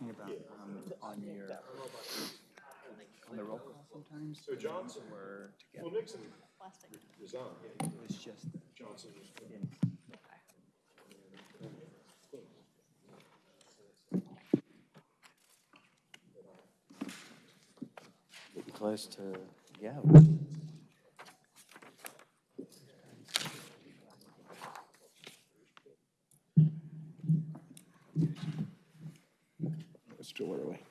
talking about um, on your, on the roll call sometimes. So Johnson. Were together. Well, Nixon resigned. It was just, Johnson was. getting close to, yeah. It's too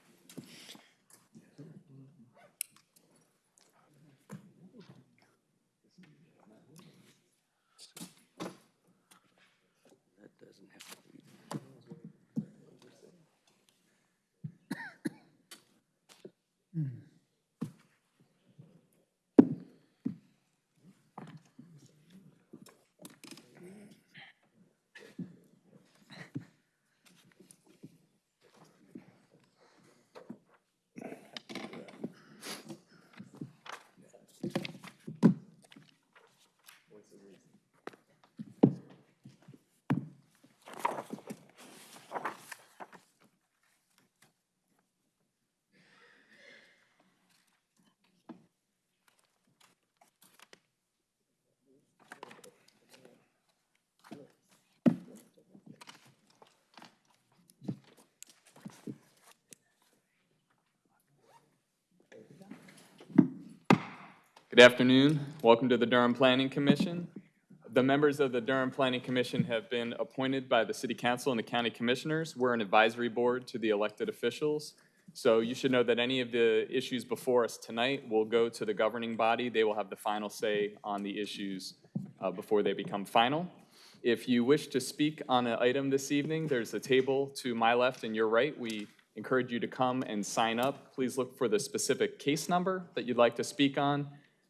Good afternoon. Welcome to the Durham Planning Commission. The members of the Durham Planning Commission have been appointed by the City Council and the County Commissioners. We're an advisory board to the elected officials. So you should know that any of the issues before us tonight will go to the governing body. They will have the final say on the issues uh, before they become final. If you wish to speak on an item this evening, there's a table to my left and your right. We encourage you to come and sign up. Please look for the specific case number that you'd like to speak on.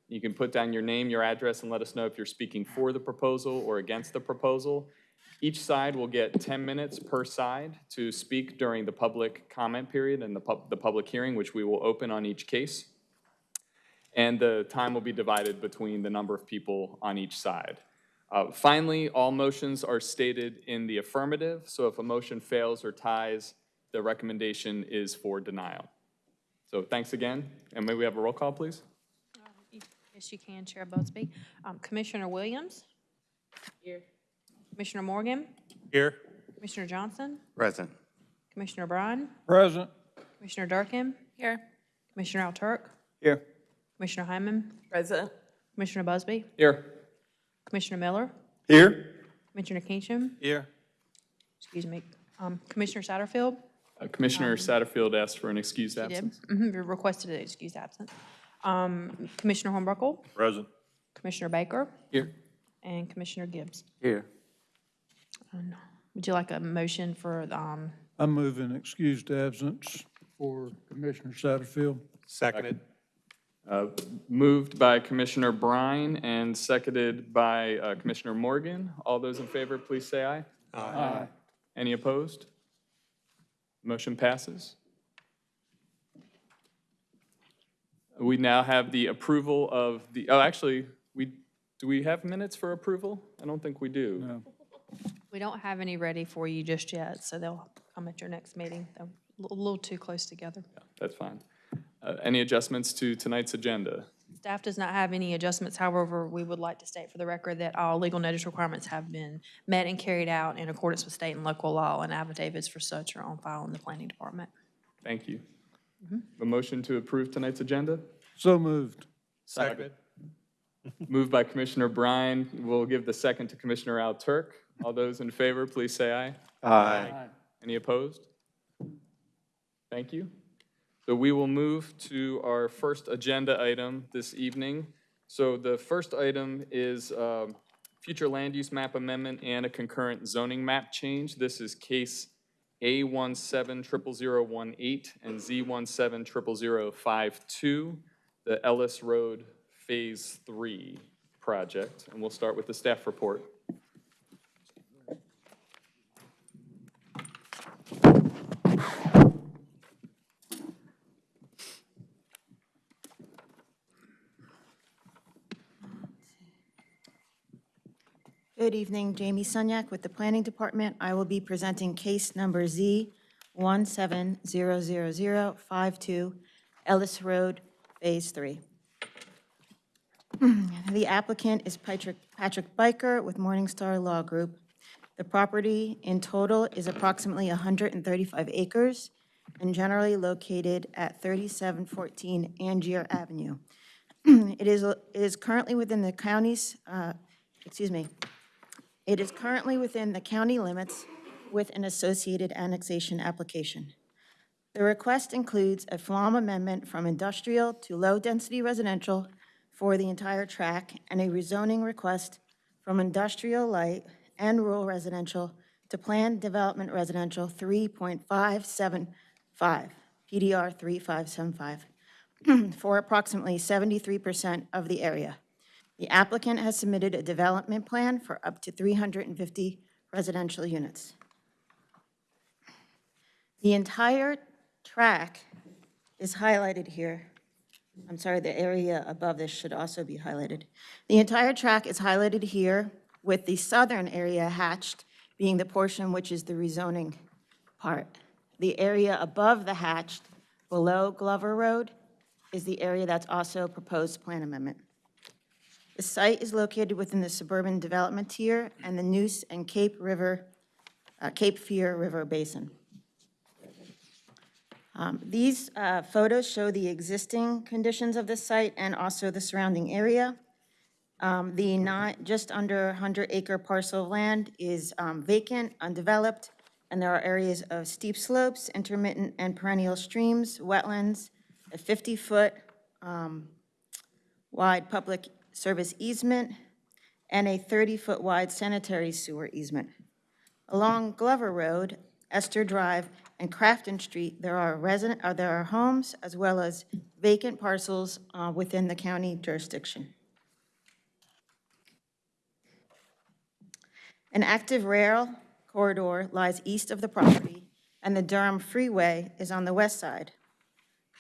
You can put down your name, your address, and let us know if you're speaking for the proposal or against the proposal. Each side will get 10 minutes per side to speak during the public comment period and the pub, the public hearing, which we will open on each case. And the time will be divided between the number of people on each side. Uh, Finally, all motions are stated in the affirmative, so if a motion fails or ties, the recommendation is for denial. So thanks again, and may we have a roll call, please? Yes, you can, Chair Busby. Um, Commissioner Williams? Here. Commissioner Morgan? Here. Commissioner Johnson? Present. Commissioner Bryan? Present. Commissioner Durkin? Here. Commissioner Alturk? Here. Commissioner Hyman? Present. Commissioner Busby? Here. Commissioner Miller? Here. Commissioner Kenchin? Here. Excuse me. Um, Commissioner Satterfield? Uh, Commissioner Satterfield asked for an excused You did. absence. Mhm, you Requested an excused absent. Um, Commissioner Hornbuckle? Present. Commissioner Baker? Here. And Commissioner Gibbs. Here. And Would you like a motion for, um, I'm moving excused absence for Commissioner Satterfield. Seconded. Uh, Moved by Commissioner Brine and seconded by uh, Commissioner Morgan. All those in favor, please say aye. Aye. Any opposed? Motion passes. We now have the approval of the, oh, actually, we, do we have minutes for approval? I don't think we do. No. We don't have any ready for you just yet, so they'll come at your next meeting. They're a little- little too close together. Yeah, That's fine. Uh, Any adjustments to tonight's agenda? Staff does not have any adjustments, however, we would like to state for the record that all legal notice requirements have been met and carried out in accordance with state and local law, and affidavits for such are on file in the planning department. Thank you. A motion to approve tonight's agenda? So moved. Seconded. Moved by Commissioner Brine. We'll give the second to Commissioner Al Turk. All those in favor, please say aye. Aye. Any opposed? Thank you. So we will move to our first agenda item this evening. So the first item is um, future land use map amendment and a concurrent zoning map change. This is case A one seven triple zero one eight and Z one seven triple zero five two, the Ellis Road Phase Three project. And we'll start with the staff report. Good evening, Jamie Sunyak with the Planning Department. I will be presenting case number Z 170052 Ellis Road, Phase 3. The applicant is Patrick Patrick Byker with Morningstar Law Group. The property in total is approximately 135 acres and generally located at 3714 Angier Avenue. It is, it is currently within the county's, uh, excuse me, it is currently within the county limits with an associated annexation application. The request includes a FLUM amendment from industrial to low-density residential for the entire tract and a rezoning request from industrial light and rural residential to planned development residential 3.575, PDR 3575, for approximately 73% of the area. The applicant has submitted a development plan for up to 350 residential units. The entire track is highlighted here. I'm sorry, the area above this should also be highlighted. The entire track is highlighted here with the southern area hatched being the portion which is the rezoning part. The area above the hatched, below Glover Road, is the area that's also proposed plan amendment. The site is located within the suburban development tier and the Neuse and Cape River, uh, Cape Fear River Basin. Um, These uh, photos show the existing conditions of the site and also the surrounding area. Um, The not, just under 100-acre parcel of land is um, vacant, undeveloped, and there are areas of steep slopes, intermittent and perennial streams, wetlands, a 50-foot wide public service easement, and a 30-foot wide sanitary sewer easement. Along Glover Road, Esther Drive, and Crafton Street, there are resident, uh, there are homes as well as vacant parcels uh, within the county jurisdiction. An active rail corridor lies east of the property, and the Durham Freeway is on the west side.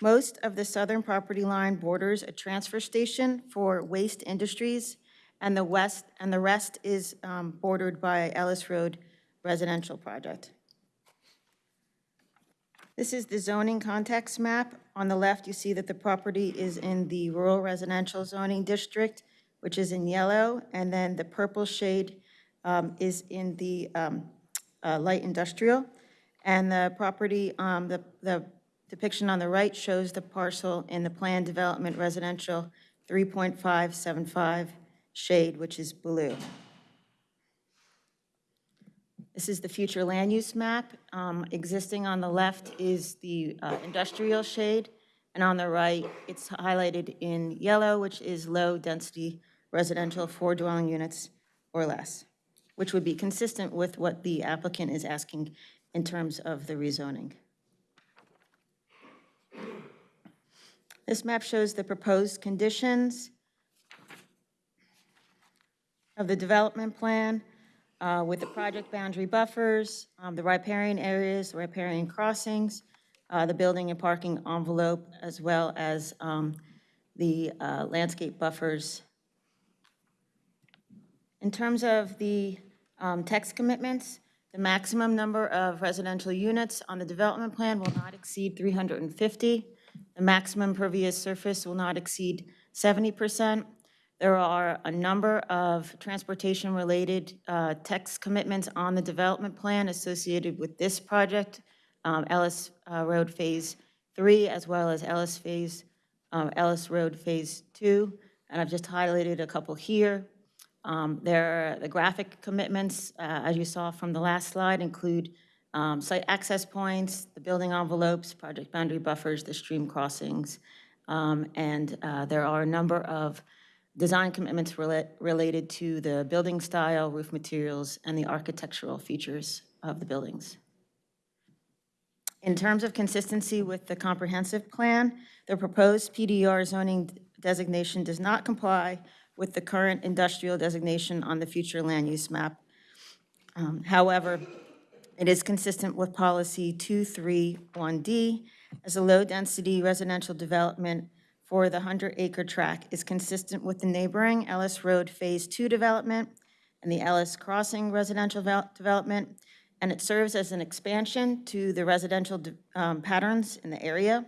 Most of the southern property line borders a transfer station for waste industries, and the west, and the rest is um, bordered by Ellis Road residential project. This is the zoning context map. On the left, you see that the property is in the rural residential zoning district, which is in yellow, and then the purple shade um, is in the um, uh, light industrial. And the property, um, the the depiction on the right shows the parcel in the planned development residential 3.575 shade, which is blue. This is the future land use map. Um, Existing on the left is the uh, industrial shade, and on the right, it's highlighted in yellow, which is low-density residential, four dwelling units or less, which would be consistent with what the applicant is asking in terms of the rezoning. This map shows the proposed conditions of the development plan uh, with the project boundary buffers, um, the riparian areas, the riparian crossings, uh, the building and parking envelope, as well as um, the uh, landscape buffers. In terms of the um, text commitments, the maximum number of residential units on the development plan will not exceed 350. The maximum pervious surface will not exceed 70%. There are a number of transportation-related uh, text commitments on the development plan associated with this project, um, Ellis uh, Road Phase 3, as well as Ellis Phase, um, Ellis Road Phase 2, and I've just highlighted a couple here. Um, There, the graphic commitments, uh, as you saw from the last slide, include um, site access points, the building envelopes, project boundary buffers, the stream crossings, um, and uh, there are a number of design commitments rela- related to the building style, roof materials, and the architectural features of the buildings. In terms of consistency with the comprehensive plan, the proposed PDR zoning designation does not comply with the current industrial designation on the future land use map. Um, However, it is consistent with policy 231D as a low-density residential development for the 100-acre tract is consistent with the neighboring Ellis Road Phase 2 development and the Ellis Crossing residential development, and it serves as an expansion to the residential um, patterns in the area.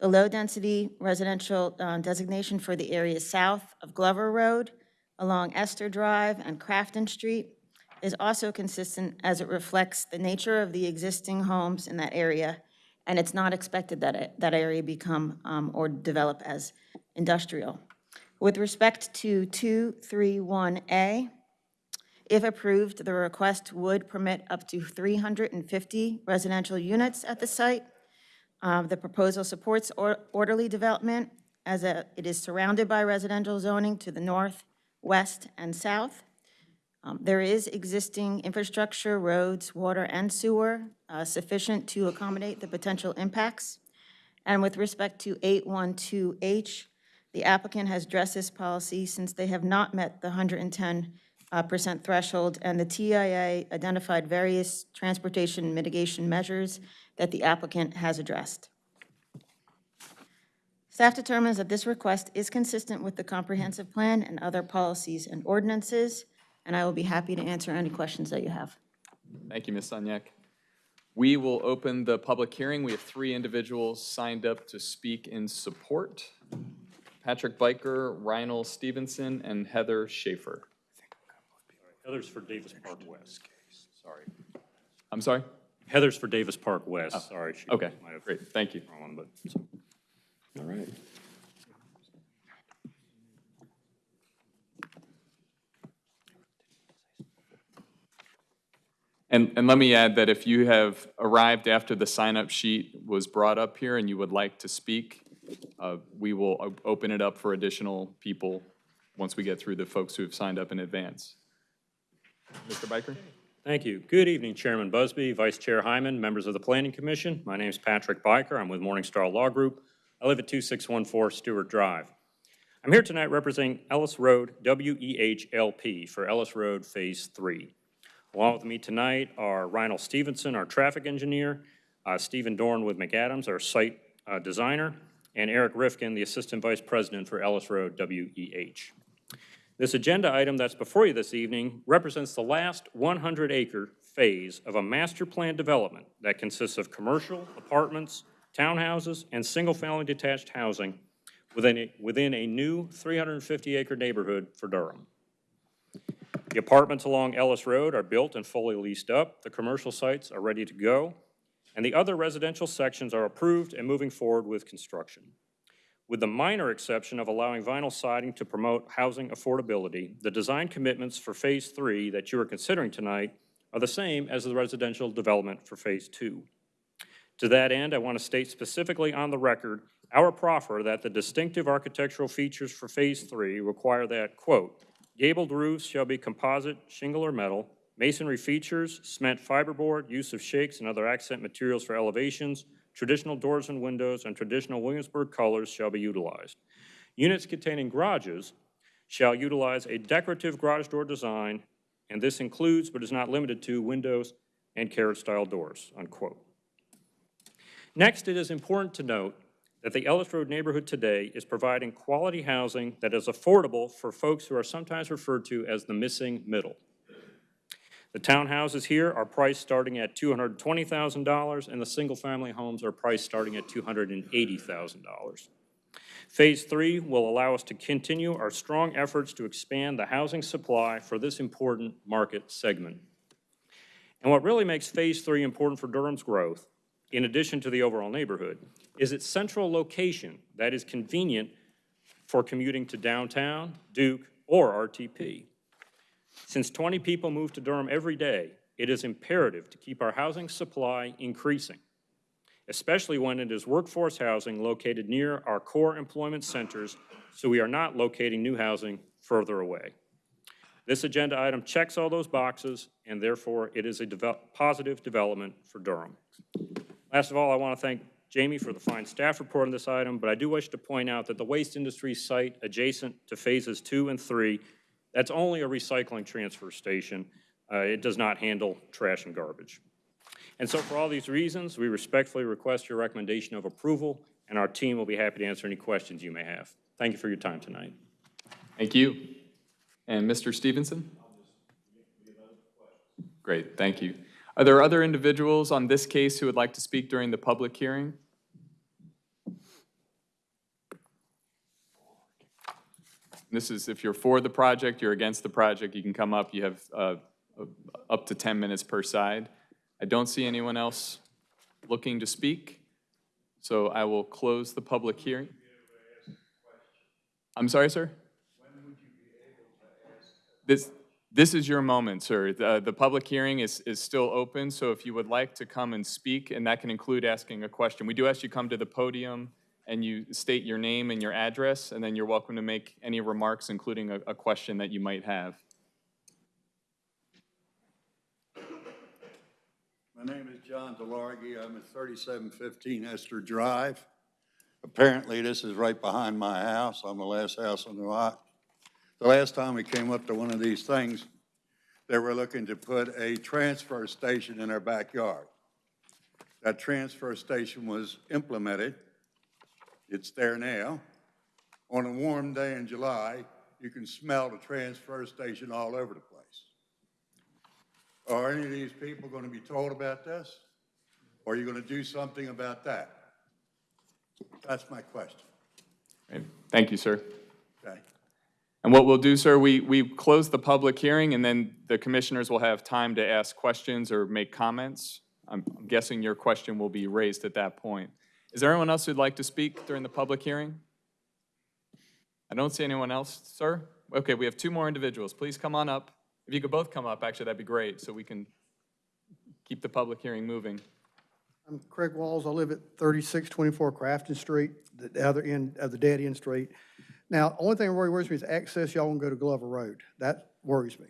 The low-density residential um, designation for the area south of Glover Road, along Esther Drive and Crafton Street, is also consistent as it reflects the nature of the existing homes in that area, and it's not expected that it- that area become um, or develop as industrial. With respect to 231A, if approved, the request would permit up to 350 residential units at the site. Uh, The proposal supports or- orderly development as a- it is surrounded by residential zoning to the north, west, and south. Um, There is existing infrastructure, roads, water, and sewer uh, sufficient to accommodate the potential impacts. And with respect to 812H, the applicant has addressed this policy since they have not met the 110% uh, threshold, and the TIA identified various transportation mitigation measures that the applicant has addressed. Staff determines that this request is consistent with the comprehensive plan and other policies and ordinances, and I will be happy to answer any questions that you have. Thank you, Ms. Sunyak. We will open the public hearing. We have three individuals signed up to speak in support. Patrick Byker, Reinald Stevenson, and Heather Schaefer. Heather's for Davis Park West. Sorry. I'm sorry? Heather's for Davis Park West, oh. sorry. she Okay, might have great, thank you. wrong one, but, so. All right. And, and let me add that if you have arrived after the sign-up sheet was brought up here and you would like to speak, uh, we will open it up for additional people once we get through the folks who have signed up in advance. Mr. Byker? Thank you. Good evening, Chairman Busby, Vice Chair Hyman, members of the Planning Commission. My name is Patrick Byker. I'm with Morningstar Law Group. I live at 2614 Stewart Drive. I'm here tonight representing Ellis Road WEHLP for Ellis Road Phase 3. Along with me tonight are Reinald Stevenson, our traffic engineer, uh, Stephen Dorn with McAdams, our site uh, designer, and Eric Rifkin, the Assistant Vice President for Ellis Road WEH. This agenda item that's before you this evening represents the last 100-acre phase of a master plan development that consists of commercial, apartments, townhouses, and single-family detached housing within a, within a new 350-acre neighborhood for Durham. The apartments along Ellis Road are built and fully leased up, the commercial sites are ready to go, and the other residential sections are approved and moving forward with construction. With the minor exception of allowing vinyl siding to promote housing affordability, the design commitments for Phase 3 that you are considering tonight are the same as the residential development for Phase 2. To that end, I want to state specifically on the record our proffer that the distinctive architectural features for Phase 3 require that, quote, "Gabled roofs shall be composite, shingle or metal, masonry features, cement fiberboard, use of shakes and other accent materials for elevations, traditional doors and windows, and traditional Williamsburg colors shall be utilized. Units containing garages shall utilize a decorative garage door design, and this includes but is not limited to windows and carriage-style doors," unquote. Next, it is important to note that the Ellis Road neighborhood today is providing quality housing that is affordable for folks who are sometimes referred to as the missing middle. The townhouses here are priced starting at $220,000, and the single-family homes are priced starting at $280,000. Phase three will allow us to continue our strong efforts to expand the housing supply for this important market segment. And what really makes Phase Three important for Durham's growth, in addition to the overall neighborhood, is its central location that is convenient for commuting to downtown, Duke, or RTP. Since 20 people move to Durham every day, it is imperative to keep our housing supply increasing, especially when it is workforce housing located near our core employment centers, so we are not locating new housing further away. This agenda item checks all those boxes, and therefore it is a devel- positive development for Durham. Last of all, I want to thank Jamie for the fine staff report on this item, but I do wish to point out that the waste industry site adjacent to phases two and three, that's only a recycling transfer station. Uh, It does not handle trash and garbage. And so for all these reasons, we respectfully request your recommendation of approval, and our team will be happy to answer any questions you may have. Thank you for your time tonight. Thank you. And Mr. Stevenson? Great, thank you. Are there other individuals on this case who would like to speak during the public hearing? This is, if you're for the project, you're against the project, you can come up, you have uh, up to 10 minutes per side. I don't see anyone else looking to speak, so I will close the public hearing. I'm sorry, sir? This, this is your moment, sir. The, the public hearing is, is still open, so if you would like to come and speak, and that can include asking a question. We do ask you come to the podium and you state your name and your address, and then you're welcome to make any remarks, including a, a question that you might have. My name is John Delargy. I'm at 3715 Esther Drive. Apparently, this is right behind my house. I'm the last house on the lot. The last time we came up to one of these things, they were looking to put a transfer station in our backyard. That transfer station was implemented. It's there now. On a warm day in July, you can smell the transfer station all over the place. Are any of these people going to be told about this? Or are you going to do something about that? That's my question, Thank you, sir. okay? And what we'll do, sir, we, we close the public hearing, and then the commissioners will have time to ask questions or make comments. I'm I'm guessing your question will be raised at that point. Is there anyone else who'd like to speak during the public hearing? I don't see anyone else, sir. Okay, we have two more individuals. Please come on up. If you could both come up, actually, that'd be great, so we can keep the public hearing moving. I'm Craig Walls. I live at 3624 Crafton Street, the other end of the dead end street. Now, only thing that really worries me is access, y'all want to go to Glover Road. That worries me,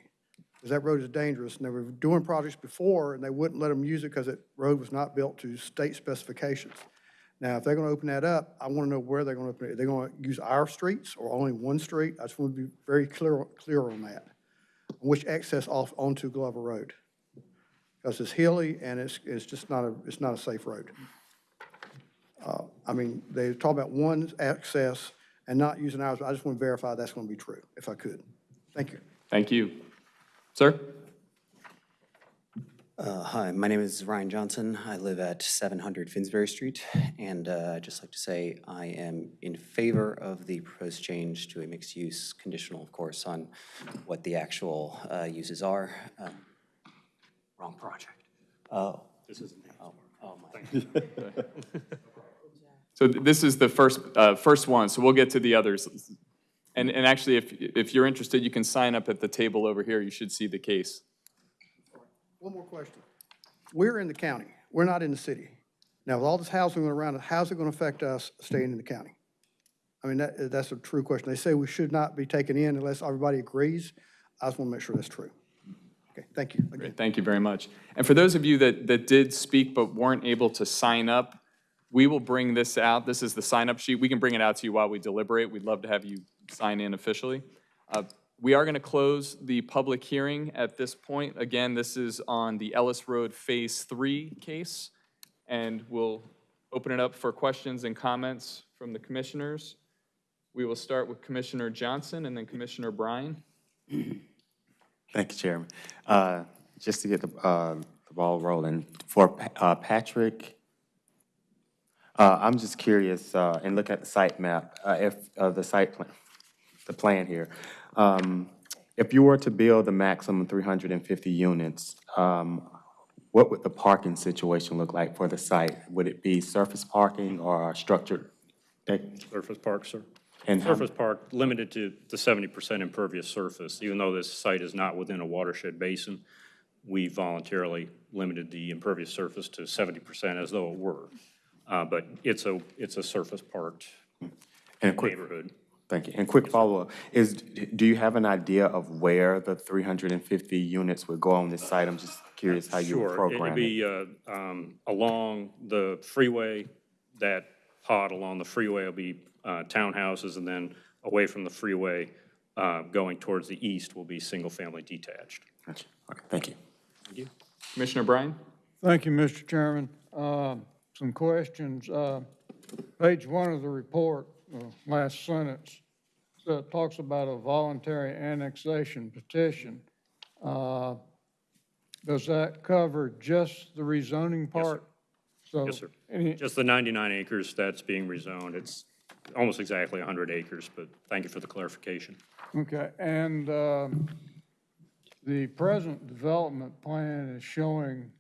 because that road is dangerous. And they were doing projects before, and they wouldn't let them use it because that road was not built to state specifications. Now, if they're going to open that up, I want to know where they're going to open it. Are they going to use our streets or only one street? I just want to be very clear, clear on that. Which access off onto Glover Road because it's hilly and it's, it's just not a, it's not a safe road. Uh, I mean, they talk about one access and not using ours, but I just want to verify that's going to be true, if I could. Thank you. Thank you. Sir? Uh, Hi, my name is Ryan Johnson. I live at 700 Finsbury Street, and uh, I'd just like to say I am in favor of the proposed change to a mixed-use, conditional, of course, on what the actual uh, uses are. Um, Wrong project. Oh. This isn't. Oh, oh my. So th- this is the first, uh, first one, so we'll get to the others. And, and actually, if, if you're interested, you can sign up at the table over here. You should see the case. One more question. We're in the county. We're not in the city. Now, with all this housing around, how's it going to affect us staying in the county? I mean, that, that's a true question. They say we should not be taken in unless everybody agrees. I just want to make sure that's true. Okay, thank you. again. Great, thank you very much. And for those of you that, that did speak but weren't able to sign up, we will bring this out. This is the sign-up sheet. We can bring it out to you while we deliberate. We'd love to have you sign in officially. Uh, We are going to close the public hearing at this point. Again, this is on the Ellis Road Phase 3 case, and we'll open it up for questions and comments from the commissioners. We will start with Commissioner Johnson and then Commissioner Bryan. Thank you, Chairman. Uh, Just to get the uh, the ball rolling, for uh, Patrick, uh, I'm just curious, uh, and look at the site map, uh, if, uh, the site plan, the plan here. Um, If you were to build the maximum 350 units, um, what would the parking situation look like for the site? Would it be surface parking or structured? Surface park, sir. And Surface park, limited to the seventy percent impervious surface. Even though this site is not within a watershed basin, we voluntarily limited the impervious surface to seventy percent as though it were. Uh, But it's a, it's a surface parked And a quick, neighborhood. thank you. And quick follow-up, is, do you have an idea of where the 350 units would go on this site? I'm just curious how you would Sure, it'd program it. be uh, um, along the freeway, that pod along the freeway will be uh, townhouses, and then away from the freeway, uh, going towards the east will be single-family detached. Gotcha. Okay, thank you. Commissioner Bryan? Thank you, Mr. Chairman. Uh, Some questions. Uh, Page one of the report, uh, last sentence, so it talks about a voluntary annexation petition. Uh, does that cover just the rezoning part? So Yes, sir. any- Just the 99 acres that's being rezoned. It's almost exactly 100 acres, but thank you for the clarification. Okay, and um, the present development plan is showing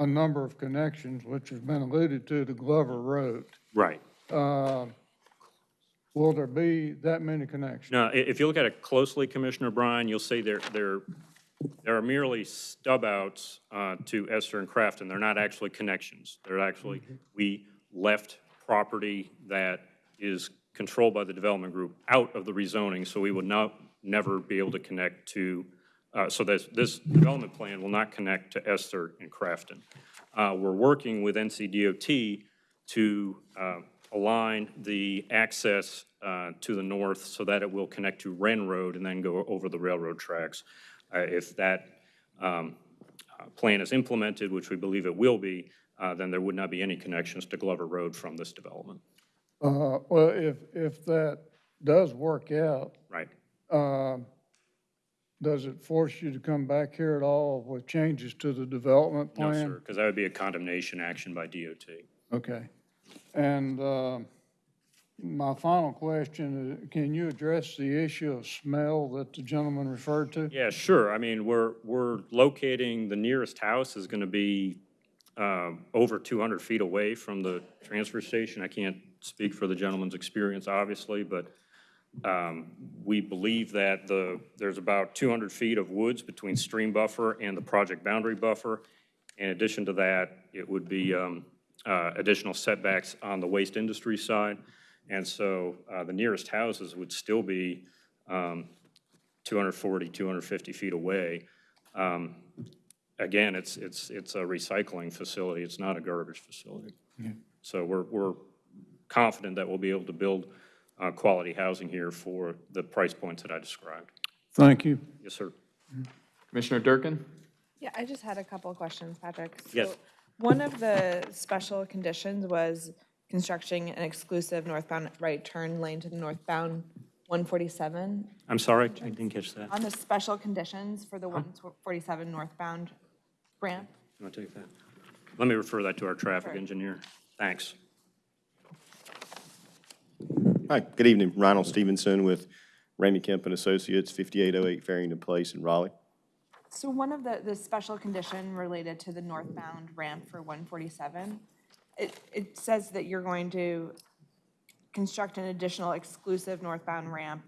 a number of connections, which has been alluded to, to Glover Road. Right. Uh, Will there be that many connections? Now, i- if you look at it closely, Commissioner Bryan, you'll see there, there, there are merely stub outs uh, to Esther and Crafton. They're not actually connections. They're actually, we left property that is controlled by the development group out of the rezoning, so we would not, never be able to connect to, uh, so this, this development plan will not connect to Esther and Crafton. Uh, We're working with NCDOT to uh, align the access uh, to the north so that it will connect to Wren Road and then go over the railroad tracks. Uh, If that um, uh, plan is implemented, which we believe it will be, uh, then there would not be any connections to Glover Road from this development. Uh, Well, if, if that does work out, Right. um, does it force you to come back here at all with changes to the development No, plan? sir, because that would be a condemnation action by DOT. Okay. And uh, my final question is, can you address the issue of smell that the gentleman referred to? Yeah, sure. I mean, we're, we're locating, the nearest house is going to be um, over 200 feet away from the transfer station. I can't speak for the gentleman's experience, obviously, but um, we believe that the, there's about 200 feet of woods between stream buffer and the project boundary buffer. In addition to that, it would be um, uh, additional setbacks on the waste industry side. And so uh, the nearest houses would still be um, 240, 250 feet away. Um, Again, it's, it's, it's a recycling facility, it's not a garbage facility. So we're, we're confident that we'll be able to build uh, quality housing here for the price points that I described. Thank you. Yes, sir. Commissioner Durkin? Yeah, I just had a couple of questions, Patrick. Yes. One of the special conditions was constructing an exclusive northbound right turn lane to the northbound 147. I'm sorry, I didn't catch that. On the special conditions for the 147 northbound ramp, You want to take that? Let me refer that to our traffic Sure. engineer. Thanks. Hi, good evening. Ronald Stevenson with Ramey Kemp and Associates, 5808 Faringdon Place in Raleigh. So one of the, the special condition related to the northbound ramp for 147, it, it says that you're going to construct an additional exclusive northbound ramp,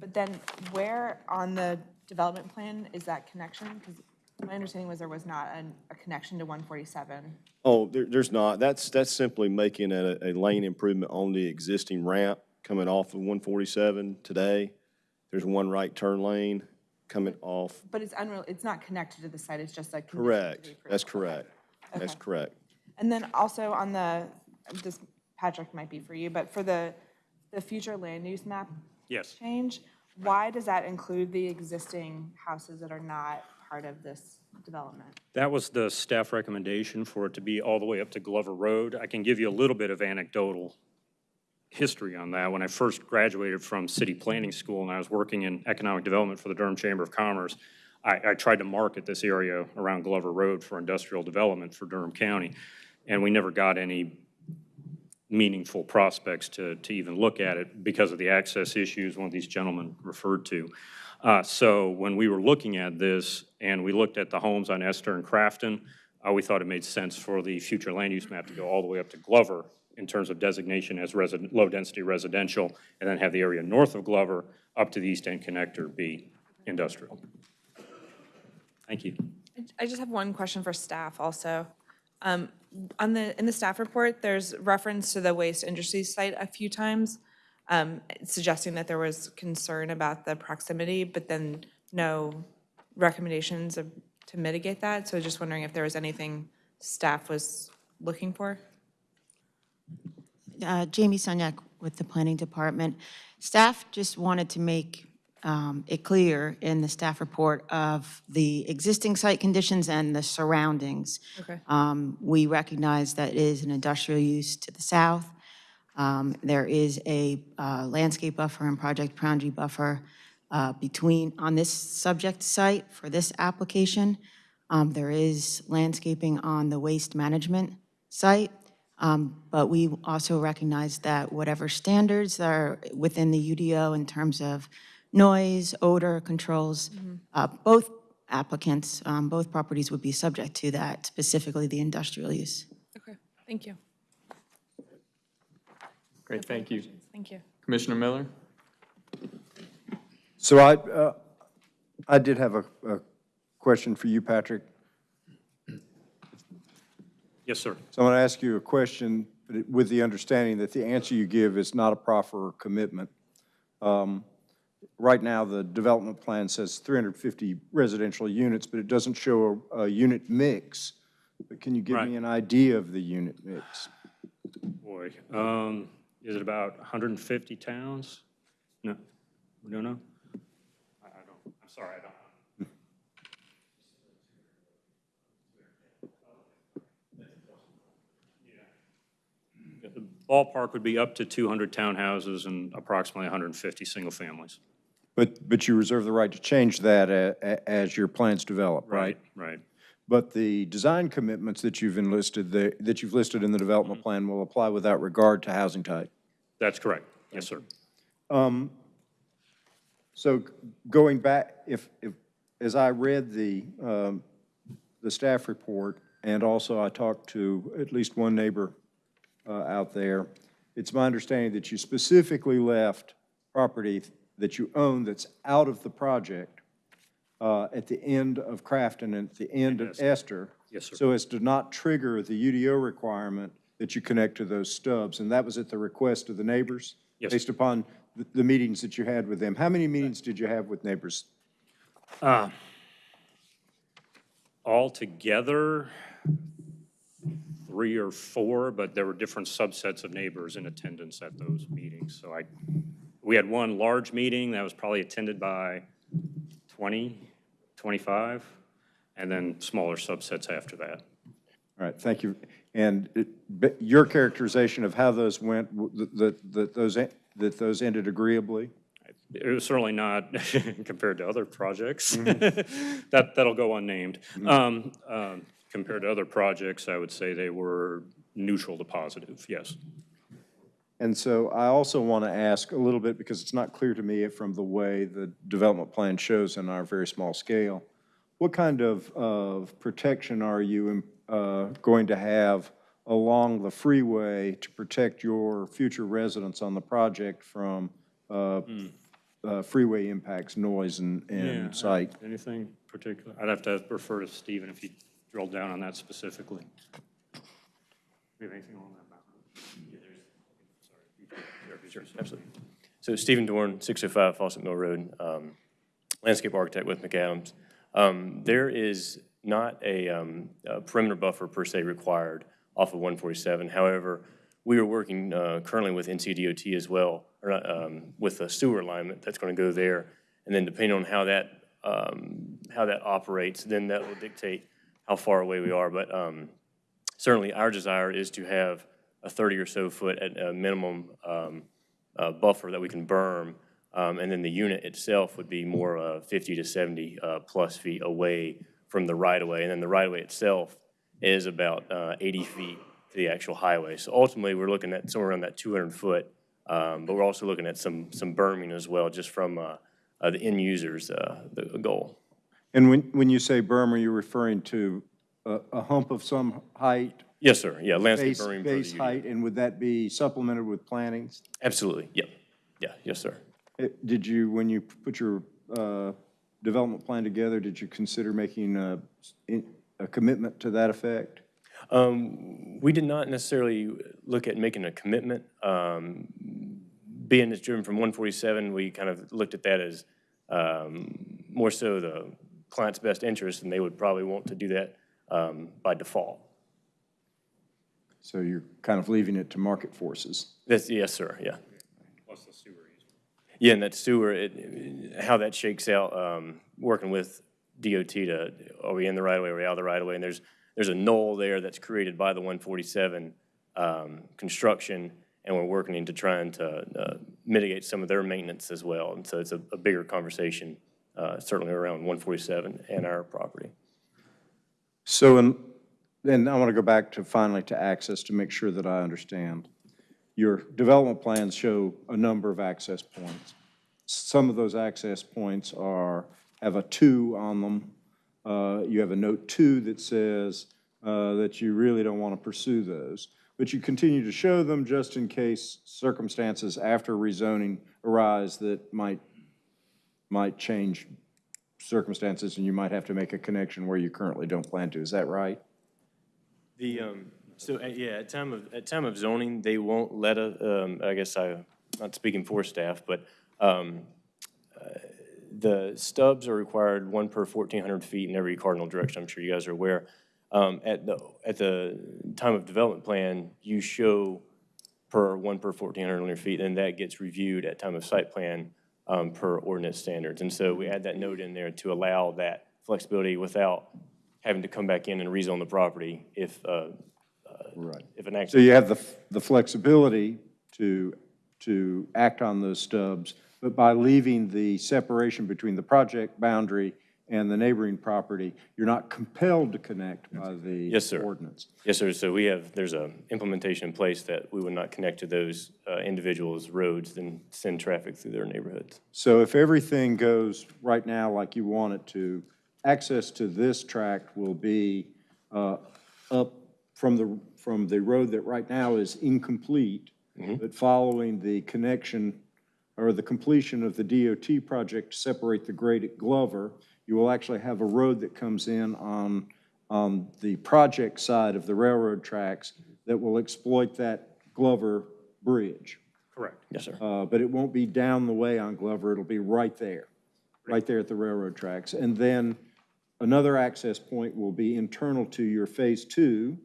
but then where on the development plan is that connection? Because my understanding was there was not an- a connection to 147. Oh, there, there's not. That's, that's simply making a, a lane improvement on the existing ramp coming off of 147 today. There's one right turn lane coming off. But it's unreal, it's not connected to the site, it's just a condition to Correct. the That's approval. correct. That's Okay. correct. And then also on the, this, Patrick might be for you, but for the, the future land use map Yes. change, why does that include the existing houses that are not part of this development? That was the staff recommendation for it to be all the way up to Glover Road. I can give you a little bit of anecdotal history on that. When I first graduated from city planning school and I was working in economic development for the Durham Chamber of Commerce, I, I tried to market this area around Glover Road for industrial development for Durham County. And we never got any meaningful prospects to, to even look at it because of the access issues one of these gentlemen referred to. Uh, So when we were looking at this and we looked at the homes on Esther and Crafton, uh, we thought it made sense for the future land use map to go all the way up to Glover in terms of designation as low-density residential, and then have the area north of Glover up to the east end connector be industrial. Thank you. I- just have one question for staff also. Um, On the, in the staff report, there's reference to the waste industry site a few times, um, suggesting that there was concern about the proximity, but then no recommendations of- to mitigate that. So just wondering if there was anything staff was looking for? Uh, Jamie Sunyak with the Planning Department. Staff just wanted to make um, it clear in the staff report of the existing site conditions and the surroundings. Okay. Um, We recognize that it is an industrial use to the south. Um, There is a uh, landscape buffer and project boundary buffer uh, between, on this subject site for this application. Um, There is landscaping on the waste management site, um, but we also recognize that whatever standards are within the UDO in terms of noise, odor controls, uh, both applicants, um, both properties would be subject to that, specifically the industrial use. Okay, thank you. Great, thank you. Thank you. Commissioner Miller? So I, uh, I did have a, a question for you, Patrick. Yes, sir. So I'm going to ask you a question with the understanding that the answer you give is not a proffer or commitment. Um, Right now, the development plan says 350 residential units, but it doesn't show a, a unit mix. But can you give Right. me an idea of the unit mix? Boy, um, is it about 150 towns? No, we don't know? I, I don't, I'm sorry, I don't. Ballpark would be up to 200 townhouses and approximately 150 single families. But, but you reserve the right to change that a- a- as your plans develop, right? Right. But the design commitments that you've enlisted, the- that you've listed in the development plan will apply without regard to housing type. That's correct. Yes, sir. Um, So going back, if, if, as I read the, um, the staff report, and also I talked to at least one neighbor out there, it's my understanding that you specifically left property that you own that's out of the project uh, at the end of Crafton and at the end of Esther. Yes, sir. So as to not trigger the UDO requirement that you connect to those stubs. And that was at the request of the neighbors? Yes. Based upon the- the meetings that you had with them. How many meetings did you have with neighbors? Uh, Altogether, three or four, but there were different subsets of neighbors in attendance at those meetings. So I, we had one large meeting that was probably attended by 20, 25, and then smaller subsets after that. All right, thank you. And it- your characterization of how those went, that, that those, that those ended agreeably? It was certainly not compared to other projects. That, that'll go unnamed. Um, um, Compared to other projects, I would say they were neutral to positive, yes. And so I also want to ask a little bit, because it's not clear to me from the way the development plan shows in our very small scale, what kind of, of protection are you uh, going to have along the freeway to protect your future residents on the project from uh, uh, freeway impacts, noise, and, Yeah, and sight? Anything particular? I'd have to refer to Stephen if he drilled down on that specifically. We have anything on that? Sure, absolutely. So Stephen Dorn, 605 Fawcett Mill Road, um, landscape architect with McAdams. Um, There is not a um, a perimeter buffer per se required off of 147. However, we are working uh, currently with NCDOT as well, or not, um, with a sewer alignment that's going to go there. And then depending on how that, um, how that operates, then that will dictate how far away we are. But um, certainly, our desire is to have a 30 or so foot at a minimum um, uh, buffer that we can berm, um, and then the unit itself would be more uh, 50 to 70 uh, plus feet away from the right-of-way, and then the right-of-way itself is about uh, 80 feet to the actual highway. So ultimately, we're looking at somewhere around that 200 foot, um, but we're also looking at some, some berming as well, just from uh, uh, the end users, the goal. And when, when you say berm, are you referring to a, a hump of some height? Yes, sir, yeah, landscape Base, the base height, and would that be supplemented with plantings? Absolutely, yep, yeah, yes, sir. Eh, Did you, when you put your uh, development plan together, did you consider making a, a commitment to that effect? Um, We did not necessarily look at making a commitment. Um, Being it's driven from 147, we kind of looked at that as um, more so the client's best interest, and they would probably want to do that um, by default. So you're kind of leaving it to market forces? That's, yes, sir, yeah. Plus the sewer easement. Yeah, and that sewer, it- how that shakes out, um, working with DOT to, are we in the right of way, are we out of the right of way? And there's, there's a knoll there that's created by the 147 um, construction, and we're working into trying to uh, mitigate some of their maintenance as well. And so it's a a bigger conversation, uh, certainly around 147 and our property. So, and then I want to go back to finally to access to make sure that I understand. Your development plans show a number of access points. Some of those access points are, have a two on them. Uh, You have a note two that says uh, that you really don't want to pursue those. But you continue to show them just in case circumstances after rezoning arise that might, might change circumstances and you might have to make a connection where you currently don't plan to. Is that right? The, um, so, uh, yeah, at time of, at time of zoning, they won't let a, um, I guess I, not speaking for staff, but, um, uh, the stubs are required one per fourteen hundred feet in every cardinal direction, I'm sure you guys are aware. Um, at the, at the time of development plan, you show per, one per fourteen hundred feet, and that gets reviewed at time of site plan, um, per ordinance standards. And so we add that note in there to allow that flexibility without having to come back in and rezone the property if, uh, Right. if an act. So you have the, the flexibility to, to act on those stubs, but by leaving the separation between the project boundary and the neighboring property, you're not compelled to connect by the Yes, sir. ordinance. Yes, sir. So we have, there's a implementation in place that we would not connect to those uh, individuals' roads, and send traffic through their neighborhoods. So if everything goes right now like you want it to, access to this tract will be uh, up from the, from the road that right now is incomplete, but following the connection or the completion of the DOT project to separate the grade at Glover, you will actually have a road that comes in on, on the project side of the railroad tracks that will exploit that Glover Bridge. Correct. Yes, sir. Uh, But it won't be down the way on Glover, it'll be right there, right there at the railroad tracks. And then another access point will be internal to your Phase Two,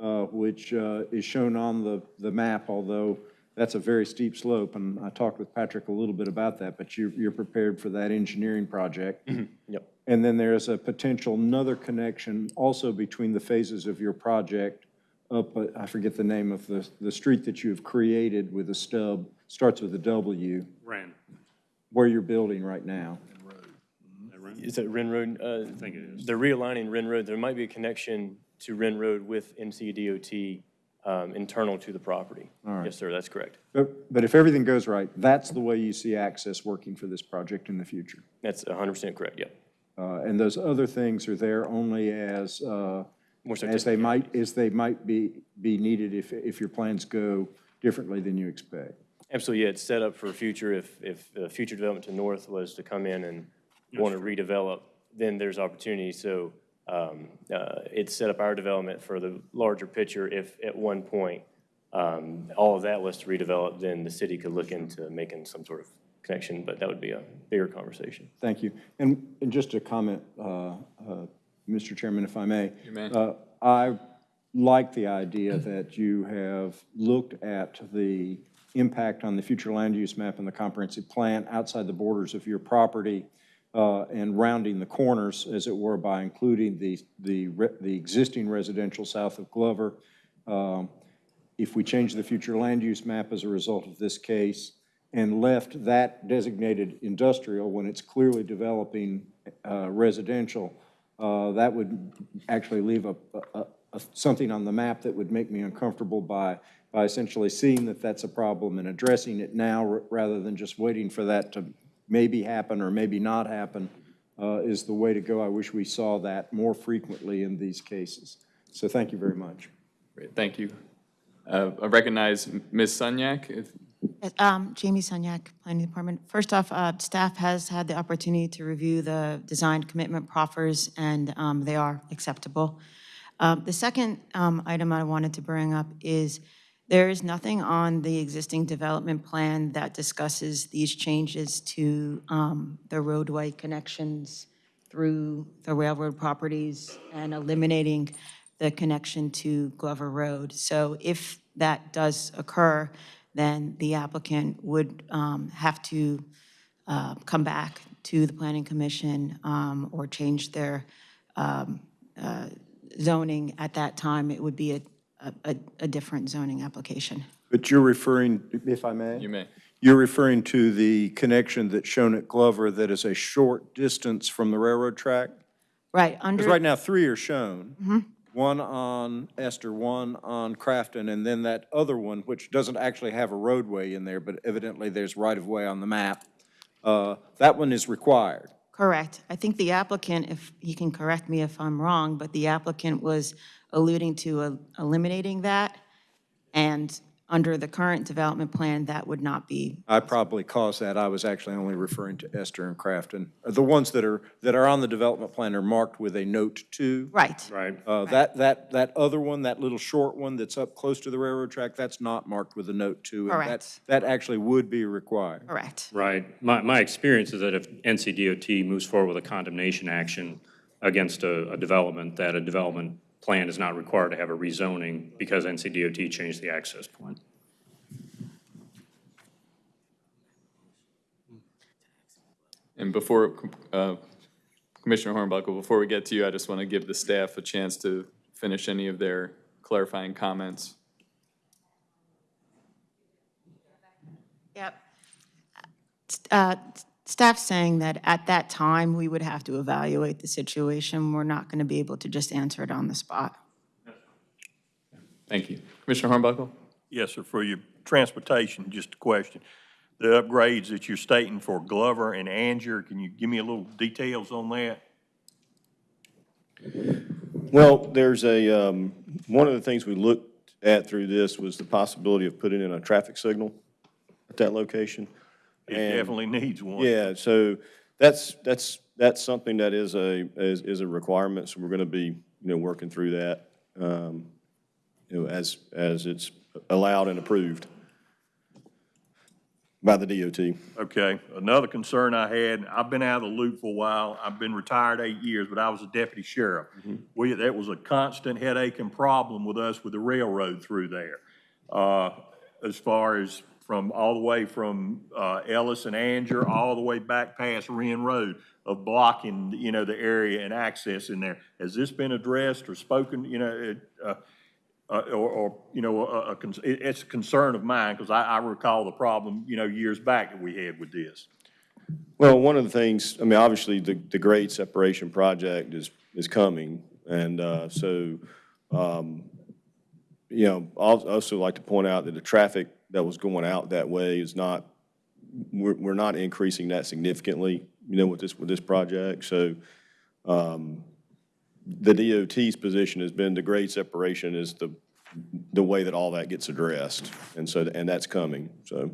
uh, which uh, is shown on the, the map, although that's a very steep slope, and I talked with Patrick a little bit about that, but you're, you're prepared for that engineering project. Yep. And then there's a potential another connection also between the phases of your project up, uh, I forget the name of the, the street that you've created with a stub, starts with a W, Ran. where you're building right now. Is that Wren Road? I think it is. They're realigning Wren Road. There might be a connection to Wren Road with NCDOT um, internal to the property. All right. Yes, sir, that's correct. But, but if everything goes right, that's the way you see access working for this project in the future. That's 100% correct, yep. Uh, And those other things are there only as, uh, More as they might, as they might be, be needed if, if your plans go differently than you expect. Absolutely, yeah, it's set up for future, if, if uh, future development to north was to come in and want to redevelop, then there's opportunity. So um, uh, it's set up our development for the larger picture. If at one point, um, all of that was to redevelop, then the city could look into making some sort of connection, but that would be a bigger conversation. Thank you. And, and just a comment, uh, uh, Mr. Chairman, if I may. You may. Uh, I like the idea that you have looked at the impact on the future land use map and the comprehensive plan outside the borders of your property uh, and rounding the corners, as it were, by including the, the, re- the existing residential south of Glover. Um, If we change the future land use map as a result of this case and left that designated industrial when it's clearly developing uh, residential, uh, that would actually leave a, a- a, something on the map that would make me uncomfortable by, by essentially seeing that that's a problem and addressing it now rather than just waiting for that to maybe happen or maybe not happen uh, is the way to go. I wish we saw that more frequently in these cases. So thank you very much. Great, thank you. Uh, I recognize Ms. Sunyak. If- Yes, um, Jamie Sunyak, Planning Department. First off, uh, staff has had the opportunity to review the design commitment proffers, and um, they are acceptable. Um, The second um, item I wanted to bring up is there is nothing on the existing development plan that discusses these changes to um, the roadway connections through the railroad properties and eliminating the connection to Glover Road. So if that does occur, then the applicant would um, have to uh, come back to the Planning Commission um, or change their um, uh, zoning at that time. It would be a, a, a different zoning application. But you're referring, if I may? You may. You're referring to the connection that's shown at Glover that is a short distance from the railroad track? Right, Because right now, three are shown. Mm-hmm. One on Esther, one on Crafton, and then that other one, which doesn't actually have a roadway in there, but evidently there's right-of-way on the map. Uh, That one is required. correct. I think the applicant, if, he can correct me if I'm wrong, but the applicant was alluding to uh, eliminating that, and under the current development plan, that would not be, I probably caused that. I was actually only referring to Esther and Crafton. Uh, The ones that are, that are on the development plan are marked with a note two. right. Right. Uh, That, that, that other one, that little short one that's up close to the railroad track, that's not marked with a note two. and that- Correct. That actually would be required. Correct. Right. My, my experience is that if NCDOT moves forward with a condemnation action against a, a development, that a development plan is not required to have a rezoning because NCDOT changed the access point. And before, uh, Commissioner Hornbuckle, before we get to you, I just want to give the staff a chance to finish any of their clarifying comments. Yep. Uh, Staff's saying that at that time, we would have to evaluate the situation. We're not going to be able to just answer it on the spot. Thank you. Commissioner Hornbuckle? Yes, sir, for your transportation, just a question. The upgrades that you're stating for Glover and Angier, can you give me a little details on that? Well, there's a, um, one of the things we looked at through this was the possibility of putting in a traffic signal at that location. It And- definitely needs one. Yeah, so that's, that's, that's something that is a, is, is a requirement, so we're gonna be, you know, working through that, um, you know, as, as it's allowed and approved by the DOT. Okay, another concern I had, I've been out of the loop for a while, I've been retired eight years, but I was a deputy sheriff. We, that was a constant headache and problem with us with the railroad through there. Uh, as far as from, all the way from, uh, Ellis and Angier, all the way back past Wren Road of blocking, you know, the area and access in there. Has this been addressed or spoken, you know, uh, uh, or, or, you know, a, a, it's a concern of mine, because I, I recall the problem, you know, years back that we had with this. Well, one of the things, I mean, obviously, the, the grade separation project is, is coming, and uh, so, um, you know, I'll also like to point out that the traffic that was going out that way is not, we're, we're not increasing that significantly, you know, with this, with this project, so um, the DOT's position has been the grade separation is the, the way that all that gets addressed, and so, and that's coming, so.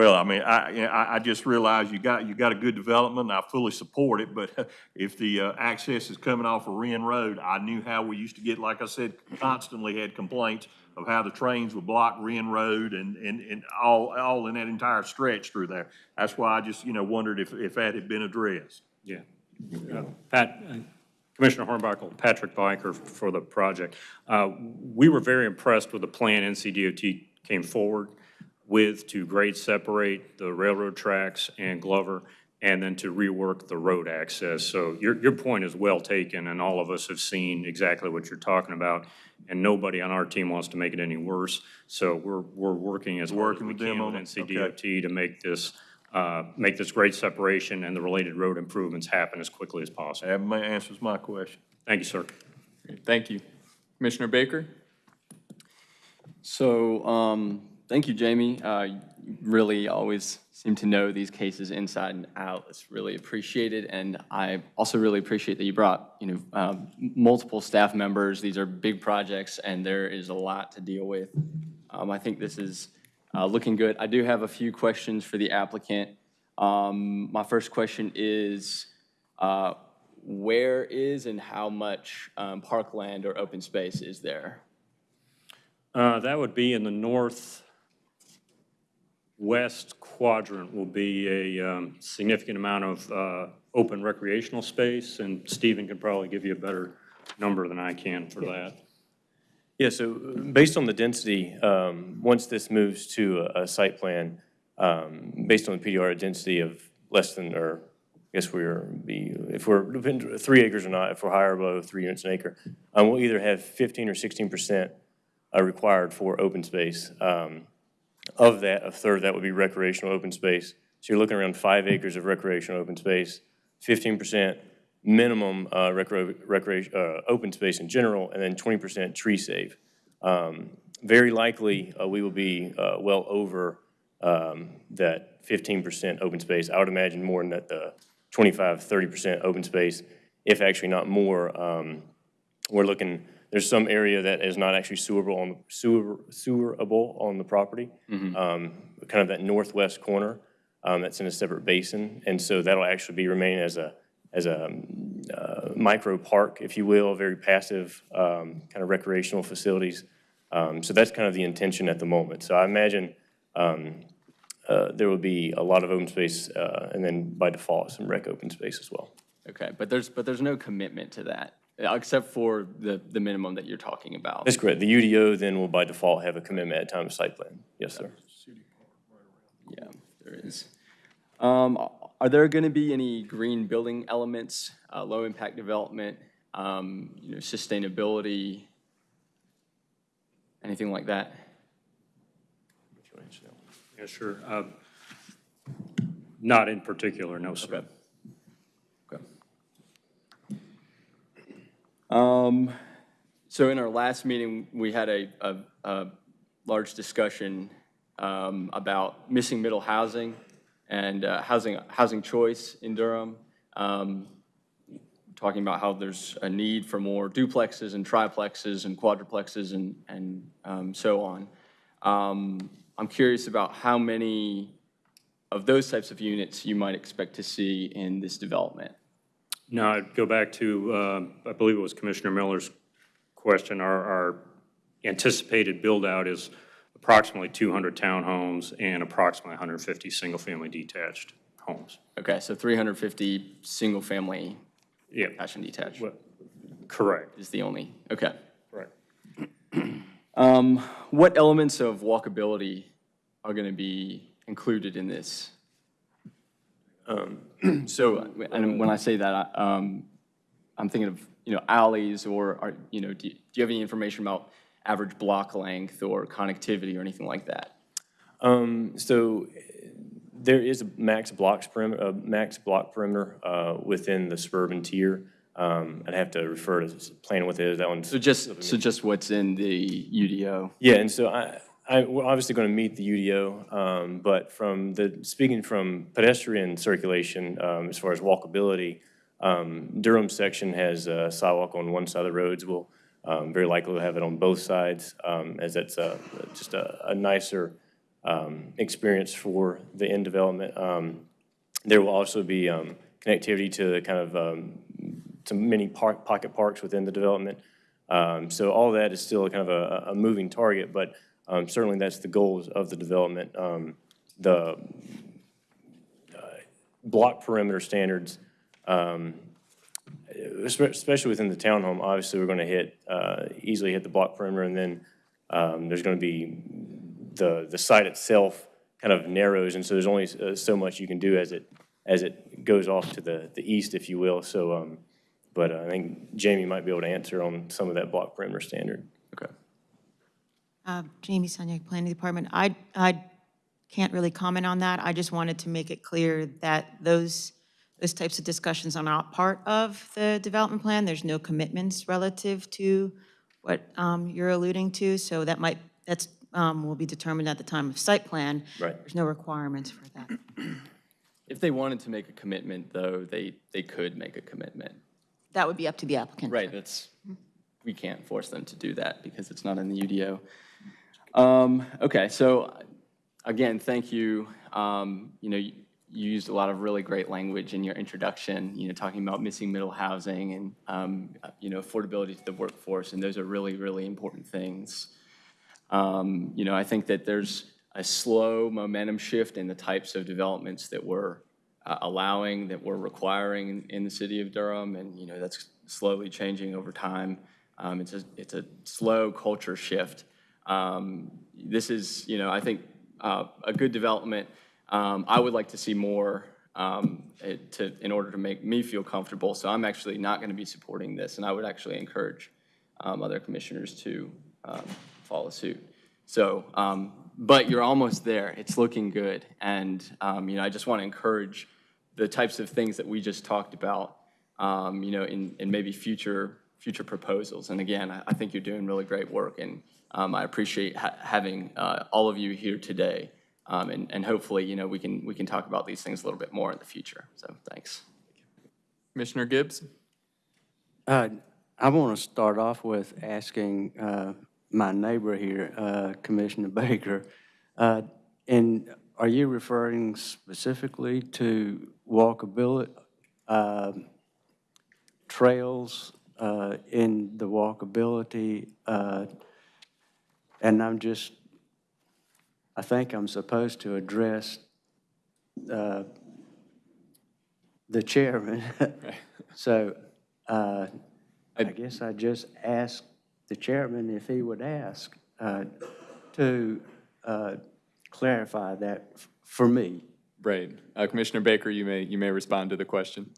Well, I mean, I, you know, I, I just realized you got, you got a good development, and I fully support it, but if the, uh, access is coming off of Wren Road, I knew how we used to get, like I said, constantly had complaints of how the trains would block Wren Road and, and, and all, all in that entire stretch through there. That's why I just, you know, wondered if, if that had been addressed. Yeah. Pat, uh, Commissioner Hornbuckle, Patrick Byker for the project. Uh, We were very impressed with the plan NCDOT came forward with to grade separate the railroad tracks and Glover, and then to rework the road access. So your, your point is well taken, and all of us have seen exactly what you're talking about, and nobody on our team wants to make it any worse. So we're, we're working as hard as Working we with them can on with it? Okay. NCDOT to make this, uh, make this grade separation and the related road improvements happen as quickly as possible. That ma- answers my question. Thank you, sir. Thank you. Commissioner Baker? So, um, thank you, Jamie. Uh, you really always seem to know these cases inside and out. It's really appreciated, and I also really appreciate that you brought, you know, um, multiple staff members. These are big projects, and there is a lot to deal with. Um, I think this is uh, looking good. I do have a few questions for the applicant. Um, my first question is, uh, where is and how much um, parkland or open space is there? Uh, That would be in the northwest quadrant will be a um, significant amount of uh, open recreational space, and Stephen can probably give you a better number than I can for that. Yeah, so uh, based on the density, um, once this moves to a, a site plan, um, based on the PDR density of less than, or I guess we're, be, if we're, depend- three acres or not, if we're higher or below three units an acre, um, we'll either have fifteen or sixteen percent uh, required for open space. Um, Of that, a third, that would be recreational open space. So you're looking around five acres of recreational open space, fifteen percent minimum uh, recreation, uh, open space in general, and then 20% tree save. Um, Very likely, uh, we will be uh, well over um, that 15% open space. I would imagine more than that, the 25, 30% open space, if actually not more. Um, We're looking, there's some area that is not actually sewerable on, sewer, sewerable on the property. Um, Kind of that northwest corner, um, that's in a separate basin. And so that'll actually be remaining as a, as a um, uh, micro park, if you will, very passive, um, kind of recreational facilities. Um, So that's kind of the intention at the moment. So I imagine um, uh, there will be a lot of open space, uh, and then by default, some rec open space as well. Okay, but there's, but there's no commitment to that, except for the, the minimum that you're talking about. That's correct. The UDO then will by default have a commitment at time of site plan. Yes, sir. Yeah, there is. Um, Are there going to be any green building elements, uh, low-impact development, um, you know, sustainability, anything like that? Yeah, sure. Uh, Not in particular, no, sir. Um, So in our last meeting, we had a, a, a large discussion um, about missing middle housing and uh, housing, housing choice in Durham. Um, Talking about how there's a need for more duplexes and triplexes and quadruplexes and, and um, so on. Um, I'm curious about how many of those types of units you might expect to see in this development. Now, I'd go back to, uh, I believe it was Commissioner Miller's question. Our our anticipated build-out is approximately 200 townhomes and approximately 150 single-family detached homes. Okay, so 350 single-family Yeah, attached and detached Well, correct, is the only, okay. correct. Um, What elements of walkability are going to be included in this? Um, So, and when I say that, I- um, I'm thinking of, you know, alleys or, are- you know, do you do you have any information about average block length or connectivity or anything like that? Um, so there is a max blocks perimeter, a max block perimeter, uh, within the suburban tier. Um, I'd have to refer to plan with it, that one. So just, so just what's in the UDO? Yeah, and so I, I, we're obviously going to meet the UDO, um, but from the, speaking from pedestrian circulation, um, as far as walkability, um, Durham section has a sidewalk on one side of the roads. We'll, um, very likely have it on both sides, um, as that's a, just a, a nicer, experience for the end development. There will also be, connectivity to the kind of, to many park, pocket parks within the development. So all that is still kind of a, a moving target, but um, certainly that's the goals of the development. Um, The uh, block perimeter standards, um, especially within the townhome, obviously, we're going to hit, uh, easily hit the block perimeter, and then um, there's going to be, the, the site itself kind of narrows, and so there's only uh, so much you can do as it, as it goes off to the, the east, if you will. So, um, but I think Jamie might be able to answer on some of that block perimeter standard. Okay. Uh, Jamie Sunyak, Planning Department. I, I can't really comment on that. I just wanted to make it clear that those, those types of discussions are not part of the development plan. There's no commitments relative to what um, you're alluding to, so that might, that's, um, will be determined at the time of site plan. Right. There's no requirements for that. If they wanted to make a commitment, though, they, they could make a commitment. That would be up to the applicant. Right, that's, we can't force them to do that because it's not in the UDO. Um, Okay, so, again, thank you. Um, You know, you used a lot of really great language in your introduction, you know, talking about missing middle housing and, um, you know, affordability to the workforce, and those are really, really important things. Um, You know, I think that there's a slow momentum shift in the types of developments that we're uh, allowing, that we're requiring in- in the city of Durham, and, you know, that's slowly changing over time. Um, It's a, it's a slow culture shift. Um, This is, you know, I think, uh, a good development. Um, I would like to see more um, it- to, in order to make me feel comfortable, so I'm actually not going to be supporting this, and I would actually encourage um, other commissioners to um, follow suit. So, um, but you're almost there. It's looking good. And, you know, I just want to encourage the types of things that we just talked about you know, in, in maybe future, future proposals. And again, I, I think you're doing really great work, and um, I appreciate ha- having uh, all of you here today. Um, And, and hopefully, you know, we can, we can talk about these things a little bit more in the future. So, thanks. Commissioner Gibbs? Uh, I want to start off with asking uh, my neighbor here, uh, Commissioner Baker, uh, and are you referring specifically to walkability, um, trails uh, in the walkability? And I'm just, I think I'm supposed to address uh, the chairman. So uh, I guess I just asked the chairman if he would ask uh, to uh, clarify that f- for me. Right. Uh, Commissioner Baker, you may, you may respond to the question.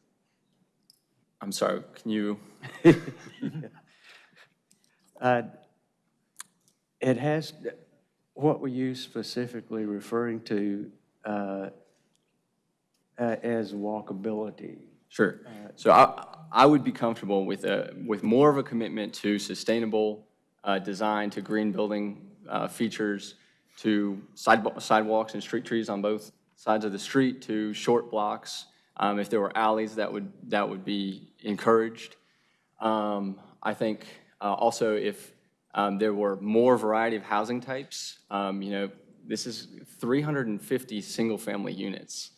I'm sorry, can you, Uh, It has, what were you specifically referring to uh, uh, as walkability? Sure. So I, I would be comfortable with a, with more of a commitment to sustainable uh, design, to green building uh, features, to sidewalk- sidewalks and street trees on both sides of the street, to short blocks. Um, If there were alleys, that would, that would be encouraged. Um, I think uh, also if um, there were more variety of housing types, um, you know, this is 350 single-family units.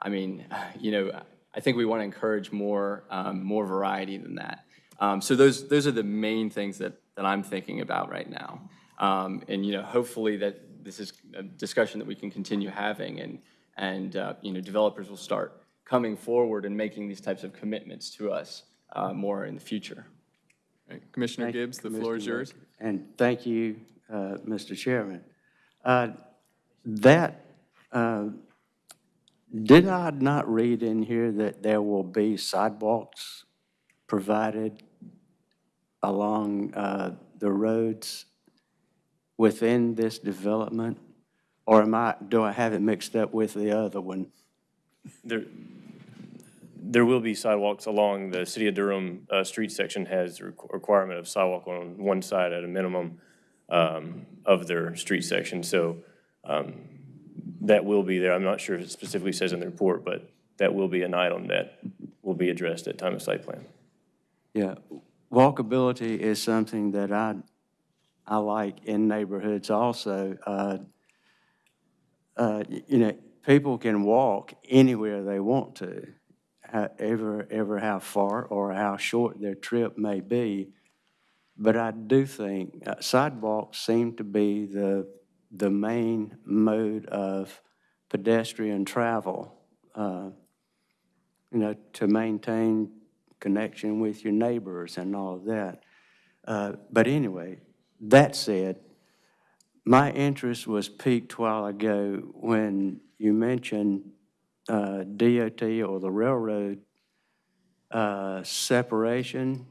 I mean, you know, I think we want to encourage more, um, more variety than that. Um, so those, those are the main things that, that I'm thinking about right now. Um, and, you know, hopefully that this is a discussion that we can continue having and, and, uh, you know, developers will start coming forward and making these types of commitments to us, uh, more in the future. Right. Commissioner Thank Gibbs, the floor is yours. And thank you, uh, Mr. Chairman. Uh, That, uh, did I not read in here that there will be sidewalks provided along uh, the roads within this development? Or am I, do I have it mixed up with the other one? There, there will be sidewalks along the City of Durham uh, street section has requirement of sidewalk on one side at a minimum um, of their street section. So um, that will be there. I'm not sure if it specifically says in the report, but that will be an item that will be addressed at time of site plan. Yeah, walkability is something that I, I like in neighborhoods also. Uh, uh, You know, people can walk anywhere they want to, however, ever how far or how short their trip may be. But I do think uh, sidewalks seem to be the, the main mode of pedestrian travel. uh, You know, to maintain connection with your neighbors and all of that. Uh, But anyway, that said, my interest was piqued a while ago when you mentioned uh, DOT or the railroad uh, separation.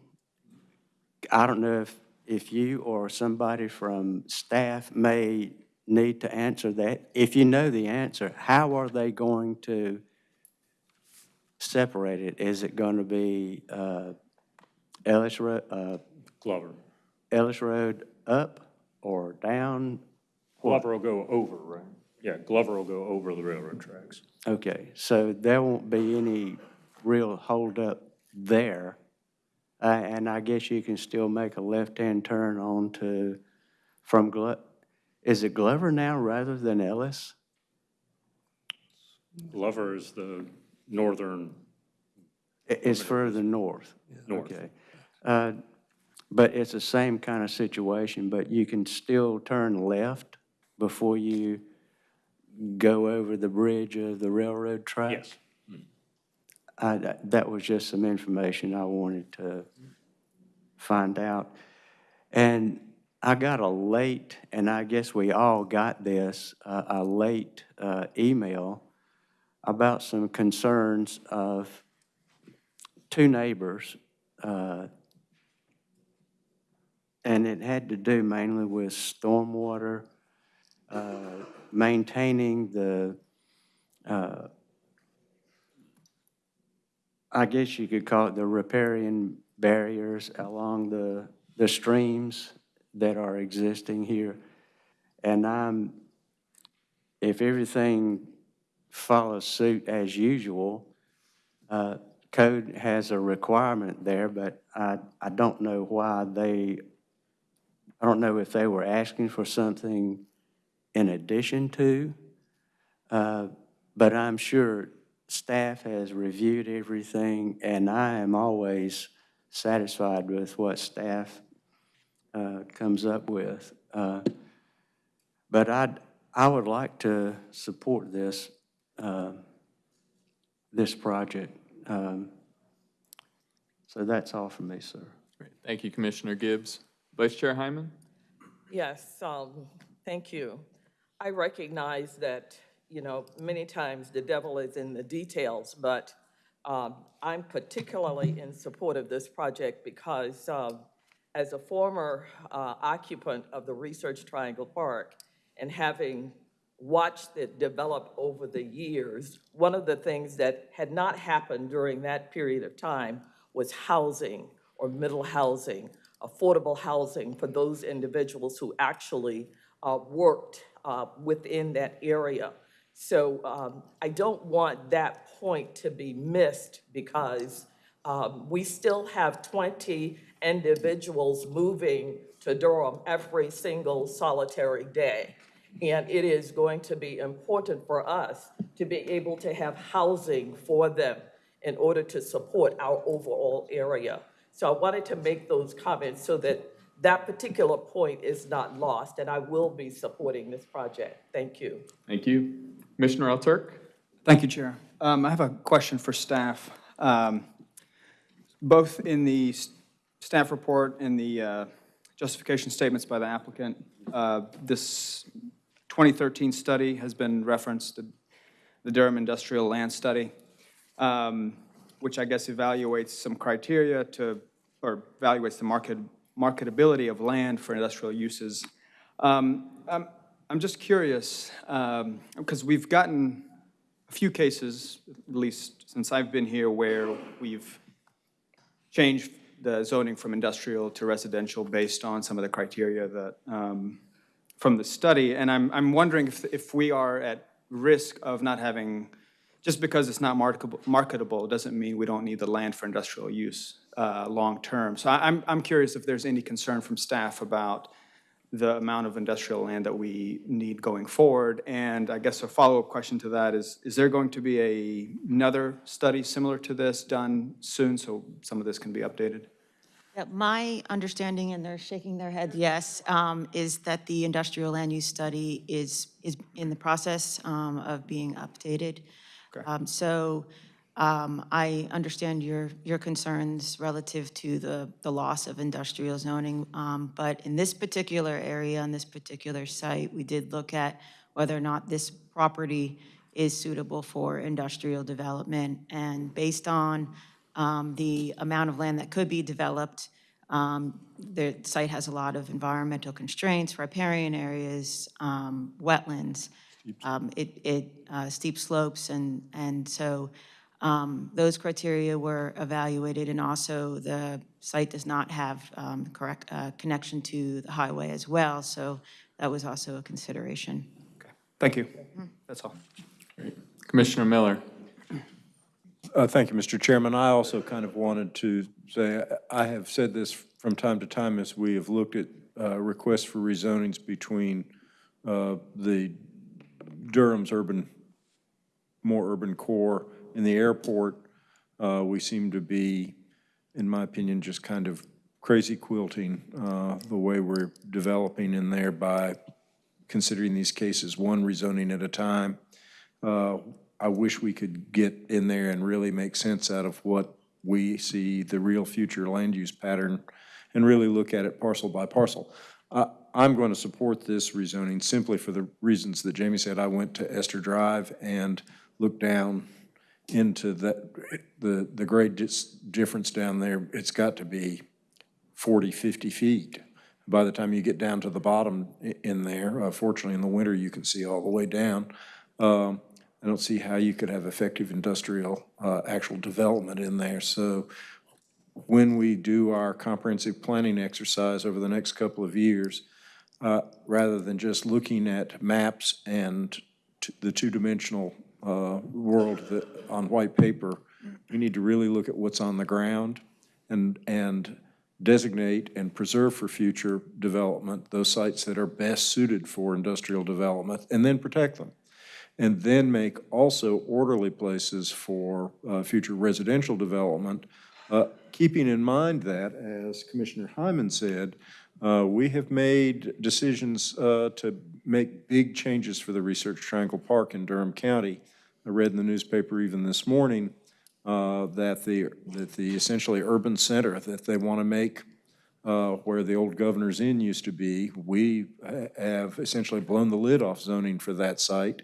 I don't know if, if you or somebody from staff may need to answer that. If you know the answer, how are they going to separate it? Is it going to be uh, Ellis Road, uh, Glover. Ellis Road up or down? Glover will go over, right? Yeah, Glover will go over the railroad tracks. Okay, so there won't be any real holdup there. Uh, And I guess you can still make a left-hand turn onto, from Glo, is it Glover now rather than Ellis? Glover is the northern, I- It's further north? North. Okay. Uh, But it's the same kind of situation, but you can still turn left before you go over the bridge of the railroad tracks? yes. I, that- that was just some information I wanted to find out. And I got a late, and I guess we all got this, uh, a late uh, email about some concerns of two neighbors. uh, And it had to do mainly with stormwater, uh, maintaining the uh, I guess you could call it the riparian barriers along the, the streams that are existing here. And I'm, if everything follows suit as usual, uh, code has a requirement there, but I, I don't know why they, I don't know if they were asking for something in addition to, uh, but I'm sure staff has reviewed everything, and I am always satisfied with what staff uh, comes up with. Uh, But I'd, I would like to support this, uh, this project. Um, So that's all from me, sir. Great. Thank you, Commissioner Gibbs. Vice Chair Hyman? Yes, um, thank you. I recognize that, you know, many times the devil is in the details, but um, I'm particularly in support of this project because um, as a former uh, occupant of the Research Triangle Park and having watched it develop over the years, one of the things that had not happened during that period of time was housing or middle housing, affordable housing for those individuals who actually uh, worked uh, within that area. So um, I don't want that point to be missed because um, we still have 20 individuals moving to Durham every single solitary day. And it is going to be important for us to be able to have housing for them in order to support our overall area. So I wanted to make those comments so that that particular point is not lost, and I will be supporting this project. Thank you. Thank you. Commissioner Alturk? Thank you, Chair. Um, I have a question for staff. Um, Both in the s- staff report and the uh, justification statements by the applicant, uh, this 2013 study has been referenced, the- the Durham Industrial Land Study, um, which I guess evaluates some criteria to, or evaluates the market, marketability of land for industrial uses. Um, I'm, I'm just curious, because we've gotten a few cases, at least since I've been here, where we've changed the zoning from industrial to residential based on some of the criteria that, um, from the study. And I'm, I'm wondering if, if we are at risk of not having, just because it's not marketable, marketable doesn't mean we don't need the land for industrial use uh, long-term. So I- I'm, I'm curious if there's any concern from staff about the amount of industrial land that we need going forward. And I guess a follow-up question to that is, is there going to be a, another study similar to this done soon so some of this can be updated? Yeah, My understanding, and they're shaking their head yes, um, is that the industrial land use study is, is in the process um, of being updated. Um, So um, I understand your, your concerns relative to the, the loss of industrial zoning. um, But in this particular area, on this particular site, we did look at whether or not this property is suitable for industrial development. And based on um, the amount of land that could be developed, um, the site has a lot of environmental constraints, riparian areas, um, wetlands, um, it, it, uh, steep slopes, and, and so um, those criteria were evaluated, and also the site does not have um, correct, uh, connection to the highway as well, so that was also a consideration. Okay. Thank you. That's all. Commissioner Miller? Uh, Thank you, Mr. Chairman. I also kind of wanted to say, I have said this from time to time as we have looked at uh, requests for rezonings between uh, the Durham's urban, more urban core and the airport. Uh, We seem to be, in my opinion, just kind of crazy quilting uh, the way we're developing in there by considering these cases one rezoning at a time. Uh, I wish we could get in there and really make sense out of what we see the real future land use pattern and really look at it parcel by parcel. I- I'm going to support this rezoning simply for the reasons that Jamie said. I went to Esther Drive and looked down into the, the, the grade dis- difference down there. It's got to be 40, 50 feet. By the time you get down to the bottom in there, uh, fortunately in the winter, you can see all the way down. Um, I don't see how you could have effective industrial, uh, actual development in there. So when we do our comprehensive planning exercise over the next couple of years, uh, rather than just looking at maps and the two-dimensional uh, world that, on white paper, we need to really look at what's on the ground and, and designate and preserve for future development those sites that are best suited for industrial development, and then protect them. And then make also orderly places for uh, future residential development, uh, keeping in mind that, as Commissioner Hyman said, uh, we have made decisions uh, to make big changes for the Research Triangle Park in Durham County. I read in the newspaper even this morning uh, that the, that the essentially urban center that they want to make uh, where the old Governor's Inn used to be, we have essentially blown the lid off zoning for that site.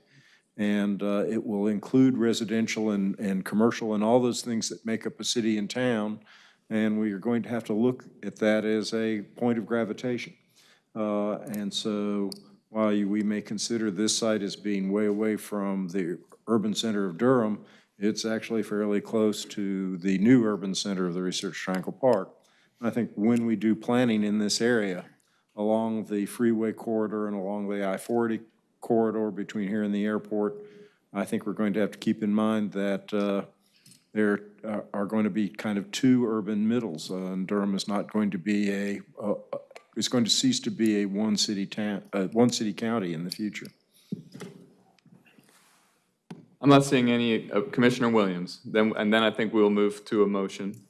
And uh, it will include residential and, and commercial and all those things that make up a city and town. And we are going to have to look at that as a point of gravitation. Uh, And so while we may consider this site as being way away from the urban center of Durham, it's actually fairly close to the new urban center of the Research Triangle Park. I think when we do planning in this area, along the freeway corridor and along the I-40 corridor between here and the airport, I think we're going to have to keep in mind that uh, there are- are going to be kind of two urban middles, uh, and Durham is not going to be a, uh, uh, going to cease to be a one-city town, uh, one-city county in the future. I'm not seeing any, uh, Commissioner Williams, then, and then I think we'll move to a motion.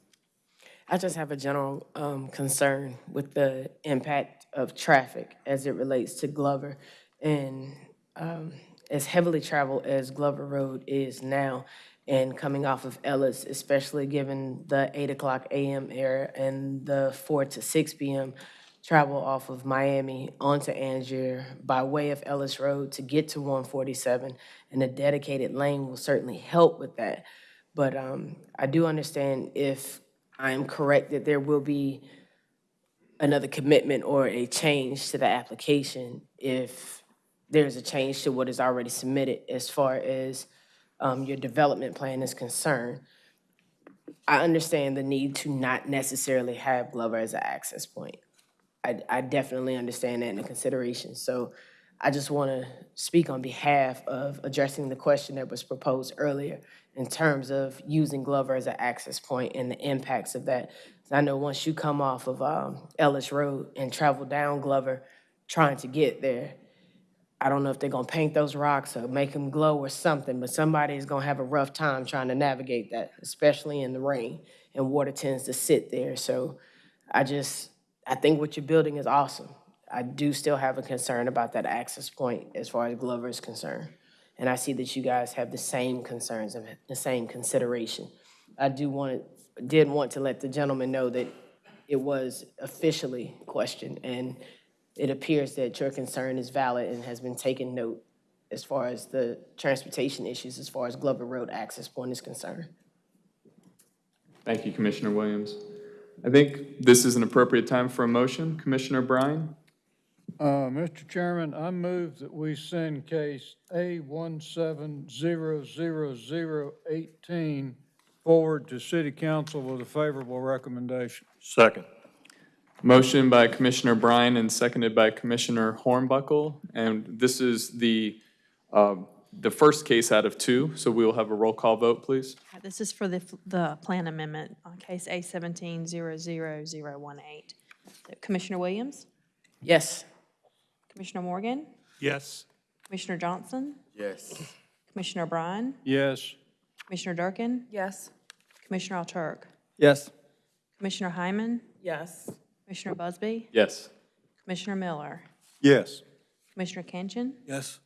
I just have a general um, concern with the impact of traffic as it relates to Glover. And um, as heavily traveled as Glover Road is now, and coming off of Ellis, especially given the 8 o'clock AM era and the 4 to 6 PM travel off of Miami onto Angier by way of Ellis Road to get to 147, and a dedicated lane will certainly help with that. But um, I do understand if I am correct that there will be another commitment or a change to the application if there's a change to what is already submitted as far as um, your development plan is concerned. I understand the need to not necessarily have Glover as an access point. I, I definitely understand that in consideration. So I just want to speak on behalf of addressing the question that was proposed earlier in terms of using Glover as an access point and the impacts of that. I know once you come off of um, Ellis Road and travel down Glover, trying to get there, I don't know if they're gonna paint those rocks or make them glow or something, but somebody is gonna have a rough time trying to navigate that, especially in the rain. And water tends to sit there, so I just, I think what you're building is awesome. I do still have a concern about that access point as far as Glover is concerned. And I see that you guys have the same concerns and the same consideration. I do want, did want to let the gentleman know that it was officially questioned, and it appears that your concern is valid and has been taken note as far as the transportation issues, as far as Glover Road access point is concerned. Thank you, Commissioner Williams. I think this is an appropriate time for a motion. Commissioner Bryan? Uh, Mr. Chairman, I move that we send case A one seven zero zero zero eighteen forward to city council with a favorable recommendation. Second. Motion by Commissioner Bryan and seconded by Commissioner Hornbuckle. And this is the, um, the first case out of two, so we will have a roll call vote, please. This is for the, the plan amendment on case A seventeen zero zero zero one eight. Commissioner Williams? Yes. Commissioner Morgan? Yes. Commissioner Johnson? Yes. Commissioner Bryan? Yes. Commissioner Durkin? Yes. Commissioner Alturk? Yes. Commissioner Hyman? Yes. Commissioner Busby? Yes. Commissioner Miller? Yes. Commissioner Kinchin? Yes.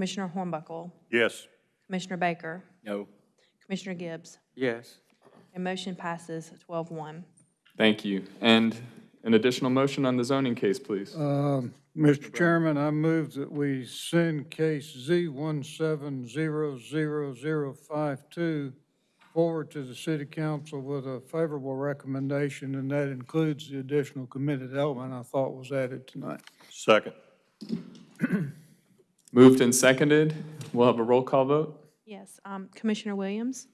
Commissioner Hornbuckle? Yes. Commissioner Baker? No. Commissioner Gibbs? Yes. And motion passes 12-1. Thank you. And an additional motion on the zoning case, please. Um, Mr. Chairman, I move that we send case Z one seven zero zero zero five two forward to the city council with a favorable recommendation, and that includes the additional committed element I thought was added tonight. Second. Moved and seconded. We'll have a roll call vote. Yes. Um, Commissioner Williams?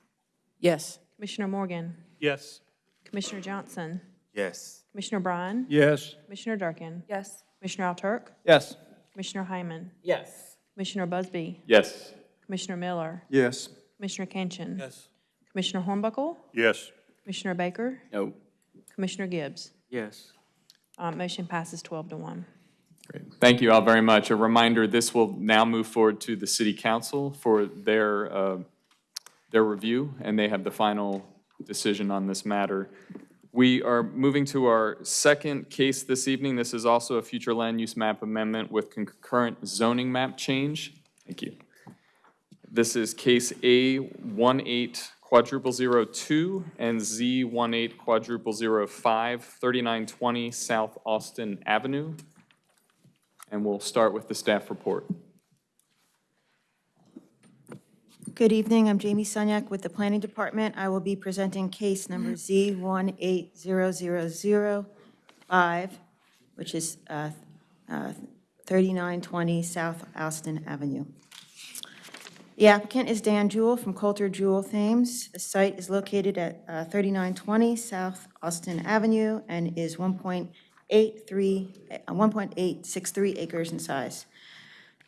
Yes. Commissioner Morgan? Yes. Commissioner Johnson? Yes. Commissioner Bryan? Yes. Commissioner Durkin? Yes. Commissioner Alturk? Yes. Commissioner Hyman? Yes. Commissioner Busby? Yes. Commissioner Miller? Yes. Commissioner Kinchin? Yes. Commissioner Hornbuckle? Yes. Commissioner Baker? No. Commissioner Gibbs? Yes. Uh, Motion passes 12 to 1. Great. Thank you all very much. A reminder, this will now move forward to the city council for their, uh, their review, and they have the final decision on this matter. We are moving to our second case this evening. This is also a future land use map amendment with concurrent zoning map change. Thank you. This is case A 18 quadruple zero two and Z 18 quadruple zero five, 3920 South Alston Avenue. And we'll start with the staff report. Good evening, I'm Jamie Sunyak with the Planning Department. I will be presenting case number Z180005, which is uh, uh, 3920 South Alston Avenue. The applicant is Dan Jewell from Coulter Jewell Thames. The site is located at uh, 3920 South Alston Avenue and is 1.83, uh, 1.863 acres in size.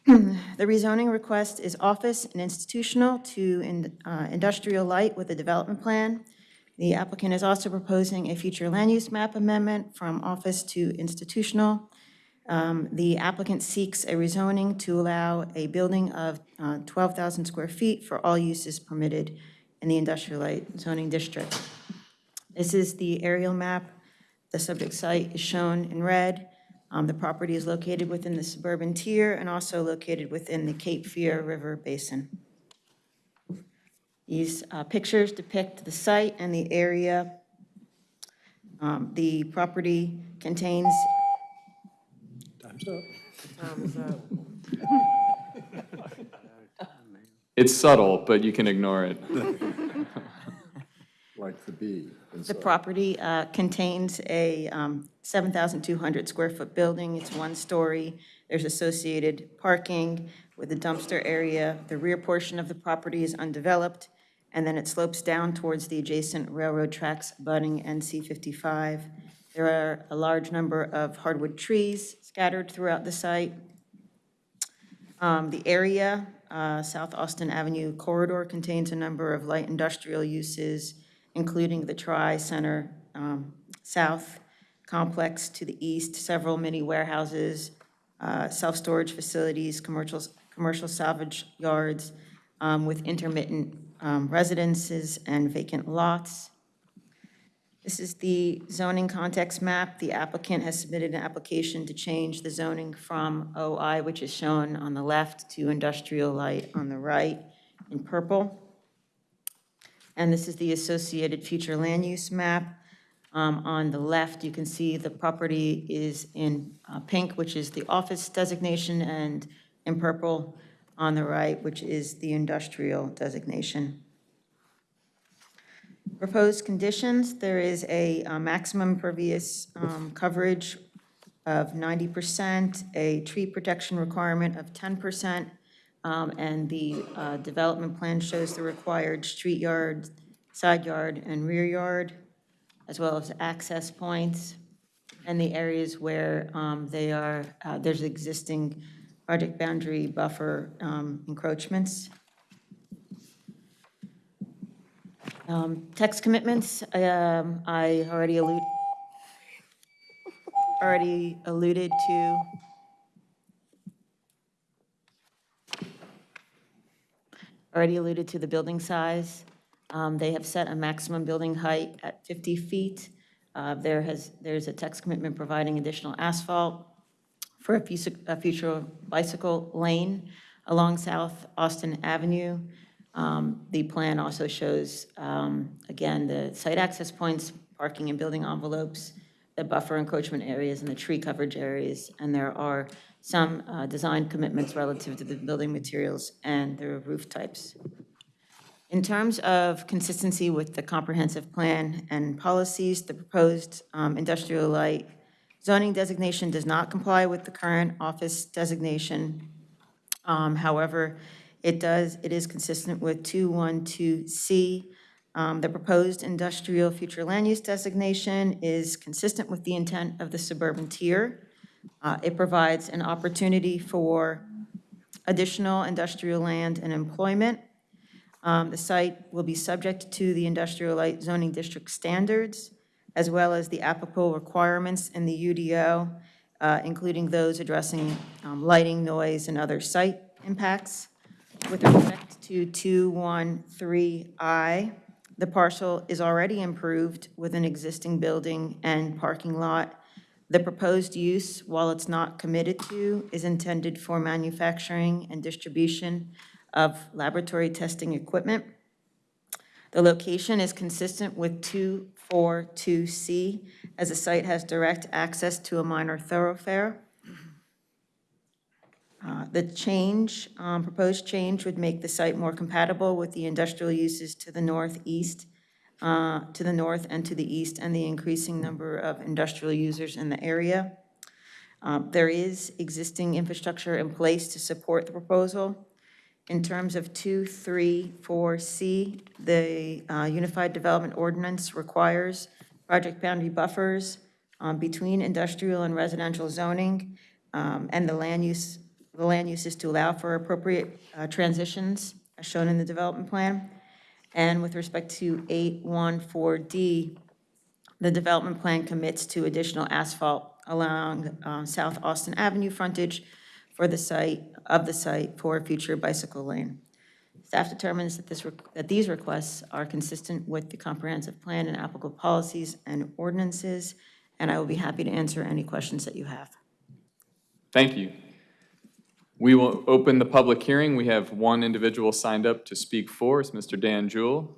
The rezoning request is office and institutional to in- uh, industrial light with a development plan. The applicant is also proposing a future land use map amendment from office to institutional. Um, The applicant seeks a rezoning to allow a building of uh, 12,000 square feet for all uses permitted in the industrial light zoning district. This is the aerial map. The subject site is shown in red. Um, The property is located within the suburban tier and also located within the Cape Fear River Basin. These uh, pictures depict the site and the area. Um, The property contains Time's up. It's subtle, but you can ignore it. Like the bee. The property uh, contains a um, 7,200 square foot building. It's one story. There's associated parking with a dumpster area. The rear portion of the property is undeveloped, and then it slopes down towards the adjacent railroad tracks abutting NC 55. There are a large number of hardwood trees scattered throughout the site. Um, The area, uh, South Alston Avenue corridor contains a number of light industrial uses, including the Tri-Center um, South complex to the east, several mini warehouses, uh, self-storage facilities, commercial, commercial salvage yards um, with intermittent um, residences and vacant lots. This is the zoning context map. The applicant has submitted an application to change the zoning from OI, which is shown on the left, to industrial light on the right in purple. And this is the associated future land use map. Um, On the left, you can see the property is in uh, pink, which is the office designation, and in purple on the right, which is the industrial designation. Proposed conditions, there is a uh, maximum pervious um, coverage of 90%, a tree protection requirement of 10%, um, and the uh, development plan shows the required street yard, side yard, and rear yard, as well as access points, and the areas where um, they are, uh, there's existing project boundary buffer um, encroachments. Um, Text commitments, um, I already allude, already alluded to. Already alluded to the building size. Um, They have set a maximum building height at 50 feet. Uh, There has, there's a text commitment providing additional asphalt for a a future bicycle lane along South Alston Avenue. Um, The plan also shows, um, again, the site access points, parking and building envelopes, the buffer encroachment areas and the tree coverage areas, and there are some uh, design commitments relative to the building materials and the roof types. In terms of consistency with the comprehensive plan and policies, the proposed um, industrial light zoning designation does not comply with the current office designation. Um, However, It does, it is consistent with 212C. Um, The proposed industrial future land use designation is consistent with the intent of the suburban tier. Uh, It provides an opportunity for additional industrial land and employment. Um, The site will be subject to the industrial light zoning district standards, as well as the applicable requirements in the UDO, uh, including those addressing um, lighting, noise, and other site impacts. With respect to 213I, the parcel is already improved with an existing building and parking lot. The proposed use, while it's not committed to, is intended for manufacturing and distribution of laboratory testing equipment. The location is consistent with 242C, as the site has direct access to a minor thoroughfare. Uh, The change, um, proposed change would make the site more compatible with the industrial uses to the northeast, uh, to the north and to the east, and the increasing number of industrial users in the area. Um, There is existing infrastructure in place to support the proposal. In terms of 234C, the uh, Unified Development Ordinance requires project boundary buffers um, between industrial and residential zoning, um, and the land use, the land use is to allow for appropriate uh, transitions, as shown in the development plan. And with respect to 814D, the development plan commits to additional asphalt along um, South Alston Avenue frontage for the site, of the site for a future bicycle lane. Staff determines that this, that these requests are consistent with the comprehensive plan and applicable policies and ordinances, and I will be happy to answer any questions that you have. Thank you. We will open the public hearing. We have one individual signed up to speak for, it's Mr. Dan Jewell.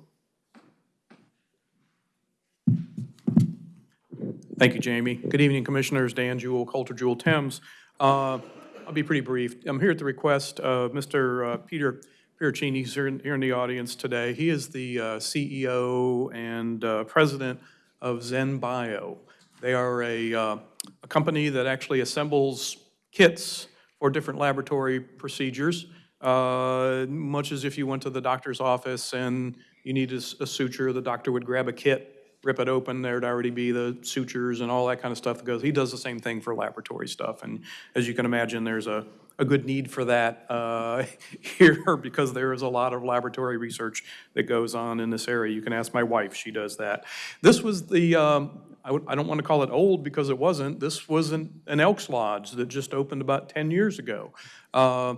Thank you, Jamie. Good evening, Commissioners. Dan Jewell, Coulter Jewell Thames. Uh, I'll be pretty brief. I'm here at the request of Mr. uh, Peter Pieracini, He's here in here in the audience today. He is the uh, CEO and uh, president of ZenBio. They are a, uh, a company that actually assembles kits for different laboratory procedures, uh, much as if you went to the doctor's office and you needed a suture, the doctor would grab a kit, rip it open, there'd already be the sutures and all that kind of stuff that goes. He does the same thing for laboratory stuff, and as you can imagine, there's a, a good need for that uh, here because there is a lot of laboratory research that goes on in this area. You can ask my wife, she does that. This was the, um, I I don't want to call it old because it wasn't. This was an an Elks Lodge that just opened about 10 years ago. Uh,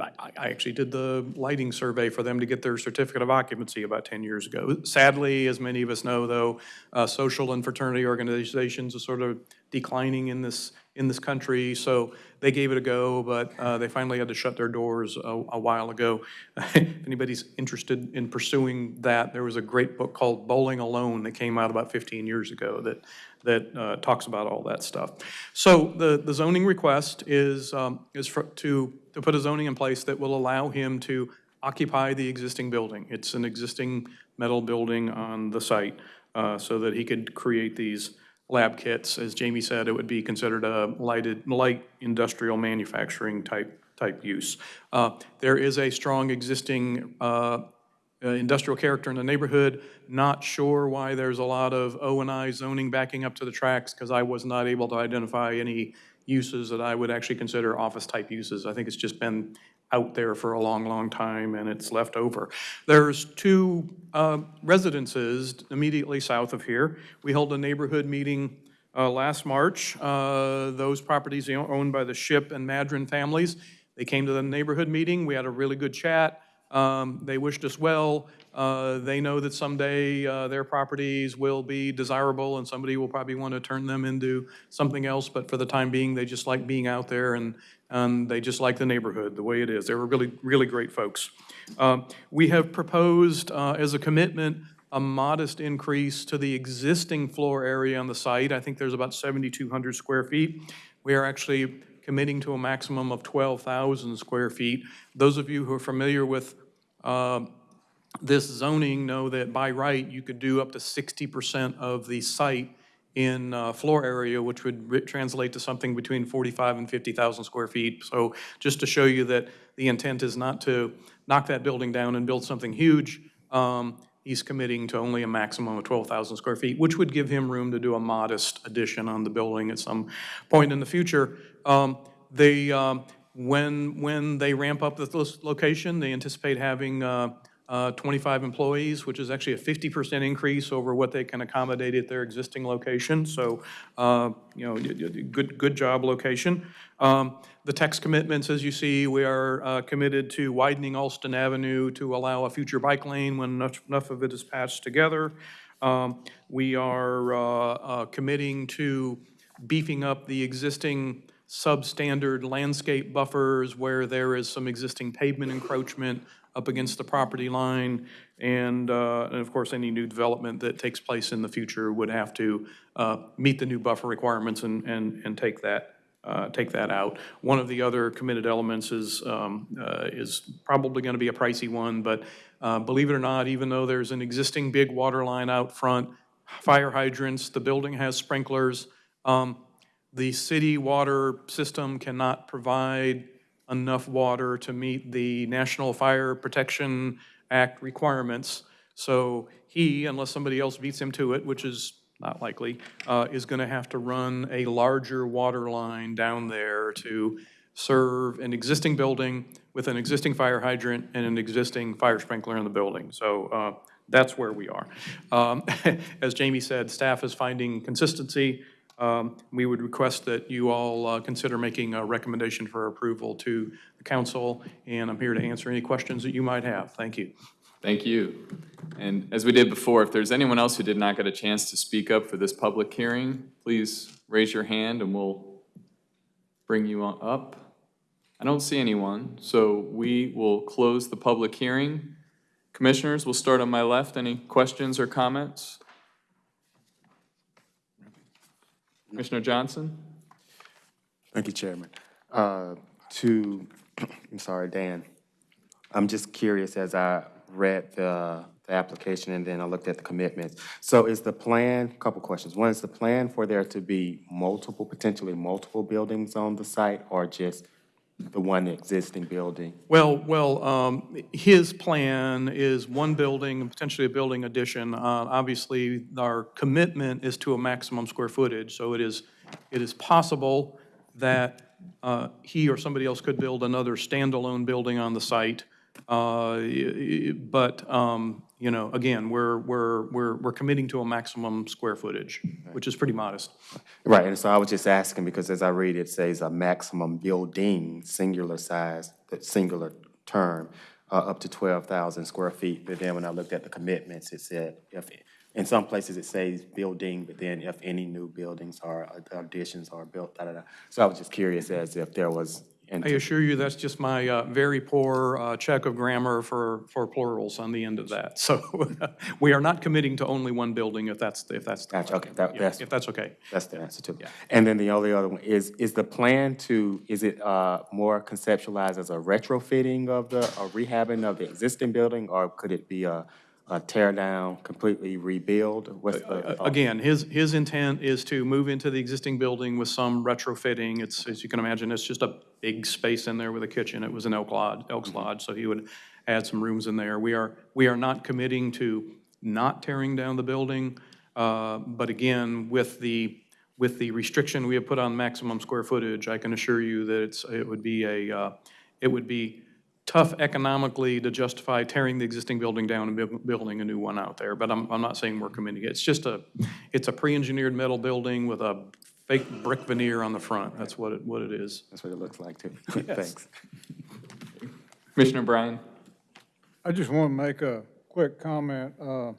I I actually did the lighting survey for them to get their certificate of occupancy about 10 years ago. Sadly, as many of us know, though, uh, social and fraternity organizations are sort of declining in this, in this country, so they gave it a go, but uh, they finally had to shut their doors a a while ago. If anybody's interested in pursuing that, there was a great book called Bowling Alone that came out about 15 years ago that, that uh, talks about all that stuff. So the, the zoning request is, um, is for, to, to put a zoning in place that will allow him to occupy the existing building. It's an existing metal building on the site, uh, so that he could create these lab kits. As Jamie said, it would be considered a lighted, light industrial manufacturing type, type use. Uh, There is a strong existing uh, uh, industrial character in the neighborhood. Not sure why there's a lot of O and I zoning backing up to the tracks, because I was not able to identify any uses that I would actually consider office-type uses. I think it's just been out there for a long, long time, and it's left over. There's two uh, residences immediately south of here. We held a neighborhood meeting uh, last March. Uh, Those properties owned by the Ship and Madron families. They came to the neighborhood meeting. We had a really good chat. Um, They wished us well. Uh, They know that someday uh, their properties will be desirable and somebody will probably want to turn them into something else, but for the time being, they just like being out there and, and they just like the neighborhood, the way it is. They were really, really great folks. Um, We have proposed uh, as a commitment a modest increase to the existing floor area on the site. I think there's about 7,200 square feet. We are actually committing to a maximum of 12,000 square feet. Those of you who are familiar with uh, this zoning know that by right, you could do up to 60% of the site in uh, floor area, which would translate to something between 45 and 50,000 square feet. So just to show you that the intent is not to, knock that building down and build something huge. Um, He's committing to only a maximum of 12,000 square feet, which would give him room to do a modest addition on the building at some point in the future. Um, um, when, when they ramp up this location, they anticipate having uh, uh, 25 employees, which is actually a 50% increase over what they can accommodate at their existing location. So, uh, you know, good, good job location. Um, The text commitments, as you see, we are uh, committed to widening Alston Avenue to allow a future bike lane when enough enough of it is patched together. Um, We are uh, uh, committing to beefing up the existing substandard landscape buffers where there is some existing pavement encroachment up against the property line. And, uh, and of course, any new development that takes place in the future would have to uh, meet the new buffer requirements and, and, and take that, uh, take that out. One of the other committed elements is, um, uh, is probably going to be a pricey one, but uh, believe it or not, even though there's an existing big water line out front, fire hydrants, the building has sprinklers, um, the city water system cannot provide enough water to meet the National Fire Protection Act requirements. So he, unless somebody else beats him to it, which is not likely, uh, is going to have to run a larger water line down there to serve an existing building with an existing fire hydrant and an existing fire sprinkler in the building. So uh, that's where we are. Um, As Jamie said, staff is finding consistency. Um, We would request that you all uh, consider making a recommendation for approval to the council, and I'm here to answer any questions that you might have. Thank you. Thank you. And as we did before, if there's anyone else who did not get a chance to speak up for this public hearing, please raise your hand and we'll bring you up. I don't see anyone, so we will close the public hearing. Commissioners, we'll start on my left. Any questions or comments? Commissioner Johnson? Thank you, Chairman. Uh, To, I'm sorry, Dan, I'm just curious as I read the, the application and then I looked at the commitments. So is the plan, a couple questions. One, is the plan for there to be multiple, potentially multiple buildings on the site or just the one existing building? Well, well, um, his plan is one building, and potentially a building addition. Uh, Obviously, our commitment is to a maximum square footage, so it is, it is possible that uh, he or somebody else could build another standalone building on the site. Uh, But, um, you know, again, we're, we're, we're we're committing to a maximum square footage, which is pretty modest. Right, and so I was just asking because as I read, it says a maximum building, singular size, that singular term, uh, up to 12,000 square feet. But then when I looked at the commitments, it said, if, in some places it says building, but then if any new buildings or additions are built, da, da, da. So I was just curious as if there was. I assure you, that's just my uh, very poor uh, check of grammar for, for plurals on the end of that. So we are not committing to only one building if that's, if that's. Gotcha, okay, that, Yeah, that's. If that's okay. That's the answer to it. And then the only other one is, is the plan to, is it uh, more conceptualized as a retrofitting of the, a rehabbing of the existing building? Or could it be a, a tear down, completely rebuild? What's the thought? Again, his, his intent is to move into the existing building with some retrofitting. It's, as you can imagine, it's just a big space in there with a kitchen. It was an Elk Lodge, Elks Lodge, so he would add some rooms in there. We are, we are not committing to not tearing down the building, uh, but again, with the, with the restriction we have put on maximum square footage, I can assure you that it's, it would be a, uh, it would be tough economically to justify tearing the existing building down and buil- building a new one out there, but I'm, I'm not saying we're committing it. It's just a, it's a pre-engineered metal building with a fake brick veneer on the front. That's what it, what it is. That's what it looks like, too. Yes. Thanks. Commissioner Bryan? I just want to make a quick comment. Uh,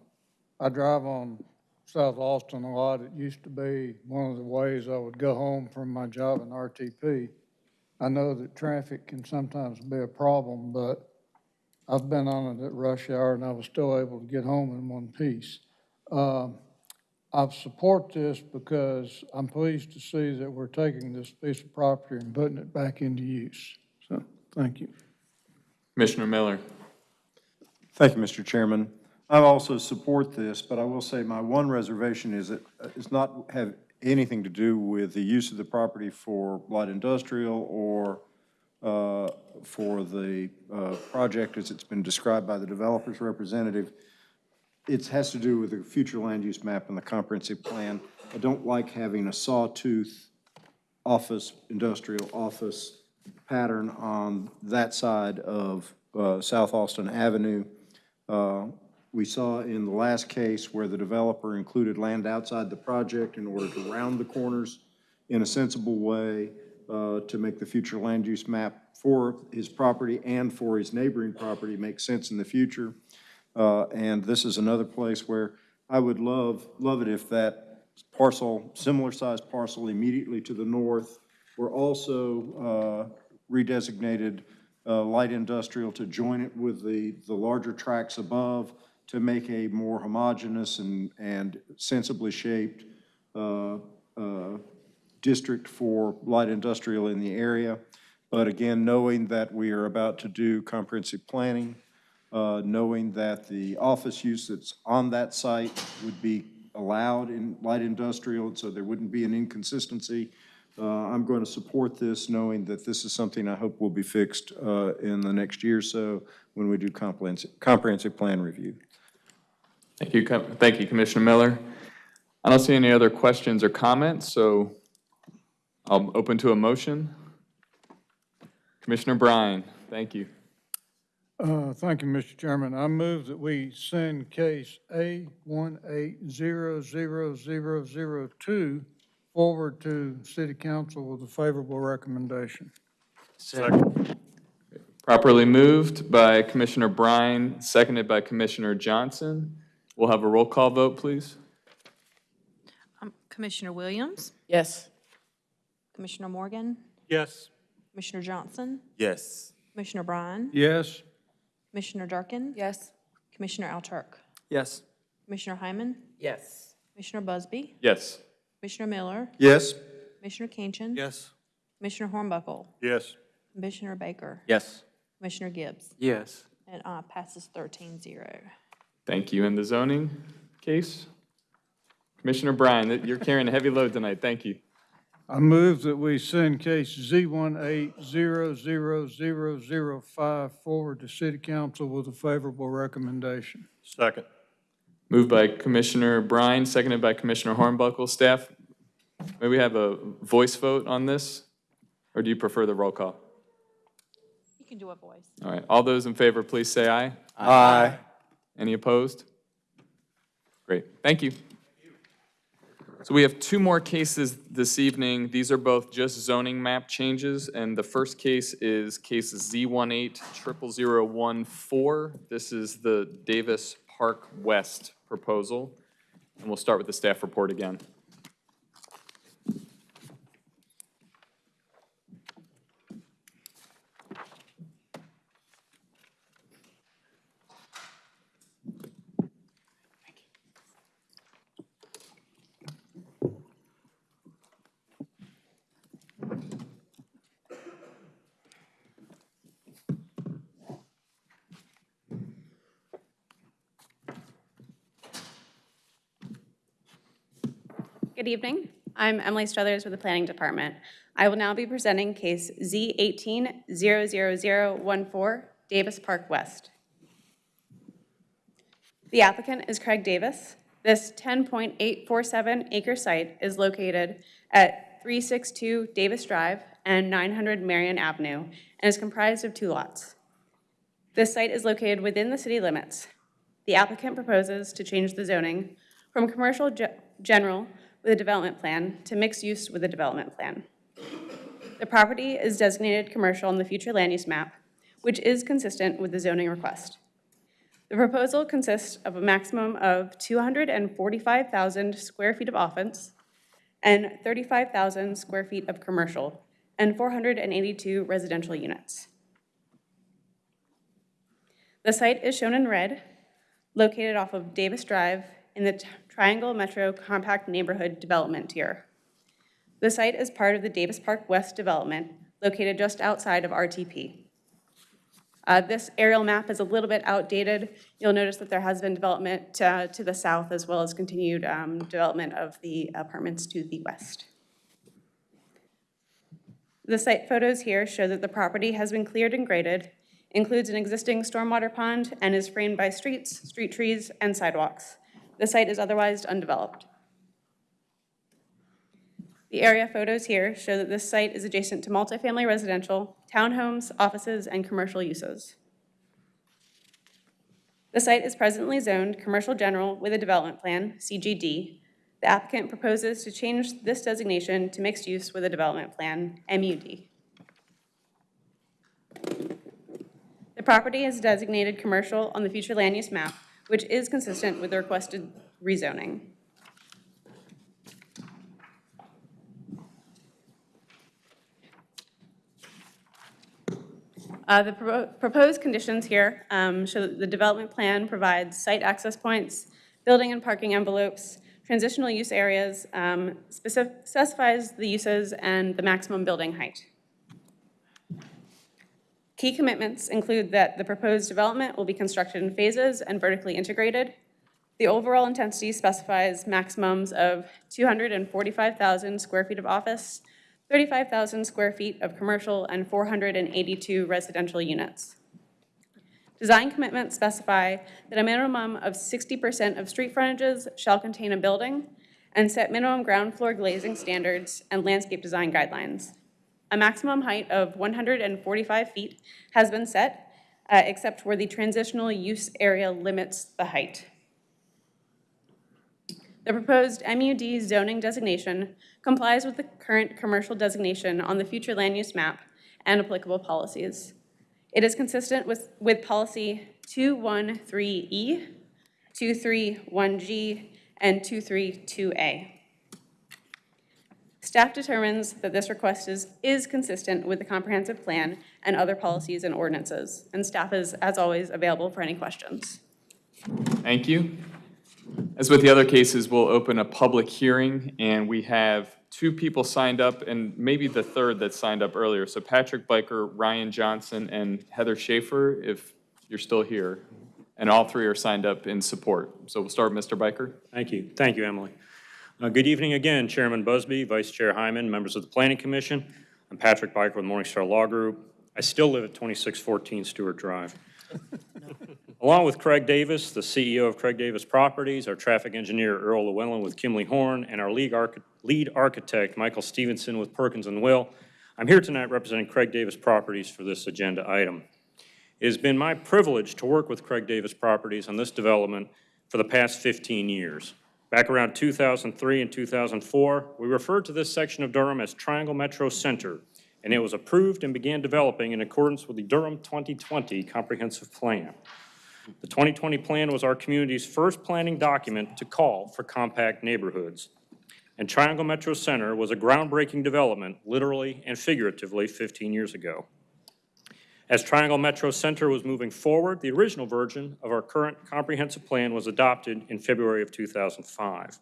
I drive on South Alston a lot. It used to be one of the ways I would go home from my job in RTP. I know that traffic can sometimes be a problem, but I've been on it at rush hour and I was still able to get home in one piece. Um, I support this because I'm pleased to see that we're taking this piece of property and putting it back into use. So, thank you. Commissioner Miller? Thank you, Mr. Chairman. I also support this, but I will say my one reservation is that it is not have anything to do with the use of the property for light industrial or uh, for the uh, project as it's been described by the developer's representative. It has to do with the future land use map and the comprehensive plan. I don't like having a sawtooth office, industrial office pattern on that side of uh, South Alston Avenue. Uh, We saw in the last case where the developer included land outside the project in order to round the corners in a sensible way uh, to make the future land use map for his property and for his neighboring property make sense in the future. Uh, And this is another place where I would love, love it if that parcel, similar-sized parcel immediately to the north were also uh, redesignated uh, light industrial to join it with the, the larger tracts above to make a more homogeneous and, and sensibly shaped uh, uh, district for light industrial in the area. But again, knowing that we are about to do comprehensive planning, uh, knowing that the office use that's on that site would be allowed in light industrial, so there wouldn't be an inconsistency. Uh, I'm going to support this, knowing that this is something I hope will be fixed uh, in the next year or so when we do comprehensive, comprehensive plan review. Thank you, Com- thank you, Commissioner Miller. I don't see any other questions or comments, so I'll open to a motion. Commissioner Bryan, thank you. Uh, Thank you, Mr. Chairman. I move that we send case A one eight zero zero zero zero two forward to city council with a favorable recommendation. Properly moved by Commissioner Bryan, seconded by Commissioner Johnson. We'll have a roll call vote, please. Um, Commissioner Williams, Yes. Commissioner Morgan, Yes. Commissioner Johnson, Yes. Commissioner Bryan, Yes, Commissioner Durkin, Yes. Commissioner Alturk, Yes. Commissioner Hyman, Yes. Commissioner Busby, Yes. Commissioner Miller, Yes? Commissioner Kinchin. Yes. Commissioner Hornbuckle, Yes. Commissioner Baker, Yes. Commissioner Gibbs, Yes. and uh, passes thirteen zero. Thank you. In the zoning case? Commissioner Bryan, you're carrying a heavy load tonight. Thank you. I move that we send case Z one eight zero zero zero zero five forward to city council with a favorable recommendation. Second. Moved by Commissioner Bryan, seconded by Commissioner Hornbuckle. Staff, may we have a voice vote on this? Or do you prefer the roll call? You can do a voice. All right, all those in favor, please say aye. Aye. Any opposed? Great, thank you. So we have two more cases this evening. These are both just zoning map changes, and the first case is case Z180014. This is the Davis Park West proposal, and we'll start with the staff report again. Good evening. I'm Emily Struthers with the Planning Department. I will now be presenting case Z18-00014, Davis Park West. The applicant is Craig Davis. This 10.847 acre site is located at 362 Davis Drive and 900 Marion Avenue and is comprised of two lots. This site is located within the city limits. The applicant proposes to change the zoning from commercial ge- general with a development plan to mixed use with a development plan. The property is designated commercial in the future land use map, which is consistent with the zoning request. The proposal consists of a maximum of 245,000 square feet of office and 35,000 square feet of commercial and 482 residential units. The site is shown in red, located off of Davis Drive in the Triangle Metro Compact Neighborhood Development Tier. The site is part of the Davis Park West development, located just outside of RTP. Uh, This aerial map is a little bit outdated. You'll notice that there has been development uh, to the south as well as continued um, development of the apartments to the west. The site photos here show that the property has been cleared and graded, includes an existing stormwater pond, and is framed by streets, street trees, and sidewalks. The site is otherwise undeveloped. The area photos here show that this site is adjacent to multifamily residential, townhomes, offices, and commercial uses. The site is presently zoned Commercial General with a Development Plan, CGD. The applicant proposes to change this designation to Mixed Use with a Development Plan, MUD. The property is designated commercial on the future land use map, which is consistent with the requested rezoning. Uh, The propo- proposed conditions here um, show that the development plan provides site access points, building and parking envelopes, transitional use areas, um, specif- specifies the uses and the maximum building height. Key commitments include that the proposed development will be constructed in phases and vertically integrated. The overall intensity specifies maximums of 245,000 square feet of office, 35,000 square feet of commercial, and 482 residential units. Design commitments specify that a minimum of 60% of street frontages shall contain a building and set minimum ground floor glazing standards and landscape design guidelines. A maximum height of 145 feet has been set, uh, except where the transitional use area limits the height. The proposed MUD zoning designation complies with the current commercial designation on the future land use map and applicable policies. It is consistent with, with policy 213E, 231G, and 232A. Staff determines that this request is, is consistent with the comprehensive plan and other policies and ordinances, and staff is, as always, available for any questions. Thank you. As with the other cases, we'll open a public hearing, and we have two people signed up, and maybe the third that signed up earlier. So Patrick Byker, Ryan Johnson, and Heather Schaefer, if you're still here. And all three are signed up in support. So we'll start with Mr. Byker. Thank you. Thank you, Emily. Uh, Good evening again, Chairman Busby, Vice Chair Hyman, members of the Planning Commission. I'm Patrick Byker with Morningstar Law Group. I still live at 2614 Stewart Drive. Along with Craig Davis, the CEO of Craig Davis Properties, our traffic engineer Earl Llewellyn with Kimley Horn, and our lead archi- lead architect Michael Stevenson with Perkins and Will, I'm here tonight representing Craig Davis Properties for this agenda item. It has been my privilege to work with Craig Davis Properties on this development for the past 15 years. Back around 2003 and 2004, we referred to this section of Durham as Triangle Metro Center, and it was approved and began developing in accordance with the Durham 2020 Comprehensive Plan. The 2020 plan was our community's first planning document to call for compact neighborhoods. And Triangle Metro Center was a groundbreaking development, literally and figuratively, 15 years ago. As Triangle Metro Center was moving forward, the original version of our current comprehensive plan was adopted in February of 2005.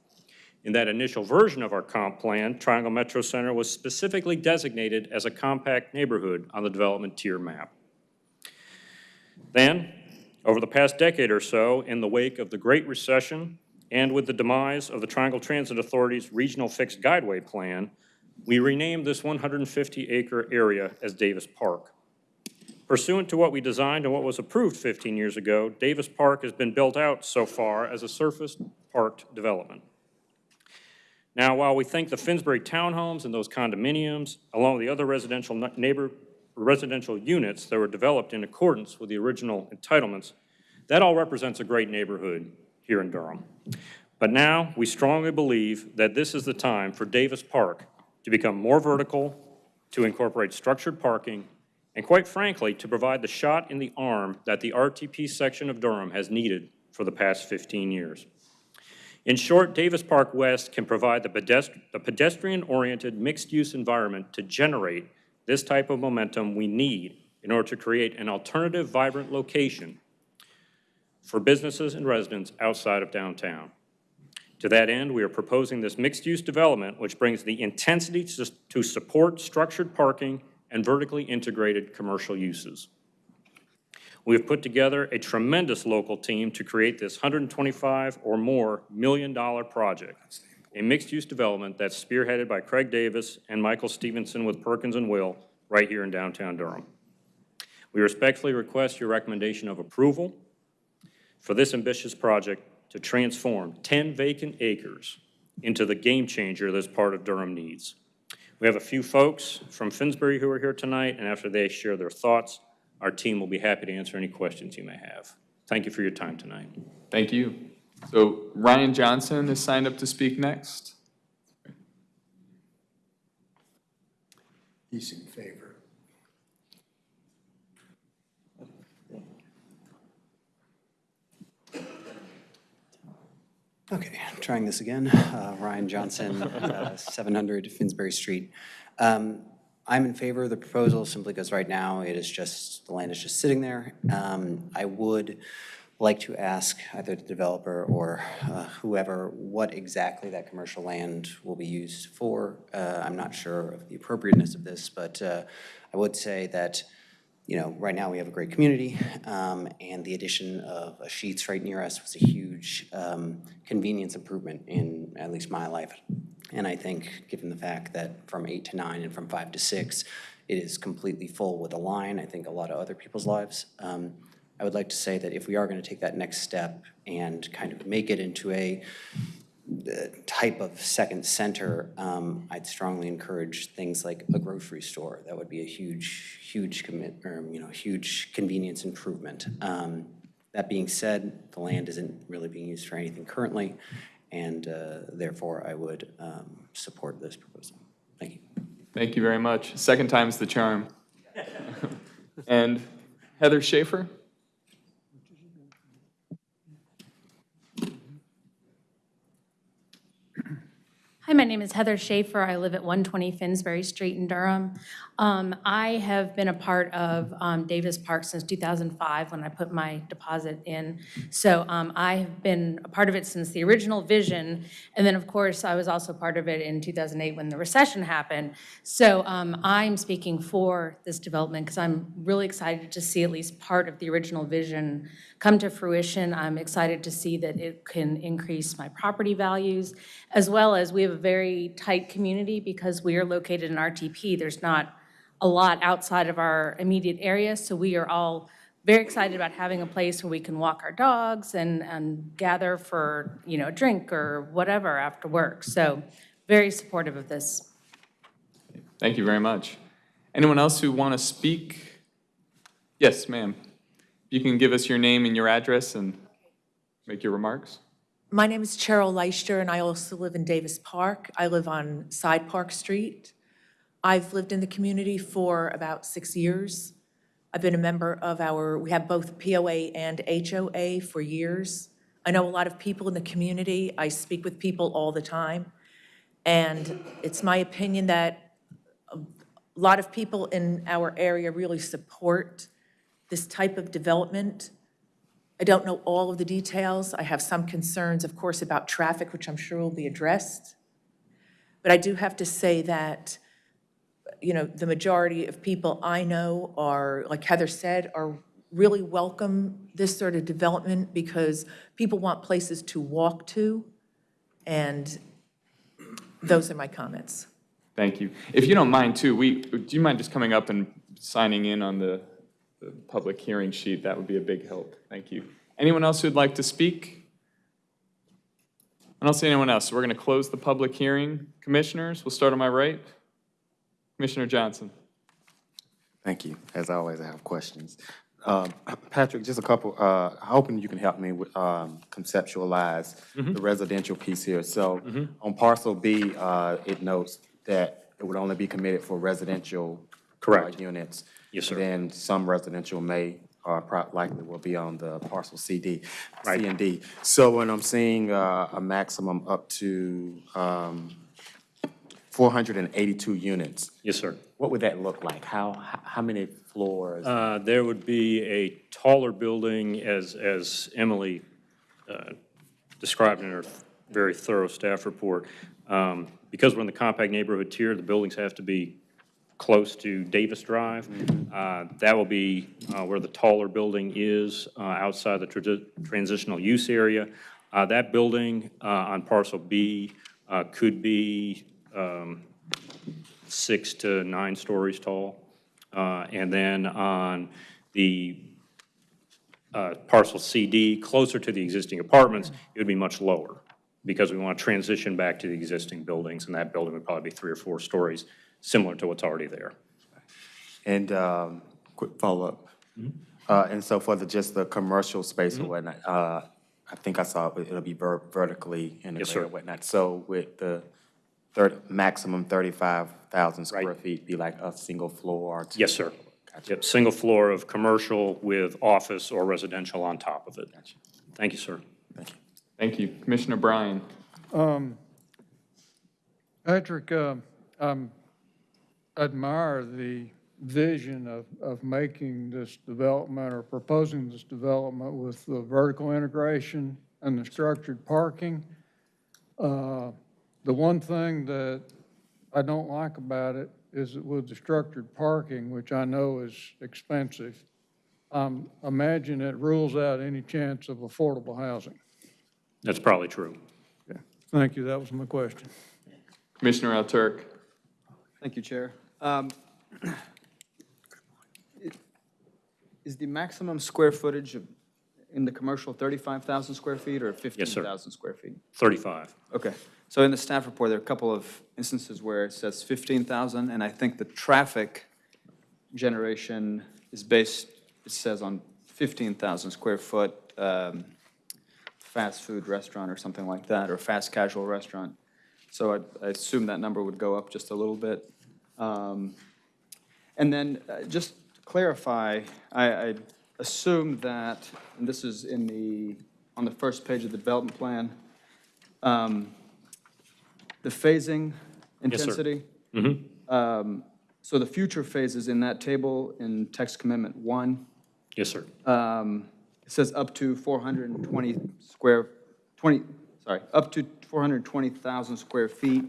In that initial version of our comp plan, Triangle Metro Center was specifically designated as a compact neighborhood on the development tier map. Then, over the past decade or so, in the wake of the Great Recession and with the demise of the Triangle Transit Authority's Regional Fixed Guideway Plan, we renamed this 150-acre area as Davis Park. Pursuant to what we designed and what was approved 15 years ago, Davis Park has been built out so far as a surface parked development. Now, while we think the Finsbury townhomes and those condominiums, along with the other residential neighbor, residential units that were developed in accordance with the original entitlements, that all represents a great neighborhood here in Durham. But now, we strongly believe that this is the time for Davis Park to become more vertical, to incorporate structured parking, and quite frankly, to provide the shot in the arm that the RTP section of Durham has needed for the past 15 years. In short, Davis Park West can provide the pedest- the pedestrian-oriented, mixed-use environment to generate this type of momentum we need in order to create an alternative, vibrant location for businesses and residents outside of downtown. To that end, we are proposing this mixed-use development, which brings the intensity to to support structured parking and vertically integrated commercial uses. We have put together a tremendous local team to create this 125 or more million dollar project. a mixed-use development that's spearheaded by Craig Davis and Michael Stevenson with Perkins and Will right here in downtown Durham. We respectfully request your recommendation of approval for this ambitious project to transform 10 vacant acres into the game changer this part of Durham needs. We have a few folks from Finsbury who are here tonight, and after they share their thoughts, our team will be happy to answer any questions you may have. Thank you for your time tonight. Thank you. So Ryan Johnson is signed up to speak next. He's in favor. Okay, trying this again. Uh, Ryan Johnson, uh, 700 Finsbury Street. Um, I'm in favor of the proposal simply because right now it is just, the land is just sitting there. Um, I would like to ask either the developer or uh, whoever what exactly that commercial land will be used for. Uh, I'm not sure of the appropriateness of this, but uh, I would say that you know, right now we have a great community, um, and the addition of a Sheetz right near us was a huge um, convenience improvement in at least my life. And I think, given the fact that from eight to nine and from five to six, it is completely full with a line, I think a lot of other people's lives. Um, I would like to say that if we are going to take that next step and kind of make it into a type of second center, um, I'd strongly encourage things like a grocery store. That would be a huge, huge commit, or, you know, huge convenience improvement. Um, that being said, the land isn't really being used for anything currently, and uh, therefore I would um, support this proposal. Thank you. Thank you very much. Second time's the charm. And Heather Schaefer? Hi, my name is Heather Schaefer. I live at 120 Finsbury Street in Durham. Um, I have been a part of um, Davis Park since 2005 when I put my deposit in. So um, I have been a part of it since the original vision. And then, of course, I was also part of it in 2008 when the recession happened. So um, I'm speaking for this development because I'm really excited to see at least part of the original vision come to fruition. I'm excited to see that it can increase my property values, as well as we have a very tight community because we are located in RTP. There's not a lot outside of our immediate area, so we are all very excited about having a place where we can walk our dogs and, and gather for, you know, a drink or whatever after work. So very supportive of this. Thank you very much. Anyone else who want to speak? Yes, ma'am. You can give us your name and your address and make your remarks. My name is Cheryl Leister, and I also live in Davis Park. I live on Side Park Street. I've lived in the community for about six years. I've been a member of our, we have both POA and HOA for years. I know a lot of people in the community. I speak with people all the time. And it's my opinion that a lot of people in our area really support this type of development. I don't know all of the details. I have some concerns, of course, about traffic, which I'm sure will be addressed. But I do have to say that, you know, the majority of people I know are, like Heather said, are really welcome this sort of development because people want places to walk to. And those are my comments. Thank you. If you don't mind too, we, do you mind just coming up and signing in on the, the public hearing sheet? That would be a big help. Thank you. Anyone else who'd like to speak? I don't see anyone else, so we're going to close the public hearing. Commissioners, we'll start on my right. Commissioner Johnson. Thank you. As always, I have questions. Um, Patrick, just a couple, uh, hoping you can help me with, um, conceptualize Mhm. the residential piece here. So Mhm. on parcel B, uh, it notes that it would only be committed for residential uh, Correct. units. Yes, sir. Then some residential may, or pro- likely will be on the parcel CD, C and D. So when I'm seeing uh, a maximum up to um, 482 units. Yes, sir. What would that look like? How, how many floors? Uh, There would be a taller building, as, as Emily uh, described in her very thorough staff report. Um, Because we're in the compact neighborhood tier, the buildings have to be close to Davis Drive. Uh, That will be uh, where the taller building is, uh, outside the tradi- transitional use area. Uh, That building uh, on parcel B uh, could be um, six to nine stories tall. Uh, And then on the uh, parcel CD, closer to the existing apartments, it would be much lower because we want to transition back to the existing buildings, and that building would probably be three or four stories, similar to what's already there. And um, quick follow-up. Uh, And so for the, just the commercial space and whatnot, uh, I think I saw it- it'll be ver- vertically integrated sir. and whatnot. So with the thirty, maximum 35,000 square feet, be like a single floor? or two- Yes, sir. Yep, single floor of commercial with office or residential on top of it. Thank you, sir. Thank you. Commissioner Bryan? Um, Patrick, uh, um, admire the vision of, of making this development or proposing this development with the vertical integration and the structured parking. Uh, The one thing that I don't like about it is that with the structured parking, which I know is expensive, um, imagine it rules out any chance of affordable housing. That's probably true. Yeah. Thank you, that was my question. Commissioner Alturk? Thank you, Chair. Um, it- Is the maximum square footage of- in the commercial 35,000 square feet or 15,000 square feet? 35. Okay, so in the staff report, there are a couple of instances where it says 15,000, and I think the traffic generation is based, it says on 15,000 square foot um, fast food restaurant or something like that, or fast casual restaurant. So I- I assume that number would go up just a little bit. Um, And then, uh, just to clarify, I I assume that, and this is in the, on the first page of the development plan, um, the phasing intensity. Yes, sir. Mhm. Um, So the future phases in that table in text commitment one, Yes, sir. um, it says up to 420 square, 20, sorry, up to 420,000 square feet.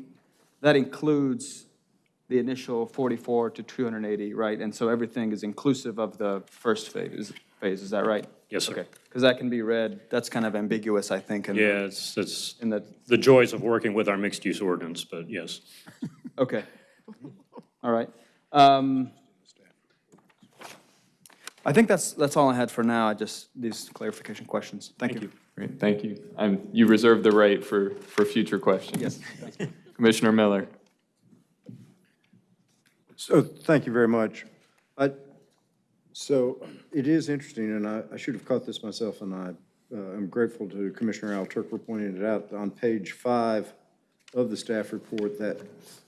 That includes the initial 44 to 280, right? And so everything is inclusive of the first phase, phase, is that right? Yes, sir. Okay, because that can be read, that's kind of ambiguous, I think. in the- Yeah, it's, it's In the, the joys of working with our mixed-use ordinance, but yes. okay. All right. Um, I think that's, that's all I had for now, I just, these clarification questions. Thank you. Great, thank you. Um, You reserve the right for, for future questions. Yes. Commissioner Miller? So, thank you very much. I, so it is interesting, and I, I should have caught this myself, and I, uh, I'm grateful to Commissioner Al Turk for pointing it out. On page five of the staff report, that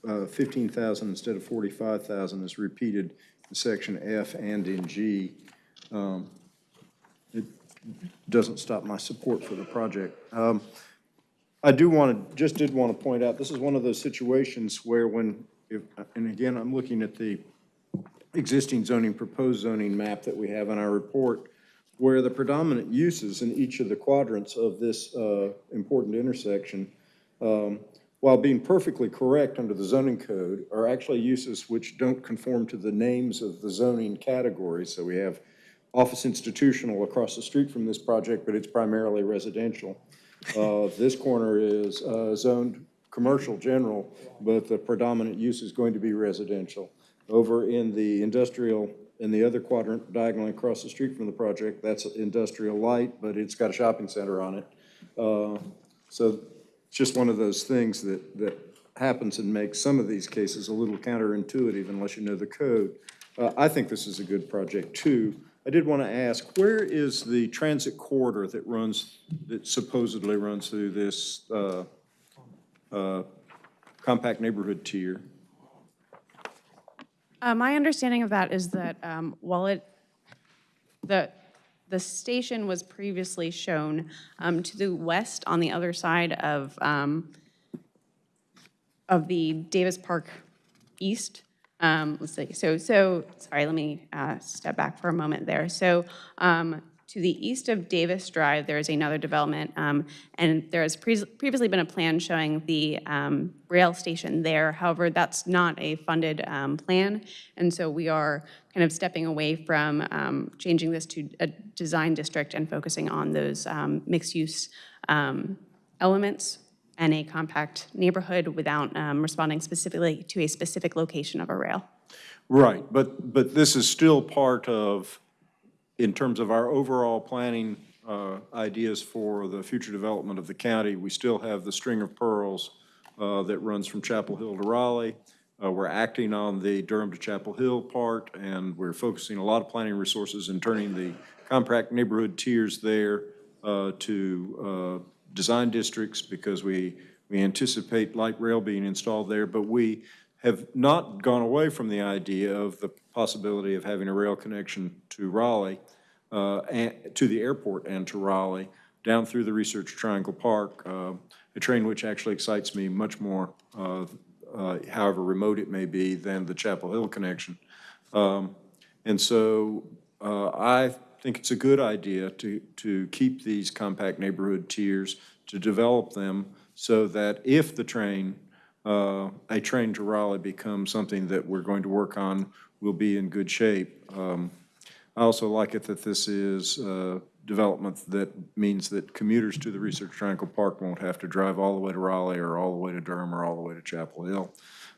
uh, 15,000 instead of 45,000 is repeated in section F and in G. Um, It doesn't stop my support for the project. Um, I do want to, just did want to point out, this is one of those situations where when, if, and again, I'm looking at the existing zoning, proposed zoning map that we have in our report, where the predominant uses in each of the quadrants of this uh, important intersection, um, while being perfectly correct under the zoning code, are actually uses which don't conform to the names of the zoning categories. So we have office institutional across the street from this project, but it's primarily residential. Uh, This corner is uh, zoned commercial general, but the predominant use is going to be residential. Over in the industrial, in the other quadrant diagonally across the street from the project, that's industrial light, but it's got a shopping center on it. Uh, So it's just one of those things that, that happens and makes some of these cases a little counterintuitive unless you know the code. Uh, I think this is a good project, too. I did want to ask, where is the transit corridor that runs, that supposedly runs through this uh, uh, compact neighborhood tier? Uh, My understanding of that is that um, while it, the, the station was previously shown um, to the west on the other side of, um, of the Davis Park East. Um, Let's see, so, so, sorry, let me uh, step back for a moment there. So um, to the east of Davis Drive, there is another development, um, and there has pre- previously been a plan showing the um, rail station there. However, that's not a funded um, plan, and so we are kind of stepping away from um, changing this to a design district and focusing on those um, mixed-use um, elements and a compact neighborhood without responding specifically to a specific location of a rail. Right, but, but this is still part of, in terms of our overall planning uh, ideas for the future development of the county, we still have the string of pearls uh, that runs from Chapel Hill to Raleigh. Uh, We're acting on the Durham to Chapel Hill part, and we're focusing a lot of planning resources and turning the compact neighborhood tiers there uh, to uh, design districts because we, we anticipate light rail being installed there, but we have not gone away from the idea of the possibility of having a rail connection to Raleigh, uh, and, to the airport and to Raleigh, down through the Research Triangle Park, uh, a train which actually excites me much more, uh, uh, however remote it may be, than the Chapel Hill connection. Um, And so uh, I think it's a good idea to, to keep these compact neighborhood tiers, to develop them so that if the train, uh, a train to Raleigh becomes something that we're going to work on, we'll be in good shape. Um, I also like it that this is uh, development that means that commuters to the Research Triangle Park won't have to drive all the way to Raleigh or all the way to Durham or all the way to Chapel Hill.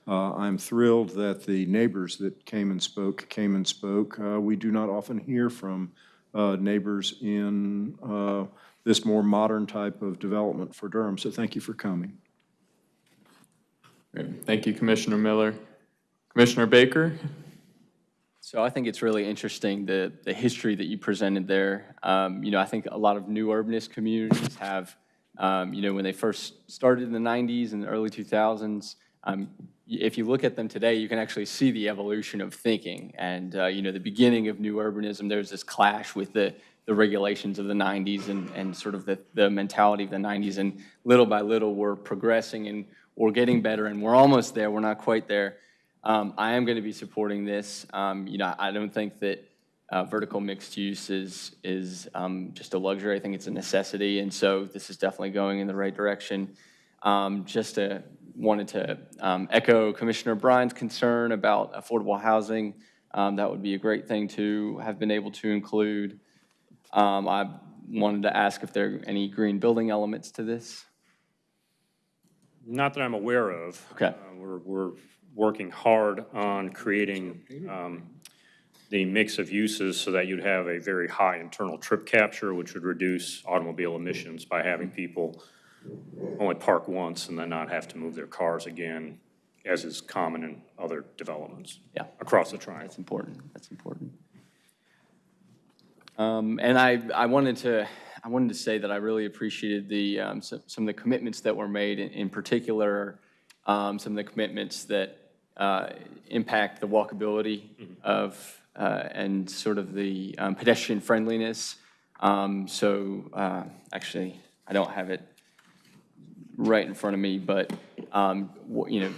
Uh, I'm thrilled that the neighbors that came and spoke, came and spoke. Uh, We do not often hear from uh, neighbors in uh, this more modern type of development for Durham, so thank you for coming. Thank you, Commissioner Miller. Commissioner Baker? So I think it's really interesting, the, the history that you presented there. Um, You know, I think a lot of new urbanist communities have, um, you know, when they first started in the 90s and the early 2000s, um, if you look at them today, you can actually see the evolution of thinking. And, uh, you know, the beginning of new urbanism, there's this clash with the, the regulations of the 90s and, and sort of the, the mentality of the 90s. And little by little, we're progressing and we're getting better and we're almost there. We're not quite there. Um, I am going to be supporting this. Um, You know, I don't think that uh, vertical mixed use is, is um, just a luxury. I think it's a necessity, and so this is definitely going in the right direction. Um, Just to, wanted to um, echo Commissioner Bryan's concern about affordable housing. Um, That would be a great thing to have been able to include. I wanted to ask if there are any green building elements to this. Not that I'm aware of. Okay. Uh, We're, we're working hard on creating um, the mix of uses so that you'd have a very high internal trip capture, which would reduce automobile emissions by having people only park once and then not have to move their cars again, as is common in other developments. Yeah. Across the triangle. That's important, that's important. Um, And I, I wanted to, I wanted to say that I really appreciated the, um, some some of the commitments that were made, in- in particular, um, some of the commitments that uh, impact the walkability of, uh, and sort of the um, pedestrian friendliness. Um, So, uh, actually, I don't have it right in front of me, but, um, you know,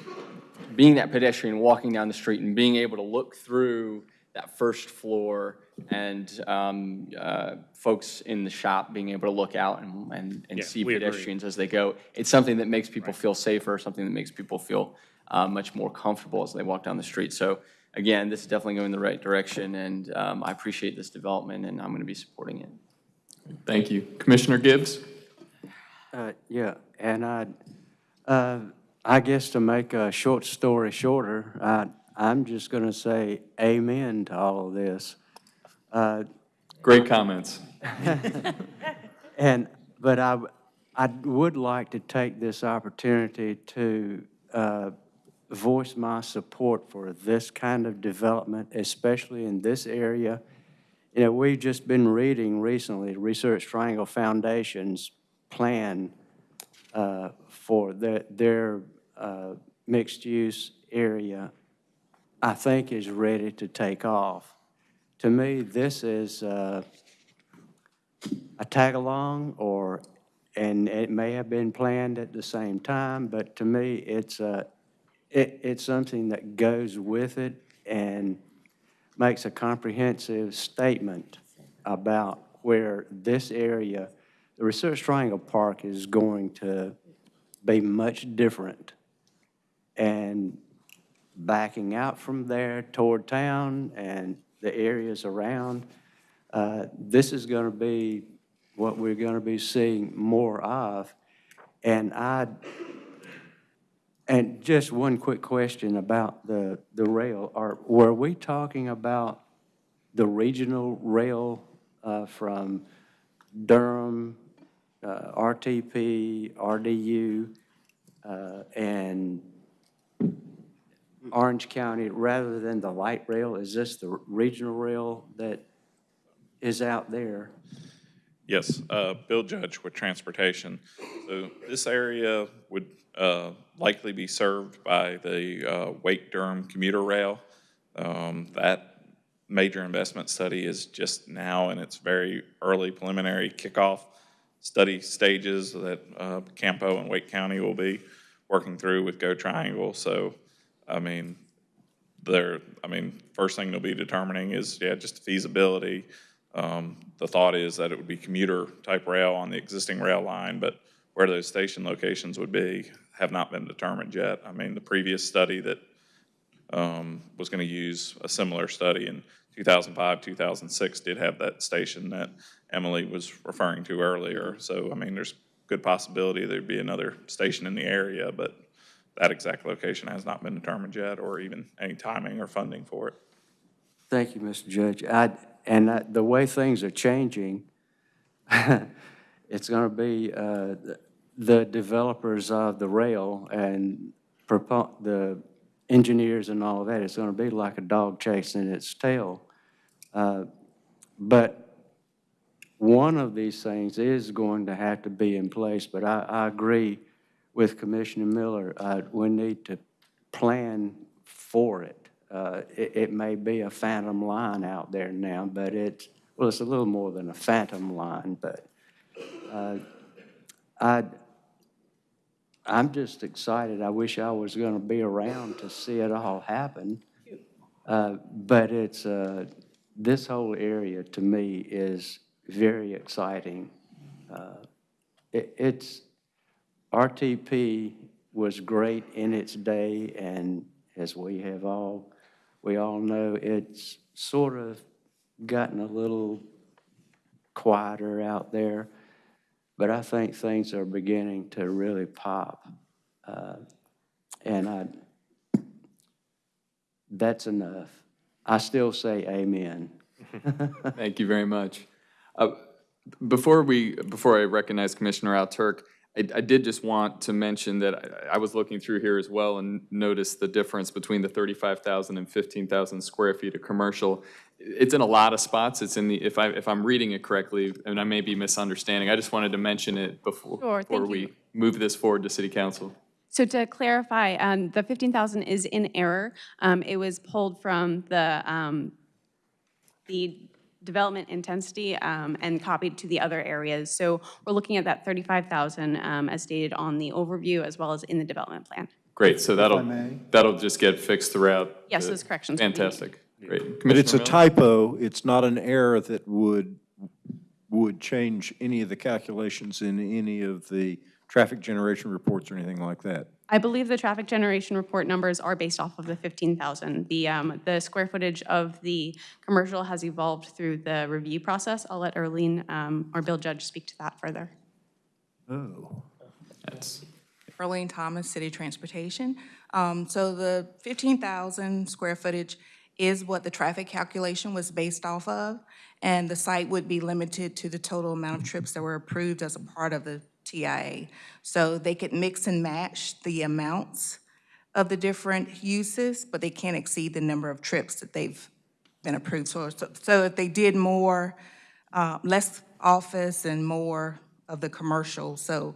being that pedestrian walking down the street and being able to look through that first floor and um, uh, folks in the shop being able to look out and, and, and Yeah, see we agree. pedestrians as they go. It's something that makes people feel safer, something that makes people feel uh, much more comfortable as they walk down the street. So again, this is definitely going in the right direction, and um, I appreciate this development, and I'm going to be supporting it. Thank you. Commissioner Gibbs? Uh, Yeah, and I, uh, I guess to make a short story shorter, I, I'm just going to say amen to all of this. Great comments. And, but I, I would like to take this opportunity to uh, voice my support for this kind of development, especially in this area. You know, we've just been reading recently, Research Triangle Foundation's plan uh, for their, their uh, mixed-use area, I think is ready to take off. To me, this is uh, a tag-along or, and it may have been planned at the same time, but to me, it's a, it, it's something that goes with it and makes a comprehensive statement about where this area, the Research Triangle Park is going to be much different. And backing out from there toward town and the areas around, uh, this is going to be what we're going to be seeing more of. And I, and just one quick question about the, the rail. Are, were we talking about the regional rail uh, from Durham, uh, RTP, RDU, uh, and Orange County, rather than the light rail? Is this the regional rail that is out there? Yes, uh, Bill Judge with Transportation. So this area would uh, likely be served by the uh, Wake Durham commuter rail. Um, That major investment study is just now in its very early preliminary kickoff study stages that uh, Campo and Wake County will be working through with Go Triangle. So, I mean, there, I mean, first thing they'll be determining is, yeah, just feasibility. Um, The thought is that it would be commuter-type rail on the existing rail line, but where those station locations would be have not been determined yet. I mean, the previous study that um, was going to use a similar study in 2005, 2006 did have that station that Emily was referring to earlier. So, I mean, there's good possibility there'd be another station in the area, but that exact location has not been determined yet, or even any timing or funding for it. Thank you, Mr. Judge. I, and I- the way things are changing, it's going to be uh, the developers of the rail and the engineers and all of that, it's going to be like a dog chasing its tail. Uh, But one of these things is going to have to be in place, but I, I agree with Commissioner Miller. Uh, We need to plan for it. Uh, It, it may be a phantom line out there now, but it's, well, it's a little more than a phantom line, but uh, I, I'm just excited. I wish I was going to be around to see it all happen. Uh, But it's, uh, this whole area to me is very exciting. Uh, it- It's, RTP was great in its day, and as we have all, we all know, it's sort of gotten a little quieter out there. But I think things are beginning to really pop. Uh, And I, that's enough. I still say amen. Thank you very much. Uh, Before we, before I recognize Commissioner Alturk, I, I did just want to mention that I, I was looking through here as well and noticed the difference between the 35,000 and 15,000 square feet of commercial. It's in a lot of spots. It's in the, if I, if I'm reading it correctly, and I may be misunderstanding, I just wanted to mention it before, Sure, before thank we you. move this forward to city council. So to clarify, um, the 15,000 is in error. Um, It was pulled from the, um, the development intensity um, and copied to the other areas. So we're looking at that 35,000 um, as stated on the overview as well as in the development plan. Great, so that'll, that'll just get fixed throughout. Yes, the- those corrections will be made. Fantastic, great. But it's a typo, it's not an error that would, would change any of the calculations in any of the traffic generation reports or anything like that. I believe the traffic generation report numbers are based off of the 15,000. The, um, the square footage of the commercial has evolved through the review process. I'll let Arlene um, or Bill Judge speak to that further. Oh. That's, Arlene Thomas, City Transportation. Um, So the 15,000 square footage is what the traffic calculation was based off of, and the site would be limited to the total amount of trips that were approved as a part of the TIA. So they could mix and match the amounts of the different uses, but they can't exceed the number of trips that they've been approved. So, so- so if they did more, uh, less office and more of the commercial, so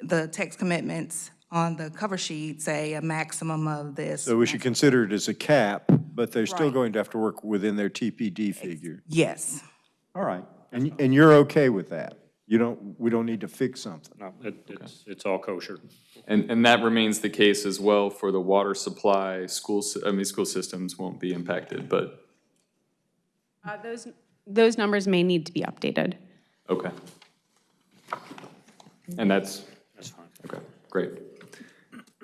the text commitments on the cover sheet say a maximum of this. So we should consider it as a cap, but they're still Right. going to have to work within their TPD figure. Yes. All right. And, and you're okay with that? You don't, we don't need to fix something? No, it- it's, it's all kosher. And, and that remains the case as well for the water supply, schools, I mean, school systems won't be impacted, but, Uh, Those, those numbers may need to be updated. okay. And that's, That's fine. okay, great.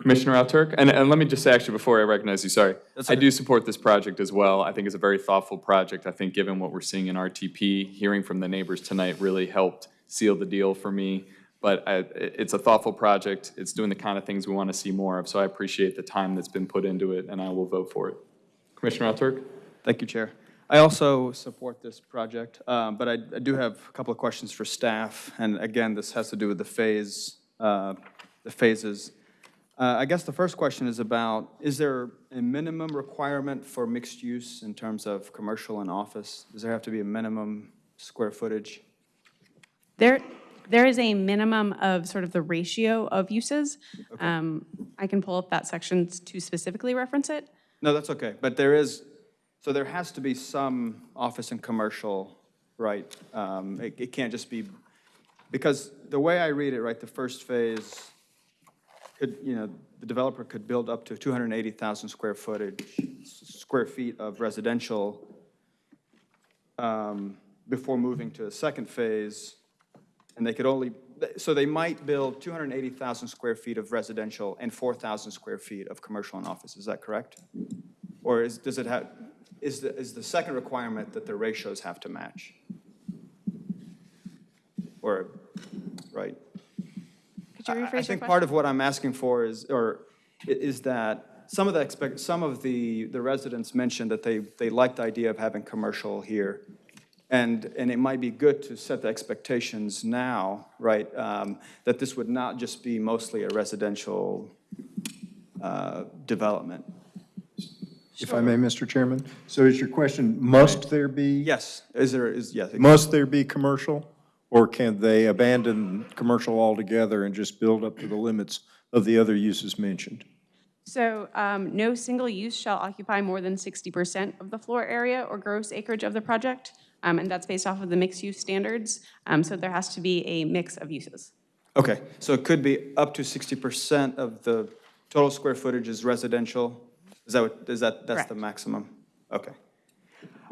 Commissioner Alturk, and, and let me just say, actually, before I recognize you, sorry, I do support this project as well. I think it's a very thoughtful project. I think given what we're seeing in RTP, hearing from the neighbors tonight really helped seal the deal for me. but I- it's a thoughtful project. It's doing the kind of things we want to see more of, so I appreciate the time that's been put into it, and I will vote for it. Commissioner Alturk? Thank you, Chair. I also support this project, um, but I I do have a couple of questions for staff. And again, this has to do with the phase, uh, the phases. Uh, I guess the first question is about, is there a minimum requirement for mixed use in terms of commercial and office? Does there have to be a minimum square footage? There, there is a minimum of sort of the ratio of uses. Um, I can pull up that section to specifically reference it. No, that's okay, but there is, so there has to be some office and commercial, right? Um, It it can't just be, because the way I read it, right, the first phase could, you know, the developer could build up to 280,000 square footage, square feet of residential um, before moving to a second phase, and they could only, so they might build 280,000 square feet of residential and 4,000 square feet of commercial and office, is that correct? Or is, does it have, is the, is the second requirement that the ratios have to match? Or, right? Could you I- I rephrase your think part of what I'm asking for is, or is that some of the expect, some of the, the residents mentioned that they, they like the idea of having commercial here. And, and it might be good to set the expectations now, right? um, That this would not just be mostly a residential uh, development. If I may, Mr. Chairman? So is your question, must there be? Yes, is there, is, yes. Must there be commercial? Or can they abandon commercial altogether and just build up to the limits of the other uses mentioned? So um, no single use shall occupy more than 60% of the floor area or gross acreage of the project, um, and that's based off of the mixed-use standards. Um, So there has to be a mix of uses. Okay, so it could be up to 60% of the total square footage is residential? Is that what, is that, that's the maximum? Okay.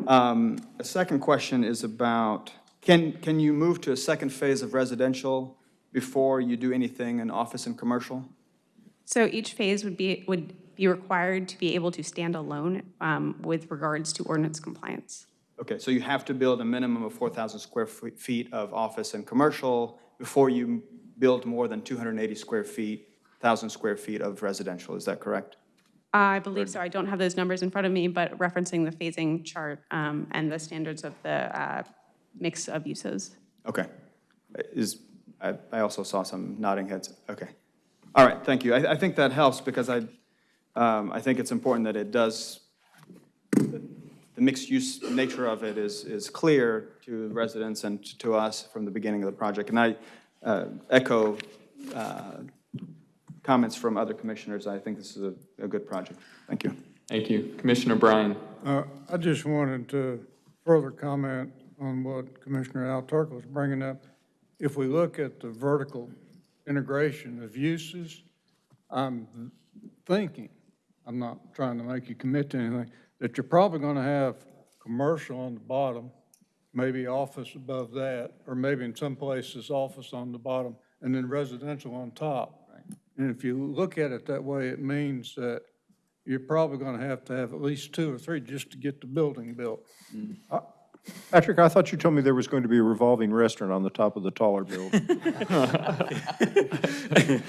Um, A second question is about, can, can you move to a second phase of residential before you do anything in office and commercial? So each phase would be, would be required to be able to stand alone um, with regards to ordinance compliance. Okay, so you have to build a minimum of 4,000 square feet of office and commercial before you build more than 280 square feet, 1,000 square feet of residential, is that correct? I believe so. I don't have those numbers in front of me, but referencing the phasing chart um, and the standards of the uh, mix of uses. Okay. Is, I, I also saw some nodding heads. Okay. All right, thank you. I, I think that helps because I, um, I think it's important that it does, mixed-use nature of it is, is clear to residents and to us from the beginning of the project. And I uh, echo uh, comments from other commissioners. I think this is a, a good project. Thank you. Thank you. Commissioner Bryan? Uh, I just wanted to further comment on what Commissioner Al Turk was bringing up. If we look at the vertical integration of uses, I'm thinking, I'm not trying to make you commit to anything, that you're probably going to have commercial on the bottom, maybe office above that, or maybe in some places, office on the bottom, and then residential on top. And if you look at it that way, it means that you're probably going to have to have at least two or three just to get the building built. Mm. Patrick, I thought you told me there was going to be a revolving restaurant on the top of the taller building.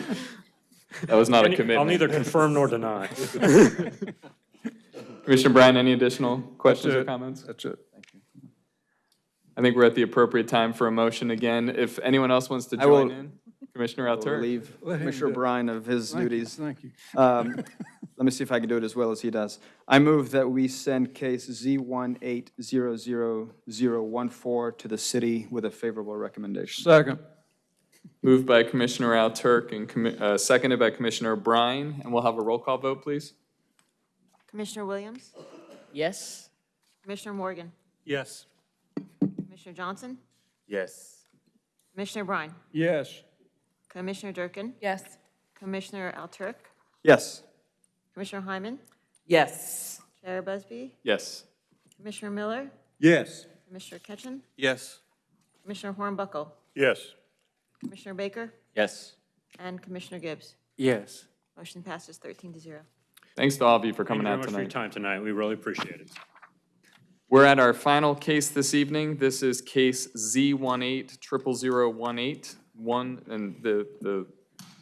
That was not a I'll commitment. neither confirm nor deny. Commissioner Bryan, any additional questions or it. comments? That's it. Thank you. I think we're at the appropriate time for a motion again. If anyone else wants to I will- join in, Commissioner I'll Altur. Relieve Let him Commissioner do it. Bryan of his Thank you, duties. Thank you. Um, Let me see if I can do it as well as he does. I move that we send case Z1800014 to the city with a favorable recommendation. Second. Moved by Commissioner Alturk and commi- uh, seconded by Commissioner Bryan, and we'll have a roll call vote, please. Commissioner Williams? Yes? Commissioner Morgan? Yes. Commissioner Johnson? Yes. Commissioner Bryan? Yes. Commissioner Durkin? Yes. Commissioner Alturk? Yes. Commissioner Hyman? Yes. Chair Busby? Yes. Commissioner Miller? Yes. Commissioner Ketchum? Yes. Commissioner Hornbuckle? Yes. Commissioner Baker? Yes. And Commissioner Gibbs? Yes. Motion passes 13 to 0. Thanks to all of you for Thank coming you very out much for your tonight. time tonight. We really appreciate it. We're at our final case this evening. This is case Z180018. one, and the, the,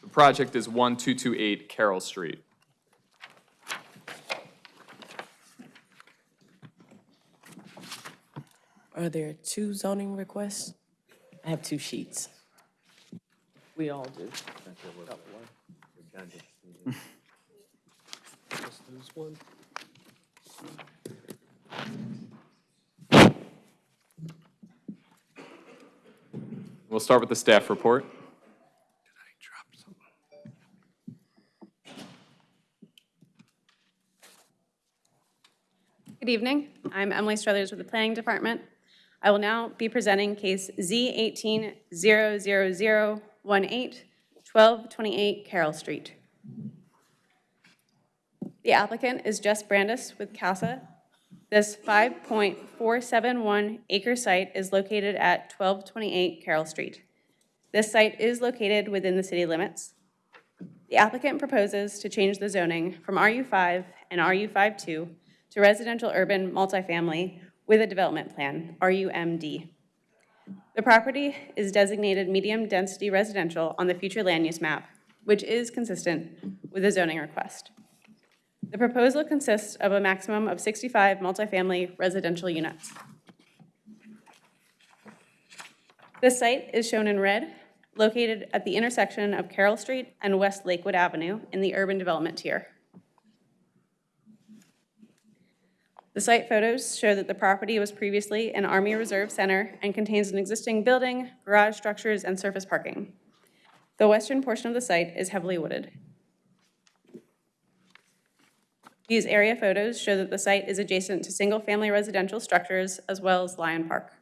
the project is 1228 Carroll Street. Are there two zoning requests? I have two sheets. We all do. We'll start with the staff report. Good evening. I'm Emily Struthers with the Planning Department. I will now be presenting case Z 18-00018, 1228 Carroll Street. The applicant is Jess Brandis with CASA. This 5.471 acre site is located at 1228 Carroll Street. This site is located within the city limits. The applicant proposes to change the zoning from RU5 and RU52 to residential urban multifamily with a development plan, RUMD. The property is designated medium-density residential on the future land use map, which is consistent with the zoning request. The proposal consists of a maximum of 65 multifamily residential units. This site is shown in red, located at the intersection of Carroll Street and West Lakewood Avenue in the urban development tier. The site photos show that the property was previously an Army Reserve Center and contains an existing building, garage structures, and surface parking. The western portion of the site is heavily wooded. These area photos show that the site is adjacent to single-family residential structures as well as Lyon Park.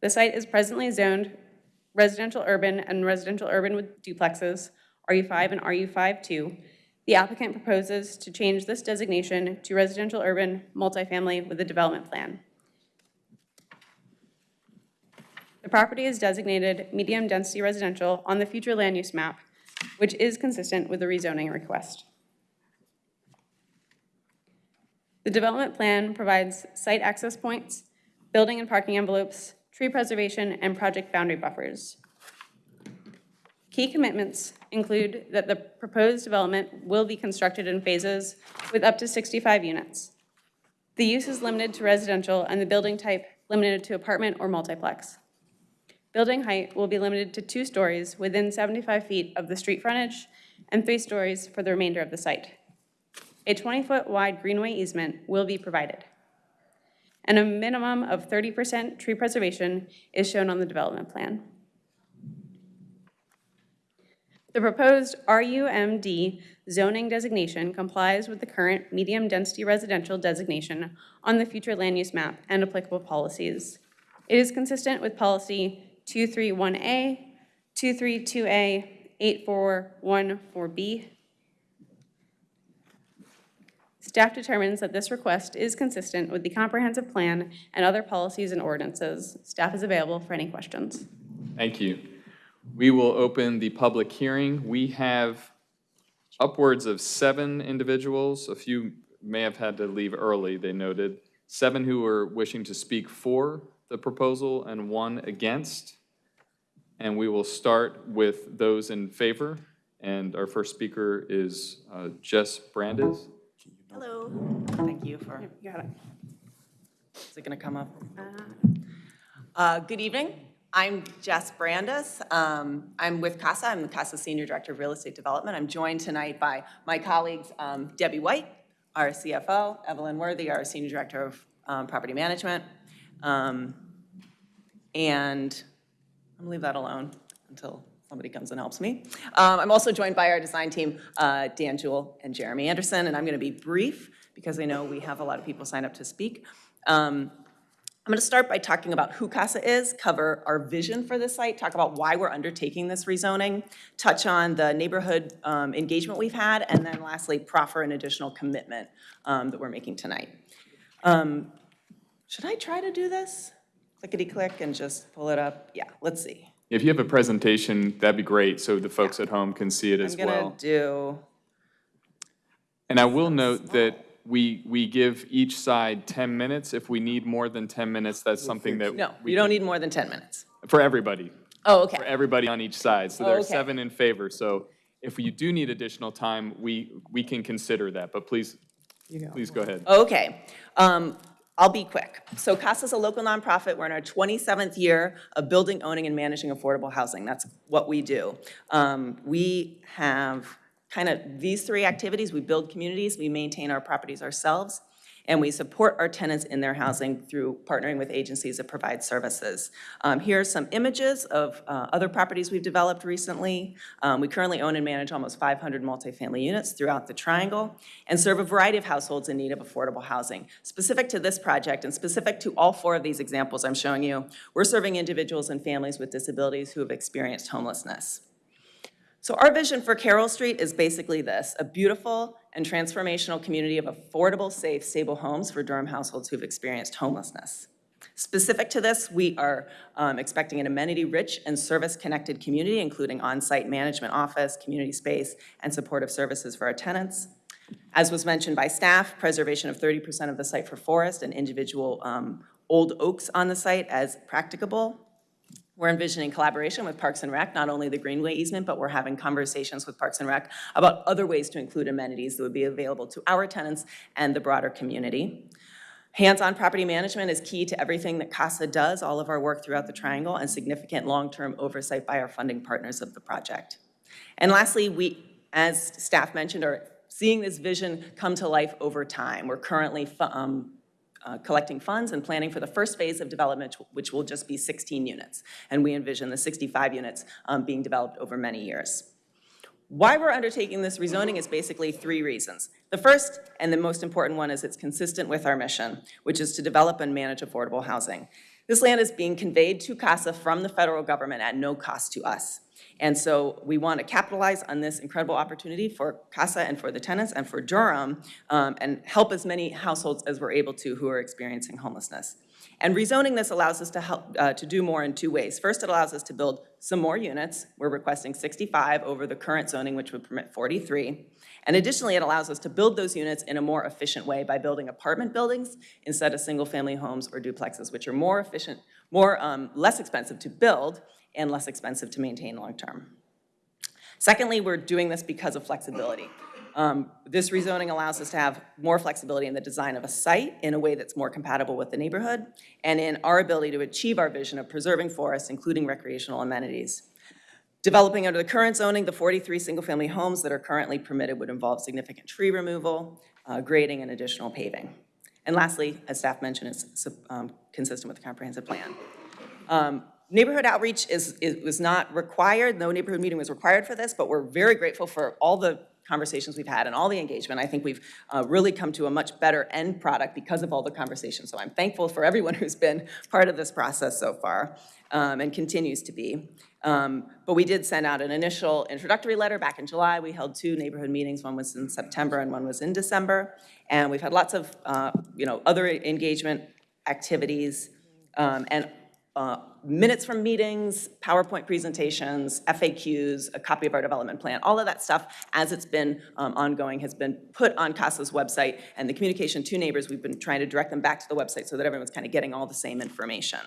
The site is presently zoned residential urban and residential urban with duplexes, RU5 and RU52. The applicant proposes to change this designation to residential urban multifamily with a development plan. The property is designated medium-density residential on the future land use map, which is consistent with the rezoning request. The development plan provides site access points, building and parking envelopes, tree preservation, and project boundary buffers. Key commitments include that the proposed development will be constructed in phases with up to 65 units. The use is limited to residential and the building type limited to apartment or multiplex. Building height will be limited to two stories within 75 feet of the street frontage and three stories for the remainder of the site. A 20-foot wide greenway easement will be provided. And a minimum of 30% tree preservation is shown on the development plan. The proposed RUMD zoning designation complies with the current medium-density residential designation on the future land use map and applicable policies. It is consistent with policy 231A, 232A, 8414B. Staff determines that this request is consistent with the comprehensive plan and other policies and ordinances. Staff is available for any questions. Thank you. We will open the public hearing. We have upwards of seven individuals. A few may have had to leave early, they noted. Seven who are wishing to speak for the proposal and one against. And we will start with those in favor. And our first speaker is uh, Jess Brandes. Hello, thank you for, You got it. is it going to come up? Uh, Good evening, I'm Jess Brandis. Um, I'm with CASA, I'm the CASA Senior Director of Real Estate Development. I'm joined tonight by my colleagues um, Debbie White, our CFO, Evelyn Worthy, our Senior Director of um, Property Management. Um, And I'm gonna leave that alone until somebody comes and helps me. Um, I'm also joined by our design team, uh, Dan Jewell and Jeremy Anderson, and I'm to be brief because I know we have a lot of people sign up to speak. Um, I'm going to start by talking about who CASA is, cover our vision for this site, talk about why we're undertaking this rezoning, touch on the neighborhood um, engagement we've had, and then lastly, proffer an additional commitment um, that we're making tonight. Um, Should I try to do this? Clickety-click and just pull it up? Yeah, let's see. If you have a presentation, that'd be great, so the folks at home can see it as I'm gonna well. do, And I will note that we, we give each side 10 minutes. If we need more than 10 minutes, that's something that. No, we you don't can- need more than 10 minutes. For everybody. Oh, okay. For everybody on each side. So Oh, there are okay. seven in favor. So if you do need additional time, we, we can consider that. But please, please go ahead. Okay, um, I'll be quick. So CASA's a local nonprofit. We're in our 27th year of building, owning, and managing affordable housing. That's what we do. Um, We have kind of these three activities. We build communities, we maintain our properties ourselves, and we support our tenants in their housing through partnering with agencies that provide services. Um, Here are some images of uh, other properties we've developed recently. Um, We currently own and manage almost 500 multifamily units throughout the Triangle and serve a variety of households in need of affordable housing. Specific to this project and specific to all four of these examples I'm showing you, we're serving individuals and families with disabilities who have experienced homelessness. So our vision for Carroll Street is basically this, a beautiful and transformational community of affordable, safe, stable homes for Durham households who've experienced homelessness. Specific to this, we are um, expecting an amenity-rich and service-connected community, including on-site management office, community space, and supportive services for our tenants. As was mentioned by staff, preservation of 30% of the site for forest and individual um, old oaks on the site as practicable. We're envisioning collaboration with Parks and Rec, not only the Greenway easement, but we're having conversations with Parks and Rec about other ways to include amenities that would be available to our tenants and the broader community. Hands-on property management is key to everything that CASA does, all of our work throughout the Triangle, and significant long-term oversight by our funding partners of the project. And lastly, we, as staff mentioned, are seeing this vision come to life over time. We're currently um, uh, collecting funds and planning for the first phase of development, which will just be 16 units. And we envision the 65 units um, being developed over many years. Why we're undertaking this rezoning is basically three reasons. The first and the most important one is it's consistent with our mission, which is to develop and manage affordable housing. This land is being conveyed to CASA from the federal government at no cost to us. And so we want to capitalize on this incredible opportunity for CASA and for the tenants and for Durham um, and help as many households as we're able to who are experiencing homelessness. And rezoning this allows us to help, uh, to do more in two ways. First, it allows us to build some more units. We're requesting 65 over the current zoning, which would permit 43. And additionally, it allows us to build those units in a more efficient way by building apartment buildings instead of single-family homes or duplexes, which are more efficient, more, um, less expensive to build and less expensive to maintain long-term. Secondly, we're doing this because of flexibility. Um, This rezoning allows us to have more flexibility in the design of a site in a way that's more compatible with the neighborhood and in our ability to achieve our vision of preserving forests, including recreational amenities. Developing under the current zoning, the 43 single-family homes that are currently permitted would involve significant tree removal, uh, grading, and additional paving. And lastly, as staff mentioned, it's um, consistent with the comprehensive plan. Um, Neighborhood outreach is, is, was not required, no neighborhood meeting was required for this, but we're very grateful for all the conversations we've had and all the engagement. I think we've uh, really come to a much better end product because of all the conversations. So I'm thankful for everyone who's been part of this process so far um, and continues to be. Um, But we did send out an initial introductory letter back in July. We held two neighborhood meetings, one was in September and one was in December. And we've had lots of, uh, you know, other engagement activities um, and uh, minutes from meetings, PowerPoint presentations, FAQs, a copy of our development plan, all of that stuff, as it's been um, ongoing, has been put on CASA's website, and the communication to neighbors, we've been trying to direct them back to the website so that everyone's kind of getting all the same information.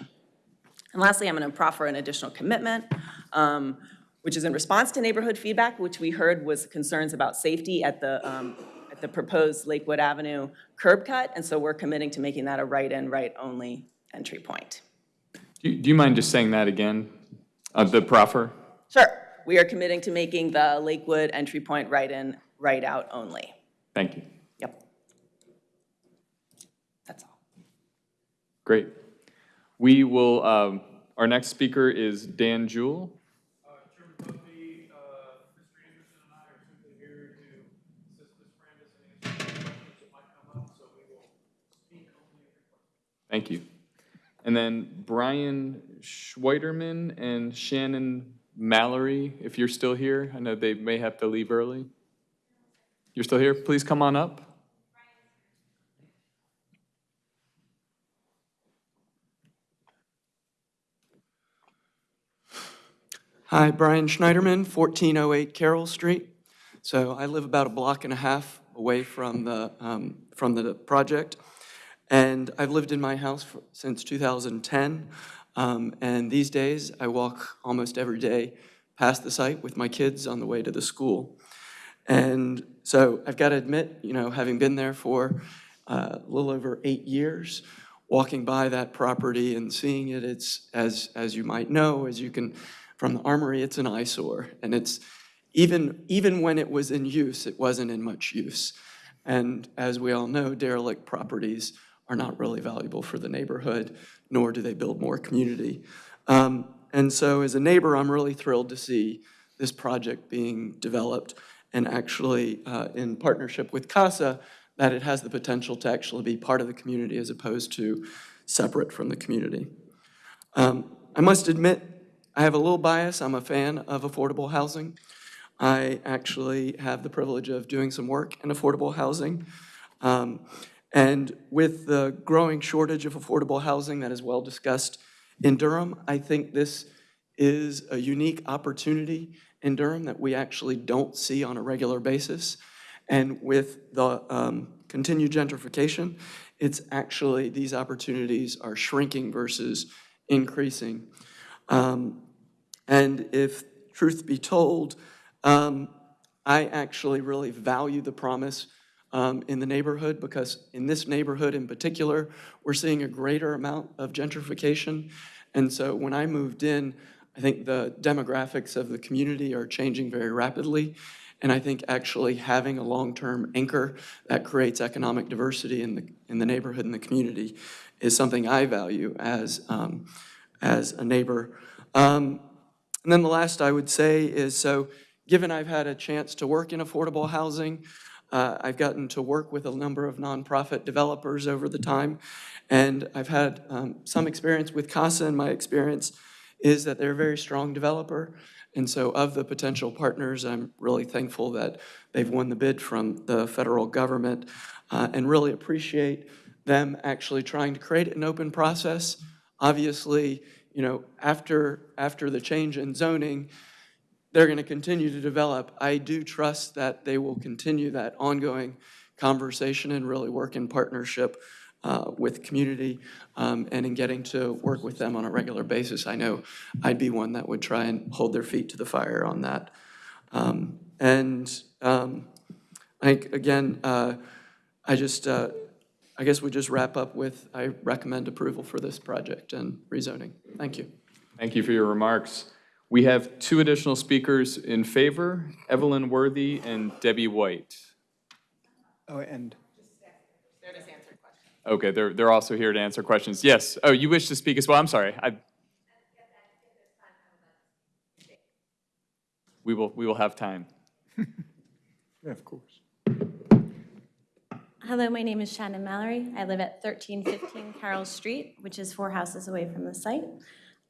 And lastly, I'm going to proffer an additional commitment, um, which is in response to neighborhood feedback, which we heard was concerns about safety at the, um, at the proposed Lakewood Avenue curb cut, and so we're committing to making that a right-in, right-only entry point. Do you- do you mind just saying that again? Uh, The proffer? Sure. We are committing to making the Lakewood entry point right-in, right-out only. Thank you. Yep. That's all. Great. We will, um, our next speaker is Dan Jewell. Thank you. And then Brian Schweiderman and Shannon Mallory, if you're still here. I know they may have to leave early. You're still here? Please come on up. Hi, Brian Schneiderman, 1408 Carroll Street. So I live about a block and a half away from the, um, from the project. And I've lived in my house for- since 2010. Um, And these days, I walk almost every day past the site with my kids on the way to the school. And so I've got to admit, you know, having been there for uh, a little over eight years, walking by that property and seeing it, it's, as, as you might know, as you can, from the Armory, it's an eyesore. And it's, even, even when it was in use, it wasn't in much use. And as we all know, derelict properties are not really valuable for the neighborhood, nor do they build more community. Um, And so as a neighbor, I'm really thrilled to see this project being developed and actually uh, in partnership with CASA, that it has the potential to actually be part of the community as opposed to separate from the community. Um, I must admit, I have a little bias. I'm a fan of affordable housing. I actually have the privilege of doing some work in affordable housing. Um, And with the growing shortage of affordable housing that is well discussed in Durham, I think this is a unique opportunity in Durham that we actually don't see on a regular basis. And with the um, continued gentrification, it's actually, these opportunities are shrinking versus increasing. Um, And if truth be told, um, I actually really value the promise um, in the neighborhood because in this neighborhood in particular, we're seeing a greater amount of gentrification. And so when I moved in, I think the demographics of the community are changing very rapidly. And I think actually having a long-term anchor that creates economic diversity in the, in the neighborhood and the community is something I value as, um, as a neighbor. Um, and then the last I would say is, so given I've had a chance to work in affordable housing, uh, I've gotten to work with a number of nonprofit developers over the time, and I've had um, some experience with CASA, and my experience is that they're a very strong developer. And so of the potential partners, I'm really thankful that they've won the bid from the federal government uh, and really appreciate them actually trying to create an open process. Obviously, you know, after, after the change in zoning, they're going to continue to develop. I do trust that they will continue that ongoing conversation and really work in partnership uh, with community um, and in getting to work with them on a regular basis. I know I'd be one that would try and hold their feet to the fire on that. Um, And um, I think, again, uh, I just, uh, I guess we just wrap up with, I recommend approval for this project and rezoning. Thank you. Thank you for your remarks. We have two additional speakers in favor, Evelyn Worthy and Debbie White. Oh, and Okay, they're, they're also here to answer questions. Yes, oh, you wish to speak as well? I'm sorry. I. We will, we will have time. Yeah, of course. Hello, my name is Shannon Mallory. I live at 1315 Carroll Street, which is four houses away from the site.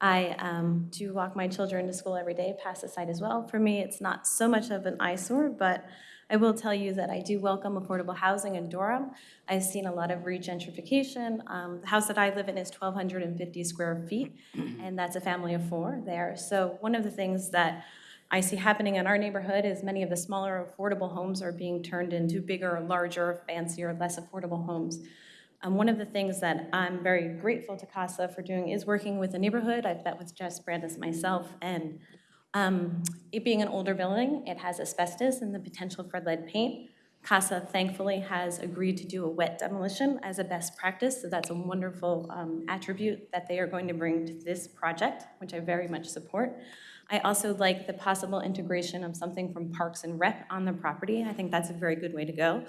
I um, do walk my children to school every day past the site as well. For me, it's not so much of an eyesore, but I will tell you that I do welcome affordable housing in Durham. I've seen a lot of regentrification. Um, The house that I live in is 1,250 square feet, and that's a family of four there. So one of the things that I see happening in our neighborhood is many of the smaller affordable homes are being turned into bigger, larger, fancier, less affordable homes. Um, one of the things that I'm very grateful to CASA for doing is working with the neighborhood. I've met with Jess Brandis myself, and um, it being an older building, it has asbestos and the potential for lead paint. CASA thankfully has agreed to do a wet demolition as a best practice, so that's a wonderful um, attribute that they are going to bring to this project, which I very much support. I also like the possible integration of something from Parks and Rec on the property. I think that's a very good way to go.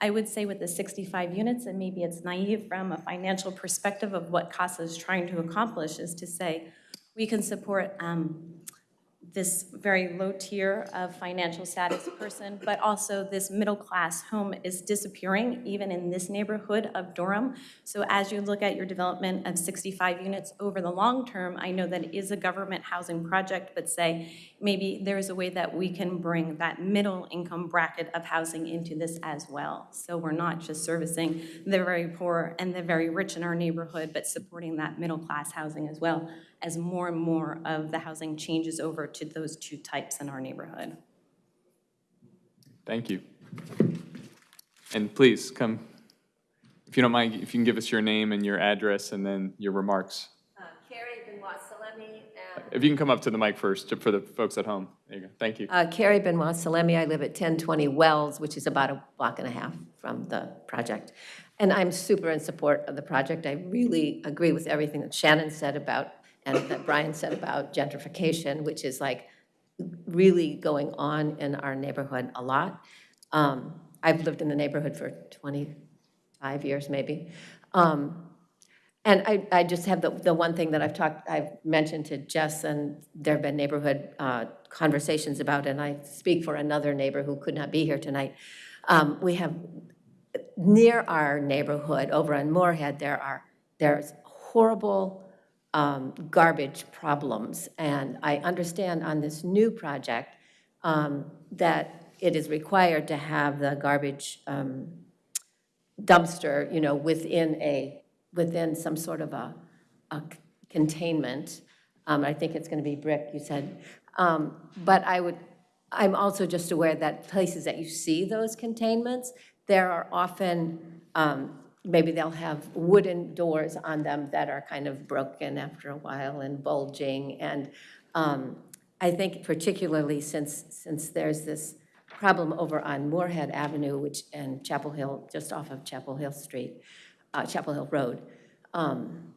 I would say with the 65 units, and maybe it's naive from a financial perspective of what CASA is trying to accomplish, is to say, we can support um, this very low tier of financial status person, but also this middle-class home is disappearing, even in this neighborhood of Durham. So as you look at your development of 65 units over the long term, I know that is a government housing project, but say, maybe there's a way that we can bring that middle income bracket of housing into this as well. So we're not just servicing the very poor and the very rich in our neighborhood, but supporting that middle-class housing as well as more and more of the housing changes over to those two types in our neighborhood. Thank you. And please, come, if you don't mind, if you can give us your name and your address and then your remarks. Carrie Benoit Salemi. If you can come up to the mic first, to- for the folks at home. There you go. Thank you. Uh, Carrie Benoit Salemi. I live at 1020 Wells, which is about a block and a half from the project. And I'm super in support of the project. I really agree with everything that Shannon said about, and that Brian said about gentrification, which is like really going on in our neighborhood a lot. Um, I've lived in the neighborhood for 25 years, maybe. Um, And I, I just have the, the one thing that I've talked, I've mentioned to Jess, and there have been neighborhood uh, conversations about, and I speak for another neighbor who could not be here tonight. Um, We have, near our neighborhood, over on Morehead, there are, there's horrible um, garbage problems. And I understand on this new project um, that it is required to have the garbage um, dumpster, you know, within a, within some sort of a, a containment. Um, I think it's going to be brick, you said. Um, But I would, I'm also just aware that places that you see those containments, there are often, um, maybe they'll have wooden doors on them that are kind of broken after a while and bulging. And um, I think particularly since, since there's this problem over on Morehead Avenue, which, and Chapel Hill, just off of Chapel Hill Street, uh, Chapel Hill Road, um,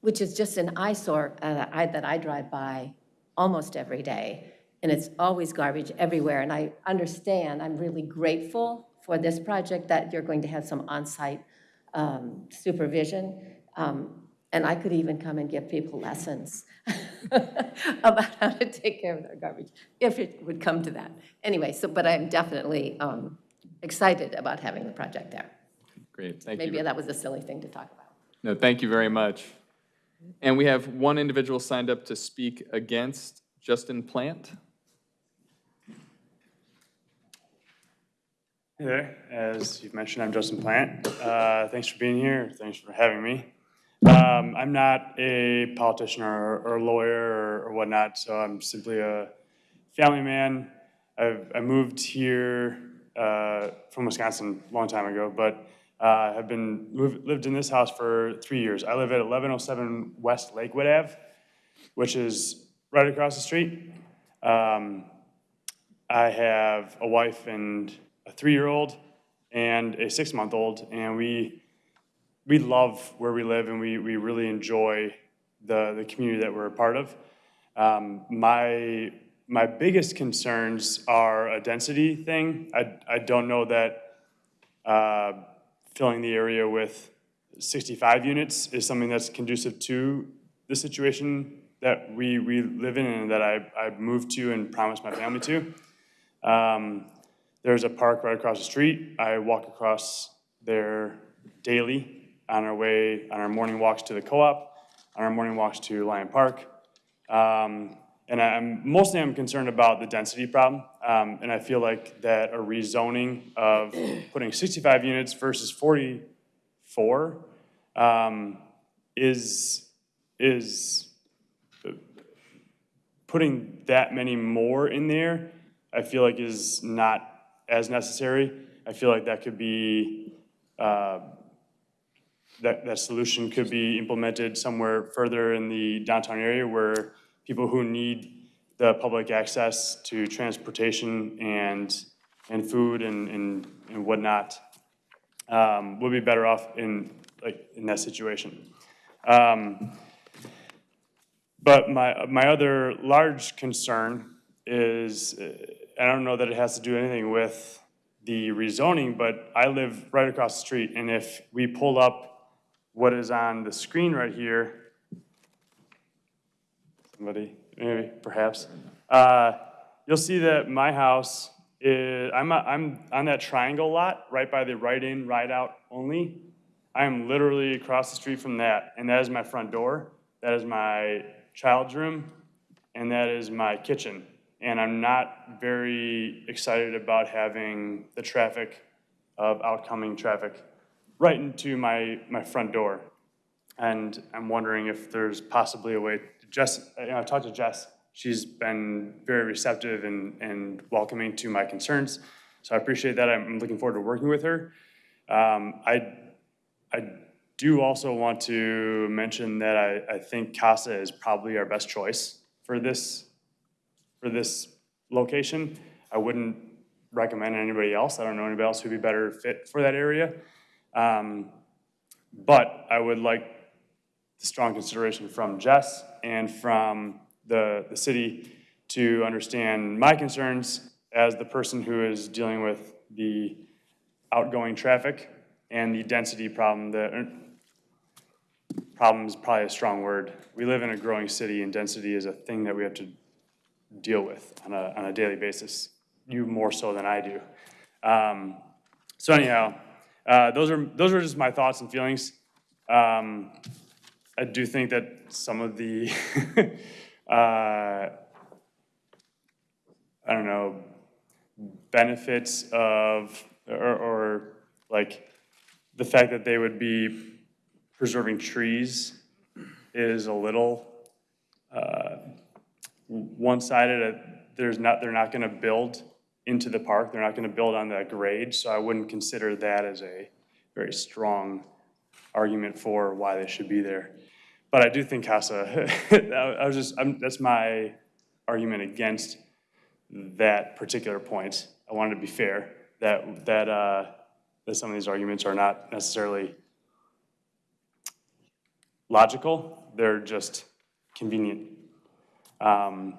which is just an eyesore uh, I- that I drive by almost every day, and it's always garbage everywhere. And I understand, I'm really grateful for this project that you're going to have some on-site um, supervision. Um, And I could even come and give people lessons about how to take care of their garbage, if it would come to that. Anyway, so, but I'm definitely um, excited about having the project there. Great, thank you. Maybe that was a silly thing to talk about. No, thank you very much. And we have one individual signed up to speak against Justin Plant. Hey there, as you've mentioned, I'm Justin Plant. Uh, Thanks for being here, thanks for having me. Um, I'm not a politician or or lawyer or- or whatnot, so I'm simply a family man. I've- I moved here uh, from Wisconsin a long time ago, but uh, have been, moved- lived in this house for three years. I live at 1107 West Lakewood Ave, which is right across the street. Um, I have a wife and a three-year-old and a six-month-old, and we we love where we live, and we we really enjoy the the community that we're a part of. Um, my my biggest concerns are a density thing. I I don't know that uh, filling the area with 65 units is something that's conducive to the situation that we we live in and that I I moved to and promised my family to. Um, there's a park right across the street. I walk across there daily on our way, on our morning walks to the co-op, on our morning walks to Lyon Park. Um, and I'm, mostly I'm concerned about the density problem. Um, and I feel like that a rezoning of putting 65 units versus 44 um, is, is putting that many more in there, I feel like is not as necessary. I feel like that could be, uh, that, that solution could be implemented somewhere further in the downtown area where people who need the public access to transportation and, and food and, and and whatnot um, would be better off in, like, in that situation. Um, but my, my other large concern is, I don't know that it has to do anything with the rezoning, but I live right across the street, and if we pull up what is on the screen right here, somebody, maybe, perhaps, uh, you'll see that my house is, I'm, a- I'm on that triangle lot, right by the right-in, right-out only. I am literally across the street from that, and that is my front door. That is my child's room, and that is my kitchen. And I'm not very excited about having the traffic of outcoming traffic right into my, my front door. And I'm wondering if there's possibly a way, Jess, you know, I talked to Jess, she's been very receptive and, and welcoming to my concerns. So I appreciate that. I'm I'm looking forward to working with her. Um, I, I do also want to mention that I, I think CASA is probably our best choice for this, for this location. I wouldn't recommend anybody else. I don't know anybody else who'd be better fit for that area. Um, But I would like the strong consideration from Jess and from the, the city to understand my concerns as the person who is dealing with the outgoing traffic and the density problem that, er, problem is probably a strong word. We live in a growing city and density is a thing that we have to deal with on a, on a daily basis, you more so than I do. Um, So anyhow, uh, those are, those are just my thoughts and feelings. Um, I do think that some of the, uh, I don't know, benefits of, or, or like the fact that they would be preserving trees is a little uh, one-sided. Uh, There's not, they're not going to build into the park. They're not going to build on that grade. So I wouldn't consider that as a very strong argument for why they should be there. But I do think CASA, I was just, I'm, that's my argument against that particular point. I wanted to be fair, that, that, uh, that some of these arguments are not necessarily logical, they're just convenient. Um,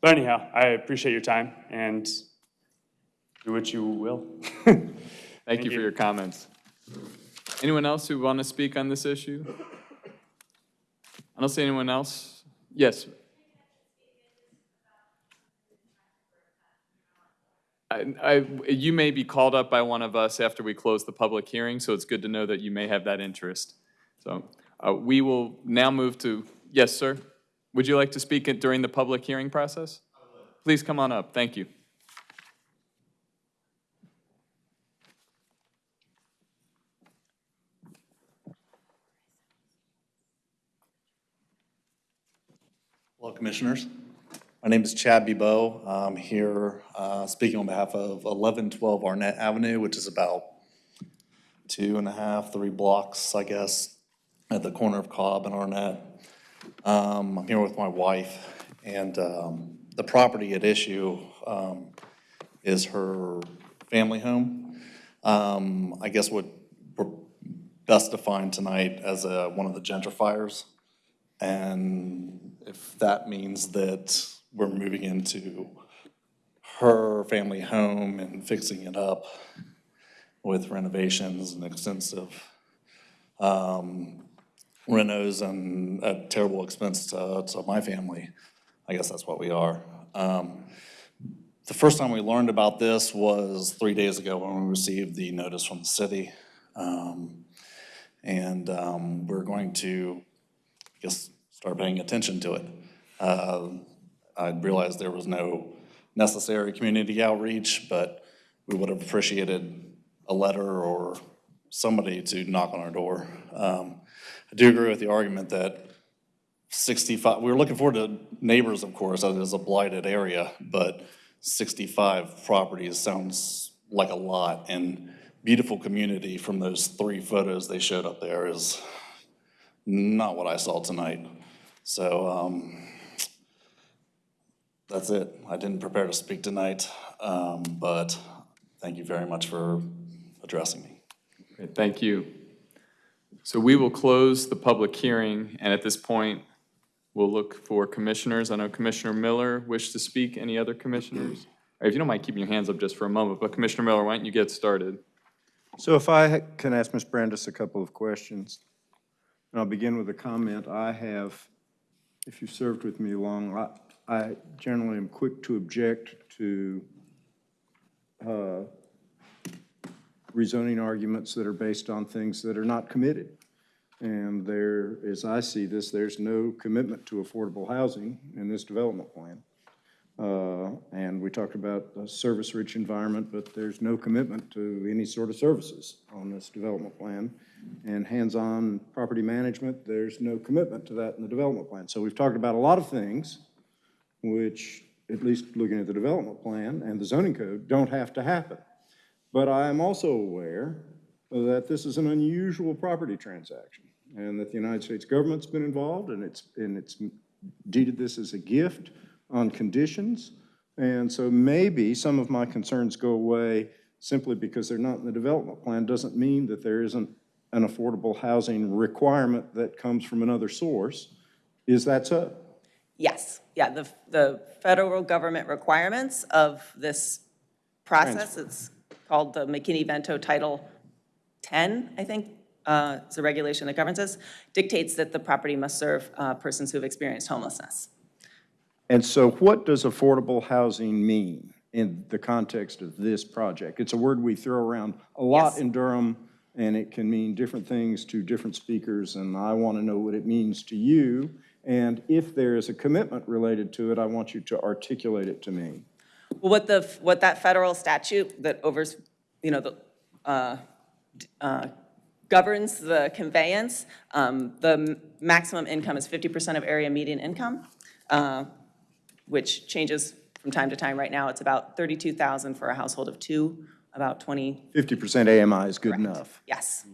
But anyhow, I appreciate your time and do what you will. Thank you for your comments. Anyone else who want to speak on this issue? I don't see anyone else. Yes. I, I, you may be called up by one of us after we close the public hearing, so it's good to know that you may have that interest. So uh, we will now move to, yes, sir? Would you like to speak during the public hearing process? Please come on up. Thank you. Hello, Commissioners. My name is Chad Bebo. I'm here uh, speaking on behalf of 1112 Arnett Avenue, which is about two and a half, three blocks, I guess, at the corner of Cobb and Arnett. Um, I'm here with my wife, and um, the property at issue um, is her family home. Um, I guess what we're best defined tonight as a- one of the gentrifiers. And if that means that we're moving into her family home and fixing it up with renovations and extensive um, renos and at terrible expense to, to my family, I guess that's what we are. Um, The first time we learned about this was three days ago when we received the notice from the city. Um, And um, we're going to I guess, start paying attention to it. Uh, I realized there was no necessary community outreach, but we would have appreciated a letter or somebody to knock on our door. I do agree with the argument that 65, we were looking forward to neighbors, of course, as a blighted area, but 65 properties sounds like a lot, and beautiful community from those three photos they showed up there is not what I saw tonight. So um, that's it. I didn't prepare to speak tonight, um, but thank you very much for addressing me. Great, Thank you. So we will close the public hearing, and at this point, we'll look for commissioners. I know Commissioner Miller wished to speak. Any other commissioners? If you don't mind keeping your hands up just for a moment, but Commissioner Miller, why don't you get started? So if I can ask Ms. Brandis a couple of questions. And I'll begin with a comment. I have, if you've served with me long, I, I generally am quick to object to uh, rezoning arguments that are based on things that are not committed. And there, as I see this, there's no commitment to affordable housing in this development plan. Uh, And we talked about a service-rich environment, but there's no commitment to any sort of services on this development plan. And hands-on property management, there's no commitment to that in the development plan. So we've talked about a lot of things which at least looking at the development plan and the zoning code, don't have to happen. But I am also aware that this is an unusual property transaction and that the United States government's been involved and it's, and it's deeded this as a gift on conditions. And so maybe some of my concerns go away simply because they're not in the development plan doesn't mean that there isn't an affordable housing requirement that comes from another source. Is that so? Yes, yeah, the, the federal government requirements of this process, it's called the McKinney-Vento Title 10, I think, uh, it's a regulation that governs this, dictates that the property must serve uh, persons who have experienced homelessness. And so what does affordable housing mean in the context of this project? It's a word we throw around a lot Yes. in Durham, and it can mean different things to different speakers, and I want to know what it means to you. And if there is a commitment related to it, I want you to articulate it to me. Well, what the, what that federal statute that overs, you know, the, uh, uh, governs the conveyance, um, the maximum income is 50% of area median income, uh, which changes from time to time. Right now, it's about 32,000 for a household of two, about 20, 50% AMI is good enough. yes.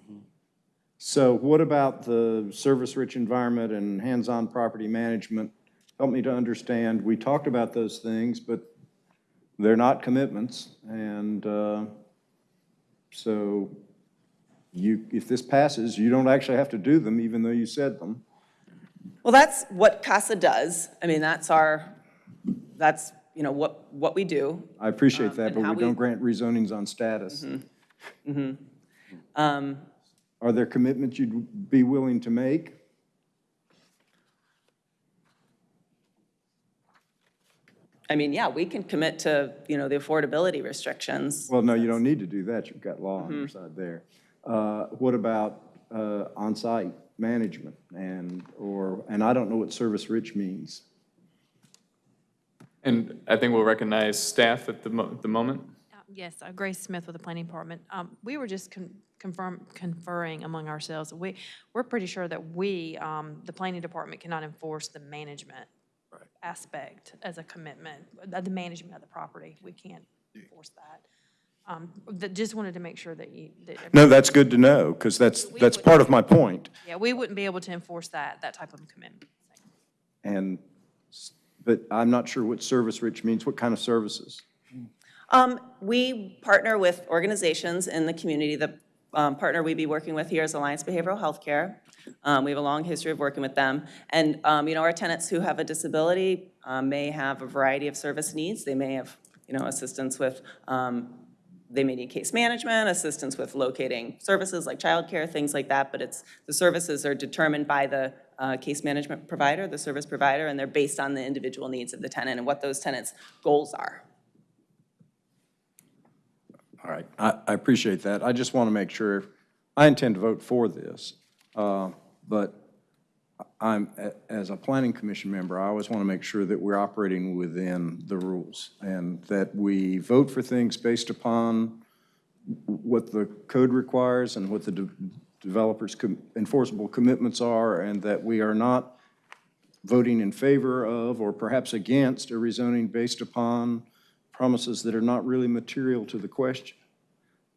So what about the service-rich environment and hands-on property management? Help me to understand, we talked about those things, but they're not commitments, and uh, so you, if this passes, you don't actually have to do them, even though you said them. Well, that's what CASA does. I mean, that's our, that's, you know, what, what we do. I appreciate Um, that, but we we- don't grant rezonings on status. Mhm. Um, Are there commitments you'd be willing to make? I mean, yeah, we can commit to, you know, the affordability restrictions. Well, no, you don't need to do that, you've got law on your Mhm. side there. Uh, What about uh, on-site management and, or, and I don't know what service-rich means. And I think we'll recognize staff at the mo- the moment. Yes, uh, Grace Smith with the Planning Department. Um, We were just con- confirm, conferring among ourselves. We, we're pretty sure that we, um, the Planning Department cannot enforce the management aspect as a commitment, uh, the management of the property. We can't enforce that. Um, that- Just wanted to make sure that you, that. No, that's good to know, because that's, that's part of my point. Yeah, we wouldn't be able to enforce that, that type of commitment. And, s- but I'm not sure what service-rich means, what kind of services? Um, We partner with organizations in the community. The um, partner we'd be working with here is Alliance Behavioral Healthcare. Um, We have a long history of working with them. And, um, you know, our tenants who have a disability um, may have a variety of service needs. They may have, you know, assistance with, um, they may need case management, assistance with locating services like childcare, things like that. But it's, the services are determined by the uh, case management provider, the service provider, and they're based on the individual needs of the tenant and what those tenants' goals are. All right, I, I appreciate that. I just want to make sure, I intend to vote for this, uh, but I'm, as a planning commission member, I always want to make sure that we're operating within the rules and that we vote for things based upon what the code requires and what the de- developers' com- enforceable commitments are, and that we are not voting in favor of or perhaps against a rezoning based upon promises that are not really material to the question.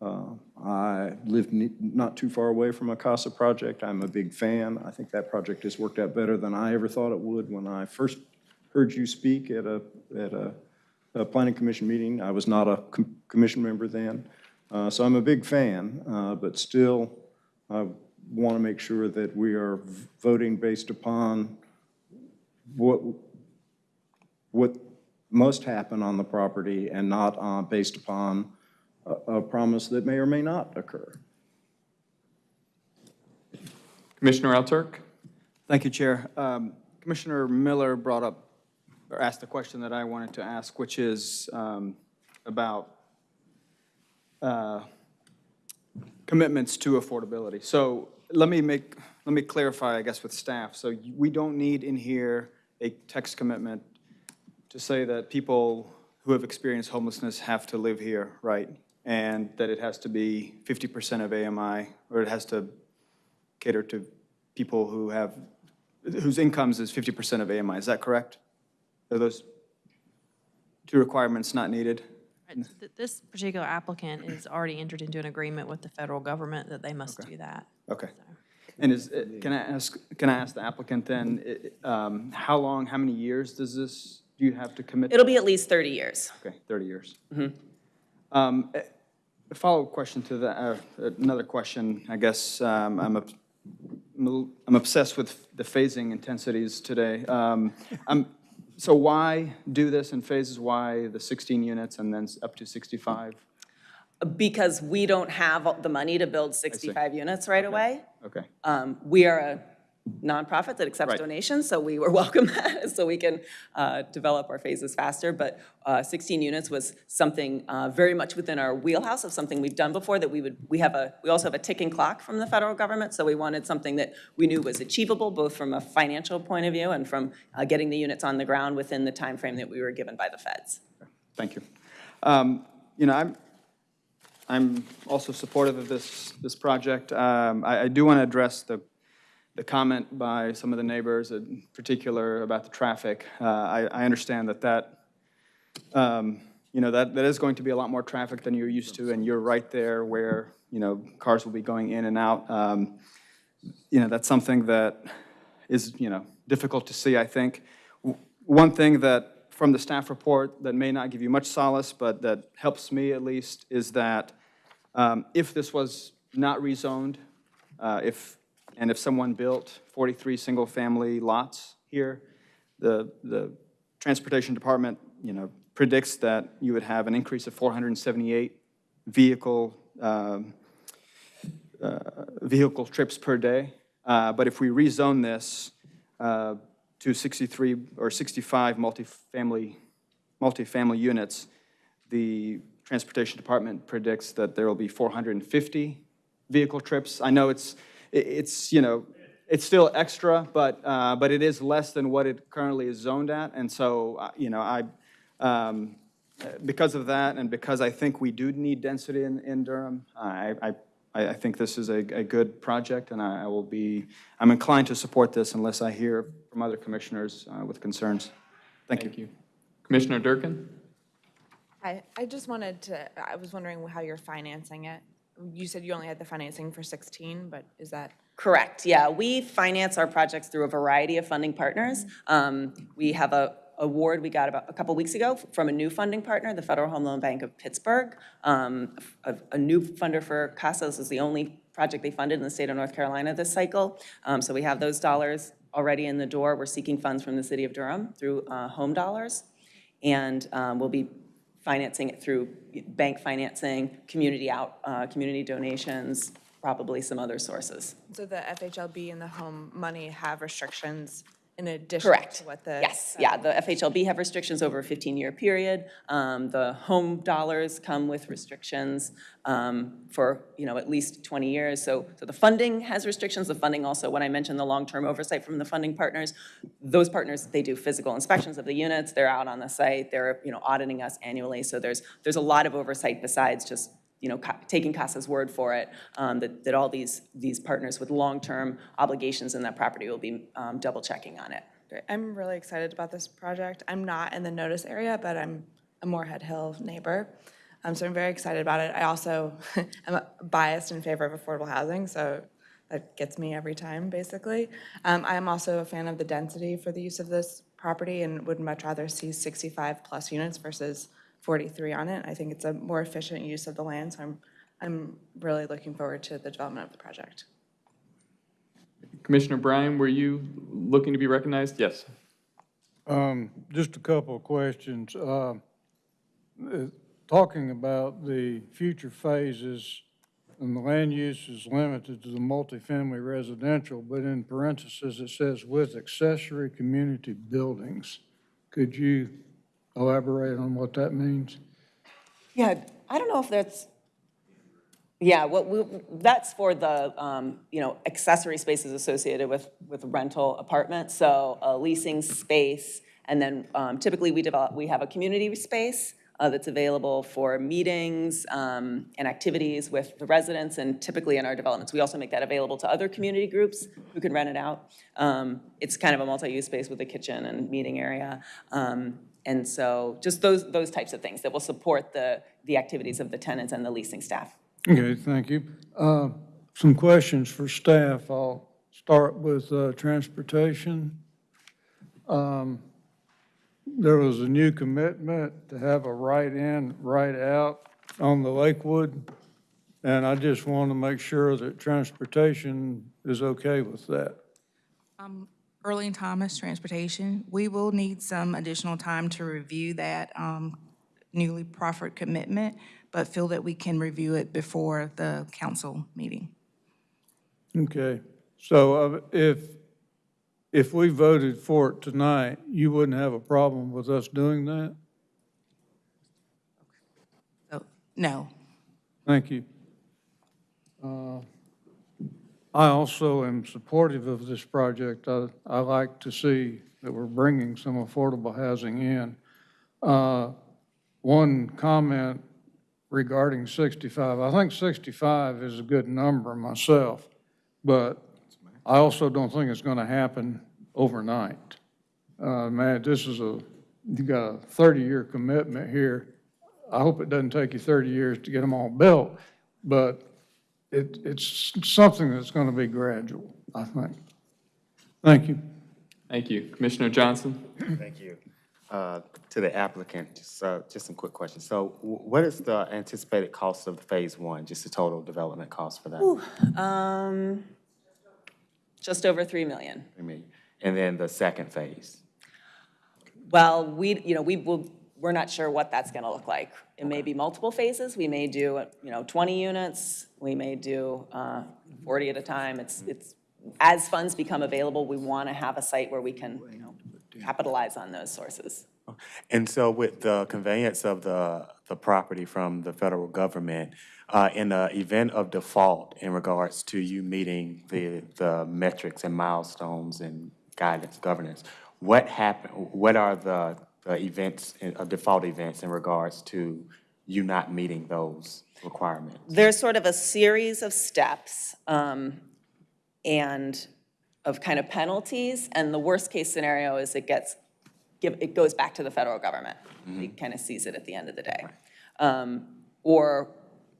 Uh, I live not too far away from a CASA project. I'm a big fan. I think that project has worked out better than I ever thought it would when I first heard you speak at a, at a, a planning commission meeting. I was not a com- commission member then. Uh, So I'm a big fan, uh, but still, I want to make sure that we are voting based upon what, what must happen on the property and not uh, based upon a, a promise that may or may not occur. Commissioner Alturk? Thank you, Chair. Um, Commissioner Miller brought up, or asked a question that I wanted to ask, which is um, about uh, commitments to affordability. So let me make, let me clarify, I guess, with staff. So we don't need in here a text commitment to say that people who have experienced homelessness have to live here, right? And that it has to be 50% of AMI, or it has to cater to people who have, whose incomes is 50% of AMI. Is that correct? Are those, two requirements not needed. Right, so th- This particular applicant is already entered into an agreement with the federal government that they must do that. Okay. And is, uh, can I ask, can I ask the applicant then, um, how long, how many years does this, do you have to commit? It'll be at least 30 years. Okay, 30 years. Mhm. Um, eh, A follow-up question to that, uh, another question, I guess, um, I'm I'm obsessed with the phasing intensities today. Um, I'm- So why do this in phases? Why the 16 units and then up to 65? Because we don't have the money to build 65 units right away. Okay. Um, We are a nonprofit that accepts Right. donations, so we were welcome that, so we can uh, develop our phases faster. But uh, 16 units was something uh, very much within our wheelhouse of something we've done before, that we would, we have a, we also have a ticking clock from the federal government, so we wanted something that we knew was achievable, both from a financial point of view and from uh, getting the units on the ground within the time frame that we were given by the feds. Thank you. Um, You know, I'm, I'm also supportive of this, this project. Um, I, I do want to address the, the comment by some of the neighbors, in particular about the traffic. Uh, I, I understand that that, um, you know, that, that is going to be a lot more traffic than you're used to, and you're right there where, you know, cars will be going in and out. Um, You know, that's something that is, you know, difficult to see, I think. One thing that, from the staff report, that may not give you much solace, but that helps me at least, is that um, if this was not rezoned, uh, if, and if someone built 43 single-family lots here, the, the Transportation Department, you know, predicts that you would have an increase of 478 vehicle, um, uh, vehicle trips per day. Uh, But if we rezone this uh, to 63 or 65 multifamily, multifamily units, the Transportation Department predicts that there will be 450 vehicle trips. I know it's, it's, you know, it's still extra, but, uh, but it is less than what it currently is zoned at. And so, uh, you know, I, um, uh, because of that, and because I think we do need density in, in Durham, I, I, I I think this is a, a good project, and I I will be, I'm inclined to support this unless I hear from other commissioners uh, with concerns. Thank you. Thank you. Commissioner Durkin? I, I just wanted to, I was wondering how you're financing it. You said you only had the financing for 16, but is that? Correct, yeah. We finance our projects through a variety of funding partners. Um, We have a award we got about a couple weeks ago from a new funding partner, the Federal Home Loan Bank of Pittsburgh. Um, A a new funder for CASAS is the only project they funded in the state of North Carolina this cycle. Um, So we have those dollars already in the door. We're seeking funds from the city of Durham through uh, home dollars. And um, we'll be financing it through bank financing, community out, uh, community donations, probably some other sources. So the FHLB and the home money have restrictions in addition Correct. to what the? Yes, yeah, the FHLB have restrictions over a 15-year period. Um, The home dollars come with restrictions um, for, you know, at least 20 years. So, so the funding has restrictions. The funding also, when I mentioned the long-term oversight from the funding partners, those partners, they do physical inspections of the units. They're out on the site. They're, you know, auditing us annually. So there's, there's a lot of oversight besides just you know, taking CASA's word for it, um, that, that all these, these partners with long-term obligations in that property will be um, double-checking on it. I'm really excited about this project. I'm not in the notice area, but I'm a Morehead Hill neighbor. Um, so I'm very excited about it. I also am biased in favor of affordable housing, so that gets me every time, basically. Um, I am also a fan of the density for the use of this property and would much rather see 65-plus units versus 43 on it. I think it's a more efficient use of the land, so I'm, I'm really looking forward to the development of the project. Commissioner Bryan, were you looking to be recognized? Yes. Um, just a couple of questions. Uh, uh, Talking about the future phases, and the land use is limited to the multifamily residential, but in parentheses, it says with accessory community buildings. Could you elaborate on what that means? Yeah, I don't know if that's, yeah, what, we that's for the, um, you know, accessory spaces associated with, with rental apartments, so a leasing space, and then um, typically we develop, we have a community space uh, that's available for meetings um, and activities with the residents, and typically in our developments, we also make that available to other community groups who can rent it out. Um, It's kind of a multi-use space with a kitchen and meeting area. Um, And so just those, those types of things that will support the, the activities of the tenants and the leasing staff. Okay, thank you. Uh, Some questions for staff. I'll start with uh, transportation. Um, There was a new commitment to have a right-in, right-out on the Lakewood, and I just want to make sure that transportation is okay with that. Um, Early and Thomas Transportation, we will need some additional time to review that um, newly proffered commitment, but feel that we can review it before the council meeting. Okay, so uh, if, if we voted for it tonight, you wouldn't have a problem with us doing that? No. Thank you. Uh, I also am supportive of this project. I, I like to see that we're bringing some affordable housing in. Uh, One comment regarding 65, I think 65 is a good number myself, but I also don't think it's going to happen overnight. Uh, Man, this is a, you got a 30-year commitment here. I hope it doesn't take you 30 years to get them all built, but it, it's something that's going to be gradual, I think. Thank you. Thank you. Commissioner Johnson? Thank you. Uh, To the applicant, just, uh, just some quick questions. So wh- what is the anticipated cost of the Phase One, just the total development cost for that? Ooh, um, Just over 3 million. I mean, And then the second phase? Well, we, you know, we will, we're not sure what that's going to look like. It may be multiple phases. We may do, you know, 20 units. We may do uh, 40 at a time. It's, it's, as funds become available, we want to have a site where we can, you know, capitalize on those sources. And so with the conveyance of the, the property from the federal government, uh, in the event of default in regards to you meeting the, the metrics and milestones and guidance governance, what happen, what are the, the events, uh, default events in regards to you not meeting those requirements? There's sort of a series of steps um, and of kind of penalties, and the worst-case scenario is it gets, give- it goes back to the federal government. It kind of sees it at the end of the day. Um, Or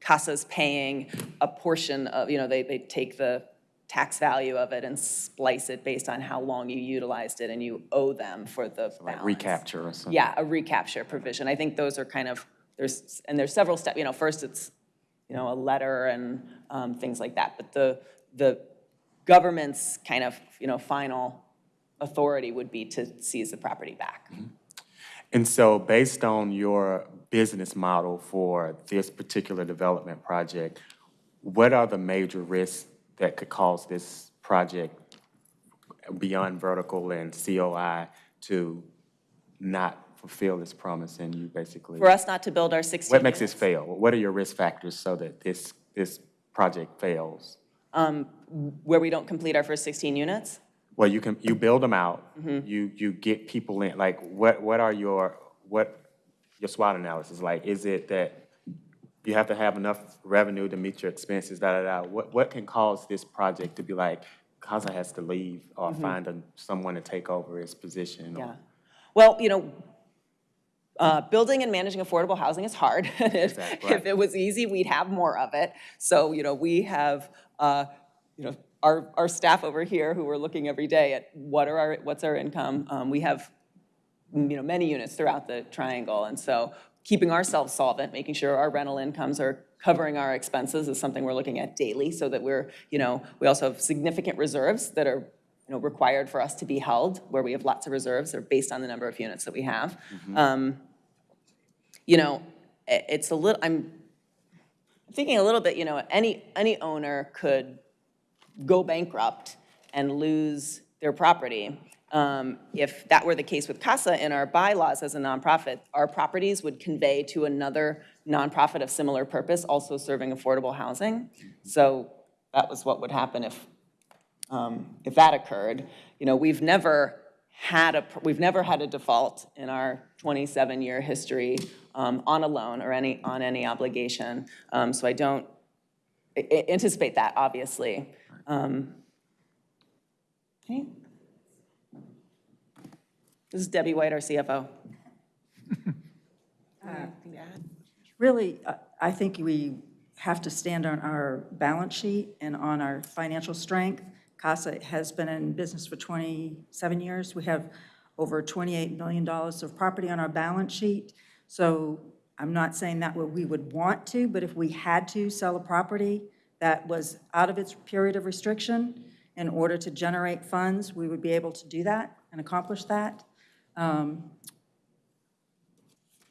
CASA's paying a portion of, you know, they, they take the tax value of it and splice it based on how long you utilized it, and you owe them for the Like balance. recapture or something? Yeah, a recapture provision. I think those are kind of, there's, and there's several steps, you know, first it's, you know, a letter and um, things like that. But the, the government's kind of, you know, final authority would be to seize the property back. And so based on your business model for this particular development project, what are the major risks that could cause this project beyond vertical and COI to not fulfill this promise and you basically? For us not to build our 16 What makes this fail? What are your risk factors so that this, this project fails? um, where we don't complete our first 16 units. Well, you can, you build them out, Mhm. you, you get people in, like, what, what are your, what, your SWOT analysis, like, is it that you have to have enough revenue to meet your expenses, da, da, da? What, what can cause this project to be like, Casa has to leave or Mhm. find a- someone to take over his position? or- Yeah. Well, you know, uh, building and managing affordable housing is hard. If if it was easy, we'd have more of it. So, you know, we have, uh, you know, our, our staff over here who are looking every day at what are our, what's our income. Um, We have, you know, many units throughout the triangle. And so keeping ourselves solvent, making sure our rental incomes are covering our expenses is something we're looking at daily so that we're, you know, we also have significant reserves that are, you know, required for us to be held, where we have lots of reserves, they're based on the number of units that we have. Um, You know, it's a little, I'm thinking a little bit, you know, any, any owner could go bankrupt and lose their property. Um, If that were the case with CASA in our bylaws as a nonprofit, our properties would convey to another nonprofit of similar purpose, also serving affordable housing. So that was what would happen if, um, if that occurred. You know, we've never had a, we've never had a default in our 27-year history um, on a loan or any, on any obligation. Um, So I don't anticipate that, obviously. Um, okay. This is Debbie White, our CFO. Uh, really, I- I think we have to stand on our balance sheet and on our financial strength. CASA has been in business for 27 years. We have over $28 million of property on our balance sheet. So I'm not saying that we would want to, but if we had to sell a property that was out of its period of restriction in order to generate funds, we would be able to do that and accomplish that. Um,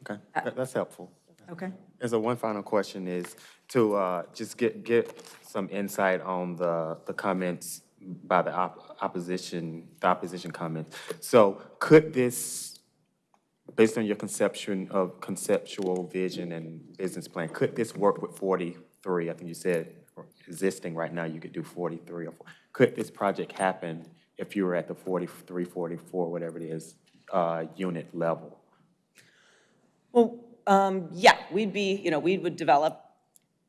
Okay, that- that's helpful. Okay. And so one final question is to uh, just get, get some insight on the, the comments by the op- opposition, the opposition comments. So could this, based on your conception of conceptual vision and business plan, could this work with 43? I think you said existing right now, you could do 43 or, four. could this project happen if you were at the 43, 44, whatever it is, uh, unit level? Well, um, yeah, we'd be, you know, we would develop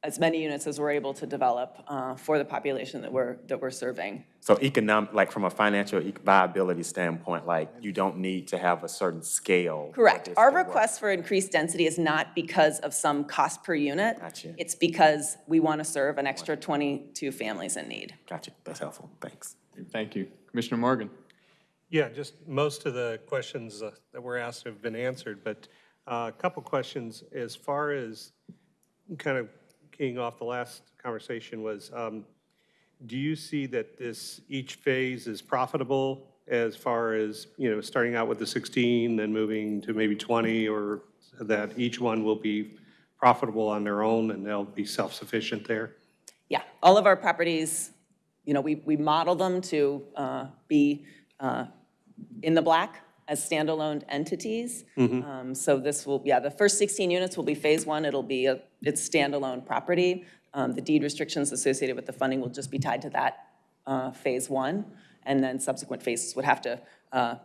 as many units as we're able to develop uh, for the population that we're, that we're serving. So economic, like from a financial viability standpoint, like you don't need to have a certain scale. Correct. Our request for increased density is not because of some cost per unit. Gotcha. It's because we want to serve an extra 22 families in need. Gotcha, that's helpful, thanks. Thank you. Commissioner Morgan? Yeah, just most of the questions uh, that were asked have been answered, but uh, a couple questions as far as kind of keying off the last conversation was, um, do you see that this, each phase is profitable as far as, you know, starting out with the 16, then moving to maybe 20, or that each one will be profitable on their own and they'll be self-sufficient there? Yeah, all of our properties, you know, we, we model them to uh, be uh, in the black as standalone entities. Mhm. Um, So this will, yeah, the first 16 units will be Phase 1. It'll be, a it's standalone property. Um, The deed restrictions associated with the funding will just be tied to that uh, Phase 1. And then subsequent phases would have to, uh,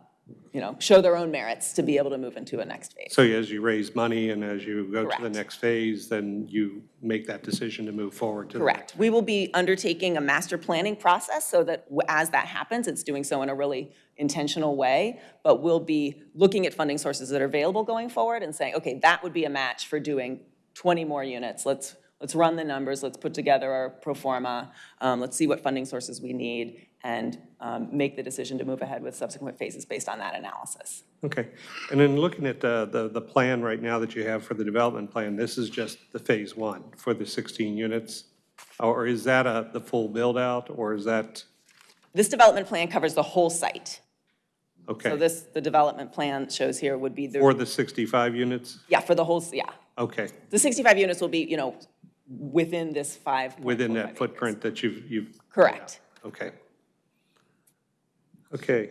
you know, show their own merits to be able to move into a next phase. So as you raise money and as you go to the Correct. next phase, then you make that decision to move forward to the Correct. We will be undertaking a master planning process so that w- as that happens, it's doing so in a really intentional way. But we'll be looking at funding sources that are available going forward and saying, okay, that would be a match for doing 20 more units. Let's, let's run the numbers, let's put together our pro forma, um, let's see what funding sources we need, and um, make the decision to move ahead with subsequent phases based on that analysis. Okay, and then looking at the, the, the plan right now that you have for the development plan, this is just the phase one for the 16 units? Or is that a, the full build-out, or is that, This development plan covers the whole site. Okay. So this, the development plan shows here would be the. for the, the 65 units? yeah, for the whole, yeah. Okay, The 65 units will be, you know, within this five. within that footprint that you've, you've, Correct. okay. Okay,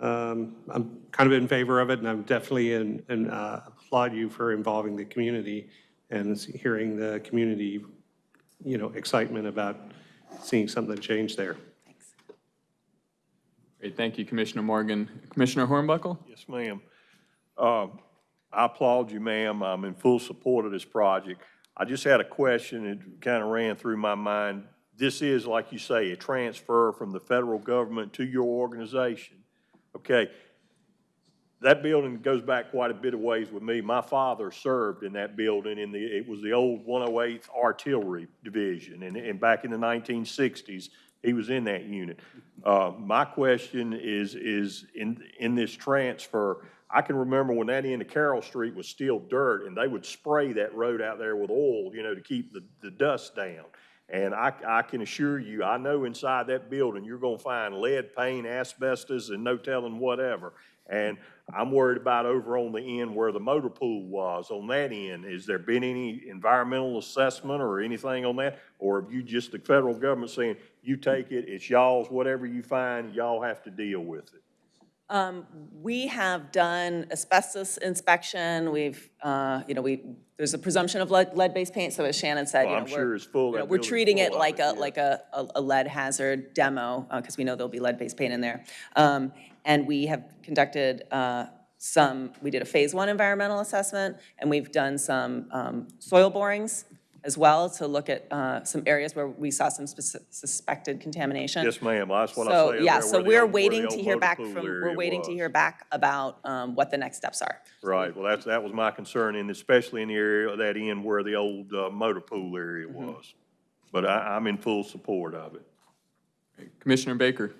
um, I'm kind of in favor of it, and I'm definitely in, and uh, applaud you for involving the community and hearing the community, you know, excitement about seeing something change there. Thanks. Great, thank you, Commissioner Morgan. Commissioner Hornbuckle? Yes, ma'am. Uh, I applaud you, ma'am. I'm in full support of this project. I just had a question, it kind of ran through my mind. This is, like you say, a transfer from the federal government to your organization. Okay, that building goes back quite a bit of ways with me. My father served in that building in the, it was the old 108th Artillery Division, and, and back in the 1960s, he was in that unit. Uh, my question is, is in, in this transfer, I can remember when that end of Carroll Street was still dirt, and they would spray that road out there with oil, you know, to keep the, the dust down. And I, I can assure you, I know inside that building, you're gonna find lead paint, asbestos, and no telling whatever. And I'm worried about over on the end where the motor pool was, on that end. Has there been any environmental assessment or anything on that? Or have you just, the federal government saying, you take it, it's y'all's, whatever you find, y'all have to deal with it? Um, We have done asbestos inspection, we've, uh, you know, we, there's a presumption of lead- lead-based paint, so as Shannon said, you Well, know, I'm we're. sure it's full, you know, that We're building's treating it full of like a, like a, a a lead hazard demo, because we know there'll be lead-based paint in there. Um, And we have conducted uh, some, we did a Phase One environmental assessment, and we've done some um, soil borings as well to look at uh, some areas where we saw some suspected contamination. Yes, ma'am, that's what I So, say. yeah, so where the we're old- waiting to hear back from, we're area waiting to hear back about um, what the next steps are. Right, well, that's, that was my concern, and especially in the area of that end where the old uh, motor pool area Mm-hmm. was. But I, I'm in full support of it. Commissioner Baker?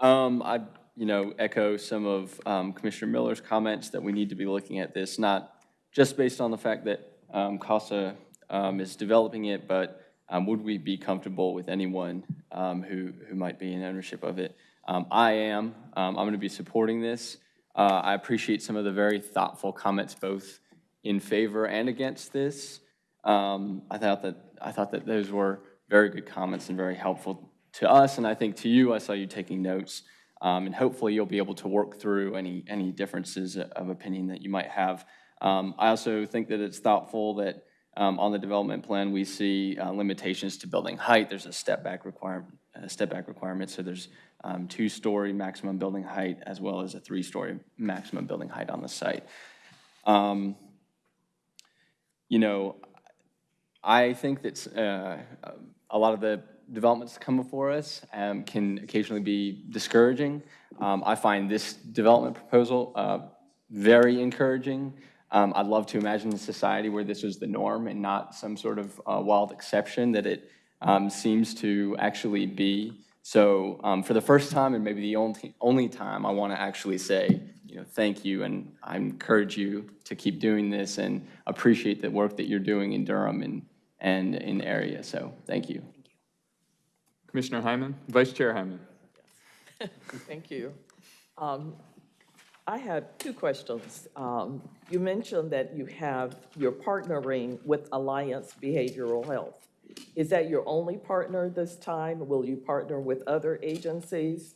Um, I, you know, echo some of um, Commissioner Miller's comments that we need to be looking at this, not just based on the fact that um, CASA um, is developing it, but um, would we be comfortable with anyone um, who, who might be in ownership of it? Um, I am. Um, I'm going to be supporting this. Uh, I appreciate some of the very thoughtful comments, both in favor and against this. I thought that, I thought that those were very good comments and very helpful to us, and I think to you, I saw you taking notes. Um, and hopefully you'll be able to work through any, any differences of opinion that you might have. Um, I also think that it's thoughtful that um, on the development plan, we see uh, limitations to building height. There's a step back requirement, step back requirement, so there's um, two-story maximum building height as well as a three-story maximum building height on the site. Um, You know, I think that uh, a lot of the developments that come before us um, can occasionally be discouraging. Um, I find this development proposal uh, very encouraging. Um, I'd love to imagine a society where this was the norm and not some sort of uh, wild exception that it um, seems to actually be. So um, for the first time, and maybe the only, only time, I want to actually say, you know, thank you, and I encourage you to keep doing this and appreciate the work that you're doing in Durham and, and in the area. So thank you. Commissioner Hyman? Vice Chair Hyman? Thank you. Um, I have two questions. Um, You mentioned that you have, you're partnering with Alliance Behavioral Health. Is that your only partner this time? Will you partner with other agencies?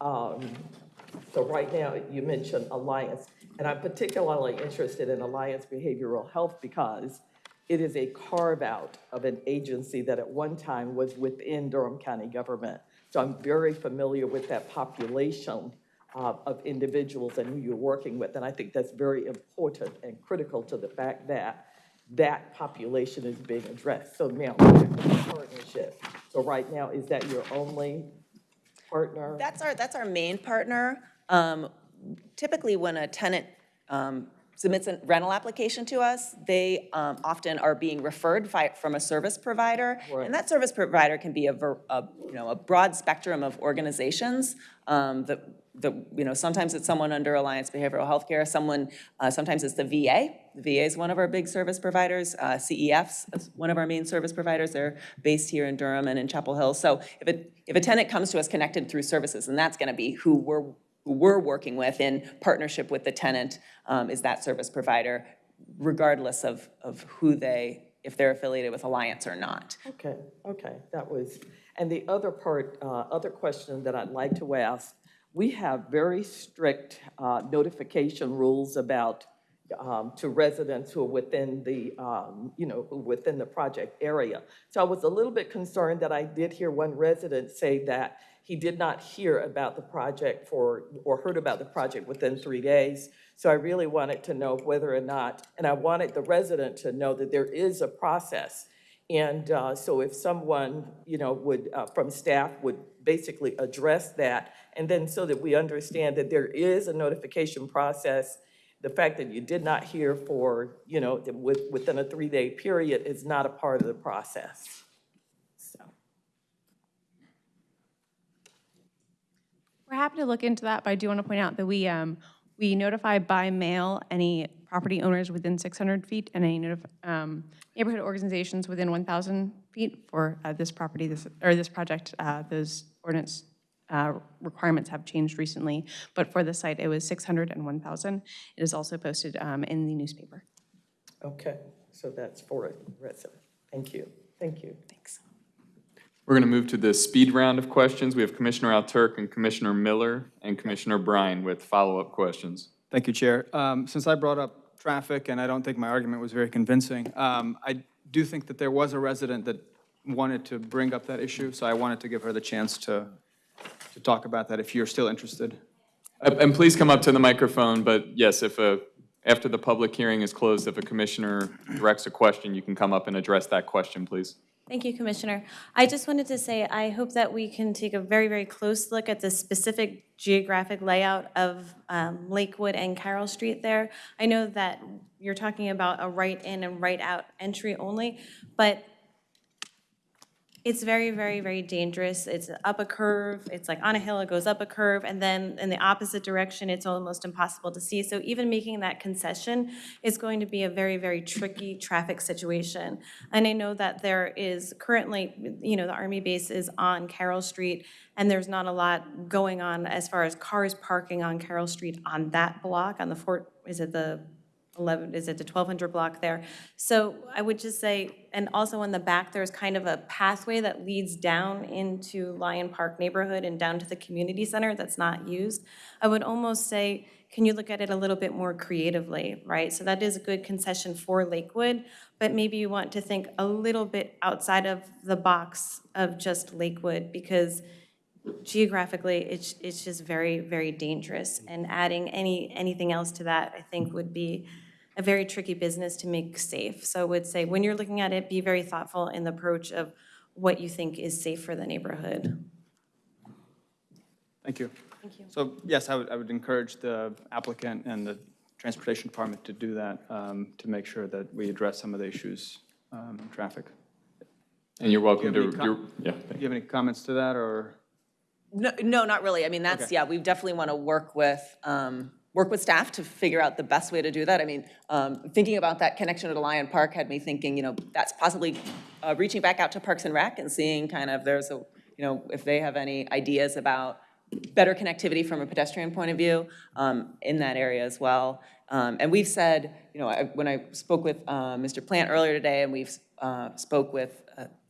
Um, So right now, you mentioned Alliance, and I'm particularly interested in Alliance Behavioral Health because it is a carve-out of an agency that at one time was within Durham County government. So I'm very familiar with that population uh, of individuals and who you're working with. And I think that's very important and critical to the fact that that population is being addressed. So now, partnership. So right now, is that your only partner? That's our, that's our main partner. Um, Typically, when a tenant um, submits a rental application to us, they um, often are being referred fi- from a service provider. And that service provider can be a, a, you know, a broad spectrum of organizations um, that, that, you know, sometimes it's someone under Alliance Behavioral Healthcare, someone, uh, sometimes it's the VA. The VA is one of our big service providers. Uh, CEF's is one of our main service providers. They're based here in Durham and in Chapel Hill. So if a, if a tenant comes to us connected through services, and that's going to be who we're who we're working with in partnership with the tenant um, is that service provider, regardless of, of who they, if they're affiliated with Alliance or not. Okay, okay, that was, and the other part, uh, other question that I'd like to ask, we have very strict uh, notification rules about, um, to residents who are within the, um, you know, within the project area. So I was a little bit concerned that I did hear one resident say that he did not hear about the project for, or heard about the project within three days. So I really wanted to know whether or not, and I wanted the resident to know that there is a process. And uh, so if someone, you know, would, uh, from staff, would basically address that, and then so that we understand that there is a notification process, the fact that you did not hear for, you know, with, within a three-day period is not a part of the process. We're happy to look into that, but I do want to point out that we, um, we notify by mail any property owners within 600 feet and any um, neighborhood organizations within 1,000 feet for uh, this property, this, or this project. uh, Those ordinance uh, requirements have changed recently, but for the site, it was 600 and 1,000. It is also posted um, in the newspaper. Okay, so that's for a resident. Thank you, thank you. Thanks. We're going to move to the speed round of questions. We have Commissioner Alturk and Commissioner Miller and Commissioner Bryan with follow-up questions. Thank you, Chair. Um, Since I brought up traffic, and I don't think my argument was very convincing, um, I do think that there was a resident that wanted to bring up that issue, so I wanted to give her the chance to, to talk about that, if you're still interested. And please come up to the microphone, but yes, if a After the public hearing is closed, if a commissioner directs a question, you can come up and address that question, please. Thank you, Commissioner. I just wanted to say, I hope that we can take a very, very close look at the specific geographic layout of um, Lakewood and Carroll Street there. I know that you're talking about a right-in and right-out entry only, but it's very, very, very dangerous. It's up a curve, it's like on a hill, it goes up a curve, and then in the opposite direction, it's almost impossible to see. So even making that concession is going to be a very, very tricky traffic situation. And I know that there is currently, you know, the Army base is on Carroll Street, and there's not a lot going on as far as cars parking on Carroll Street on that block, on the Fort, is it the 11, is it the 1200 block there? So I would just say, and also on the back, there's kind of a pathway that leads down into Lyon Park neighborhood and down to the community center that's not used. I would almost say, can you look at it a little bit more creatively, right? So that is a good concession for Lakewood, but maybe you want to think a little bit outside of the box of just Lakewood, because geographically, it's, it's just very, very dangerous. And adding any, anything else to that, I think, would be a very tricky business to make safe. So I would say, when you're looking at it, be very thoughtful in the approach of what you think is safe for the neighborhood. Thank you. Thank you. So yes, I would, I would encourage the applicant and the Transportation Department to do that, um, to make sure that we address some of the issues um, in traffic. And you're welcome you to, have any you're, yeah. Do you have any comments to that, or? No, no, not really. I mean, that's, Okay. yeah, we definitely want to work with, um, work with staff to figure out the best way to do that. I mean, um, thinking about that connection to the Lyon Park had me thinking, you know, that's possibly uh, reaching back out to Parks and Rec and seeing kind of, there's a, you know, if they have any ideas about better connectivity from a pedestrian point of view um, in that area as well. Um, And we've said, you know, I- when I spoke with uh, Mr. Plant earlier today, and we've uh, spoke with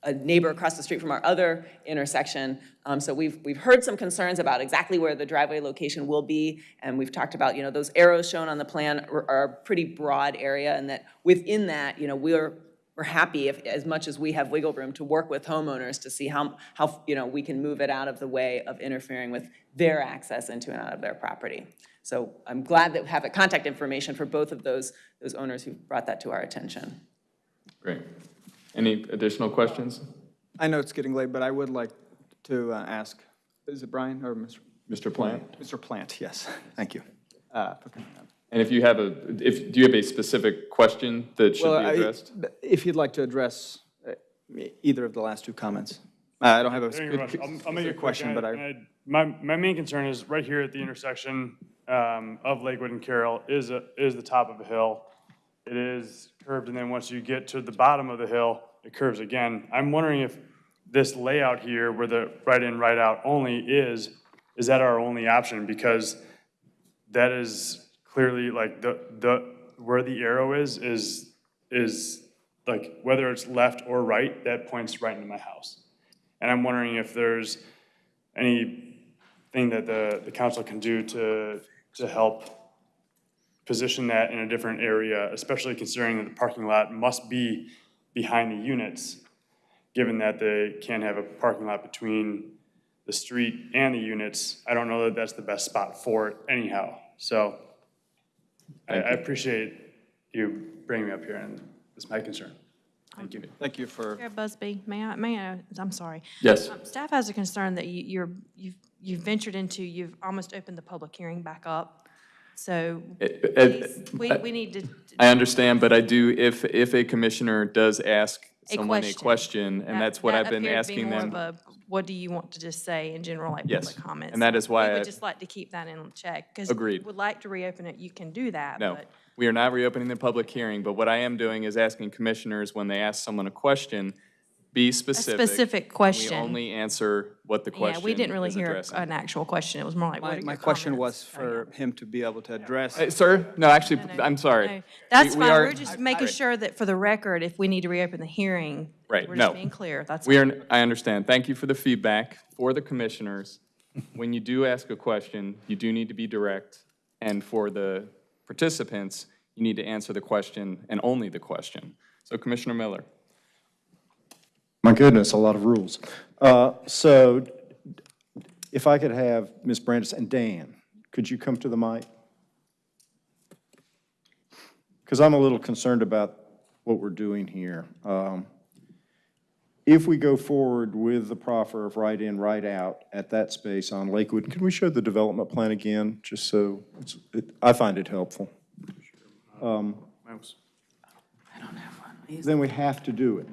a- a neighbor across the street from our other intersection, um, so we've, we've heard some concerns about exactly where the driveway location will be, and we've talked about, you know, those arrows shown on the plan are a pretty broad area, and that within that, you know, we're, we're happy if, as much as we have wiggle room to work with homeowners to see how, how, you know, we can move it out of the way of interfering with their access into and out of their property. So I'm glad that we have the contact information for both of those, those owners who brought that to our attention. Great. Any additional questions? I know it's getting late, but I would like to uh, ask, is it Brian or Mr.? Mr. Plant? Mr. Plant, yes, thank you. Uh, for coming. And if you have a, if, do you have a specific question that should Well, be I- addressed? If you'd like to address uh, either of the last two comments. Uh, I don't have a Thank you very good much. I'll- I'll make it specific quick. question, but I, I- My, my main concern is right here at the intersection um, of Lakewood and Carroll is, a- is the top of a hill. It is curved, and then once you get to the bottom of the hill, it curves again. I'm wondering if this layout here, where the right-in, right-out only is, is that our only option? Because that is clearly like the, the, where the arrow is, is, is like whether it's left or right, that points right into my house. And I'm wondering if there's anything that the, the council can do to, to help position that in a different area, especially considering that the parking lot must be behind the units, given that they can't have a parking lot between the street and the units. I don't know that that's the best spot for it anyhow. So I, I appreciate you bringing me up here, and it's my concern. Thank you. thank you for, Chair Busby, may I, may I, I'm sorry. Yes. Um, Staff has a concern that you- you're, you've, you've ventured into, you've almost opened the public hearing back up. So Uh, please, we, uh, we need to, I understand, but I do, if, if a commissioner does ask A someone a question. question, and that- that's what I've been asking more them. What do you want to just say in general, like Yes, public comments? and that is why We I- would just like to keep that in check. Because Agreed. would like to reopen it, you can do that, No, but we are not reopening the public hearing, but what I am doing is asking commissioners, when they ask someone a question, be specific. specific question. We only answer what the question Yeah, we didn't really is hear addressing. an actual question. It was more like, what my, are your my question comments? was for him to be able to address. Uh, Sir, no, actually, I'm sorry. No, That's We- we fine. are- We're just making sure that for the record, if we need to reopen the hearing, Right, we're just no. being clear. That's We all. are, I understand. Thank you for the feedback. For the commissioners, when you do ask a question, you do need to be direct. And for the participants, you need to answer the question and only the question. So Commissioner Miller. My goodness, a lot of rules. Uh, So if I could have Ms. Brandis and Dan, could you come to the mic? because I'm a little concerned about what we're doing here. Um, If we go forward with the proffer of right in, right out at that space on Lakewood, can we show the development plan again, just so, it's- it- I find it helpful. Um, I don't have one. Then we have to do it.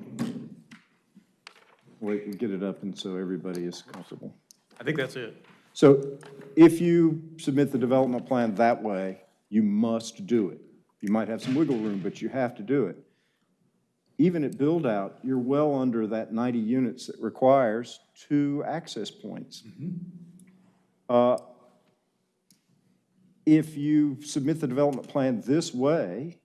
Wait, we get it up and so everybody is comfortable. I think that's it. So if you submit the development plan that way, you must do it. You might have some wiggle room, but you have to do it. Even at build-out, you're well under that 90 units that requires two access points. Uh, If you submit the development plan this way,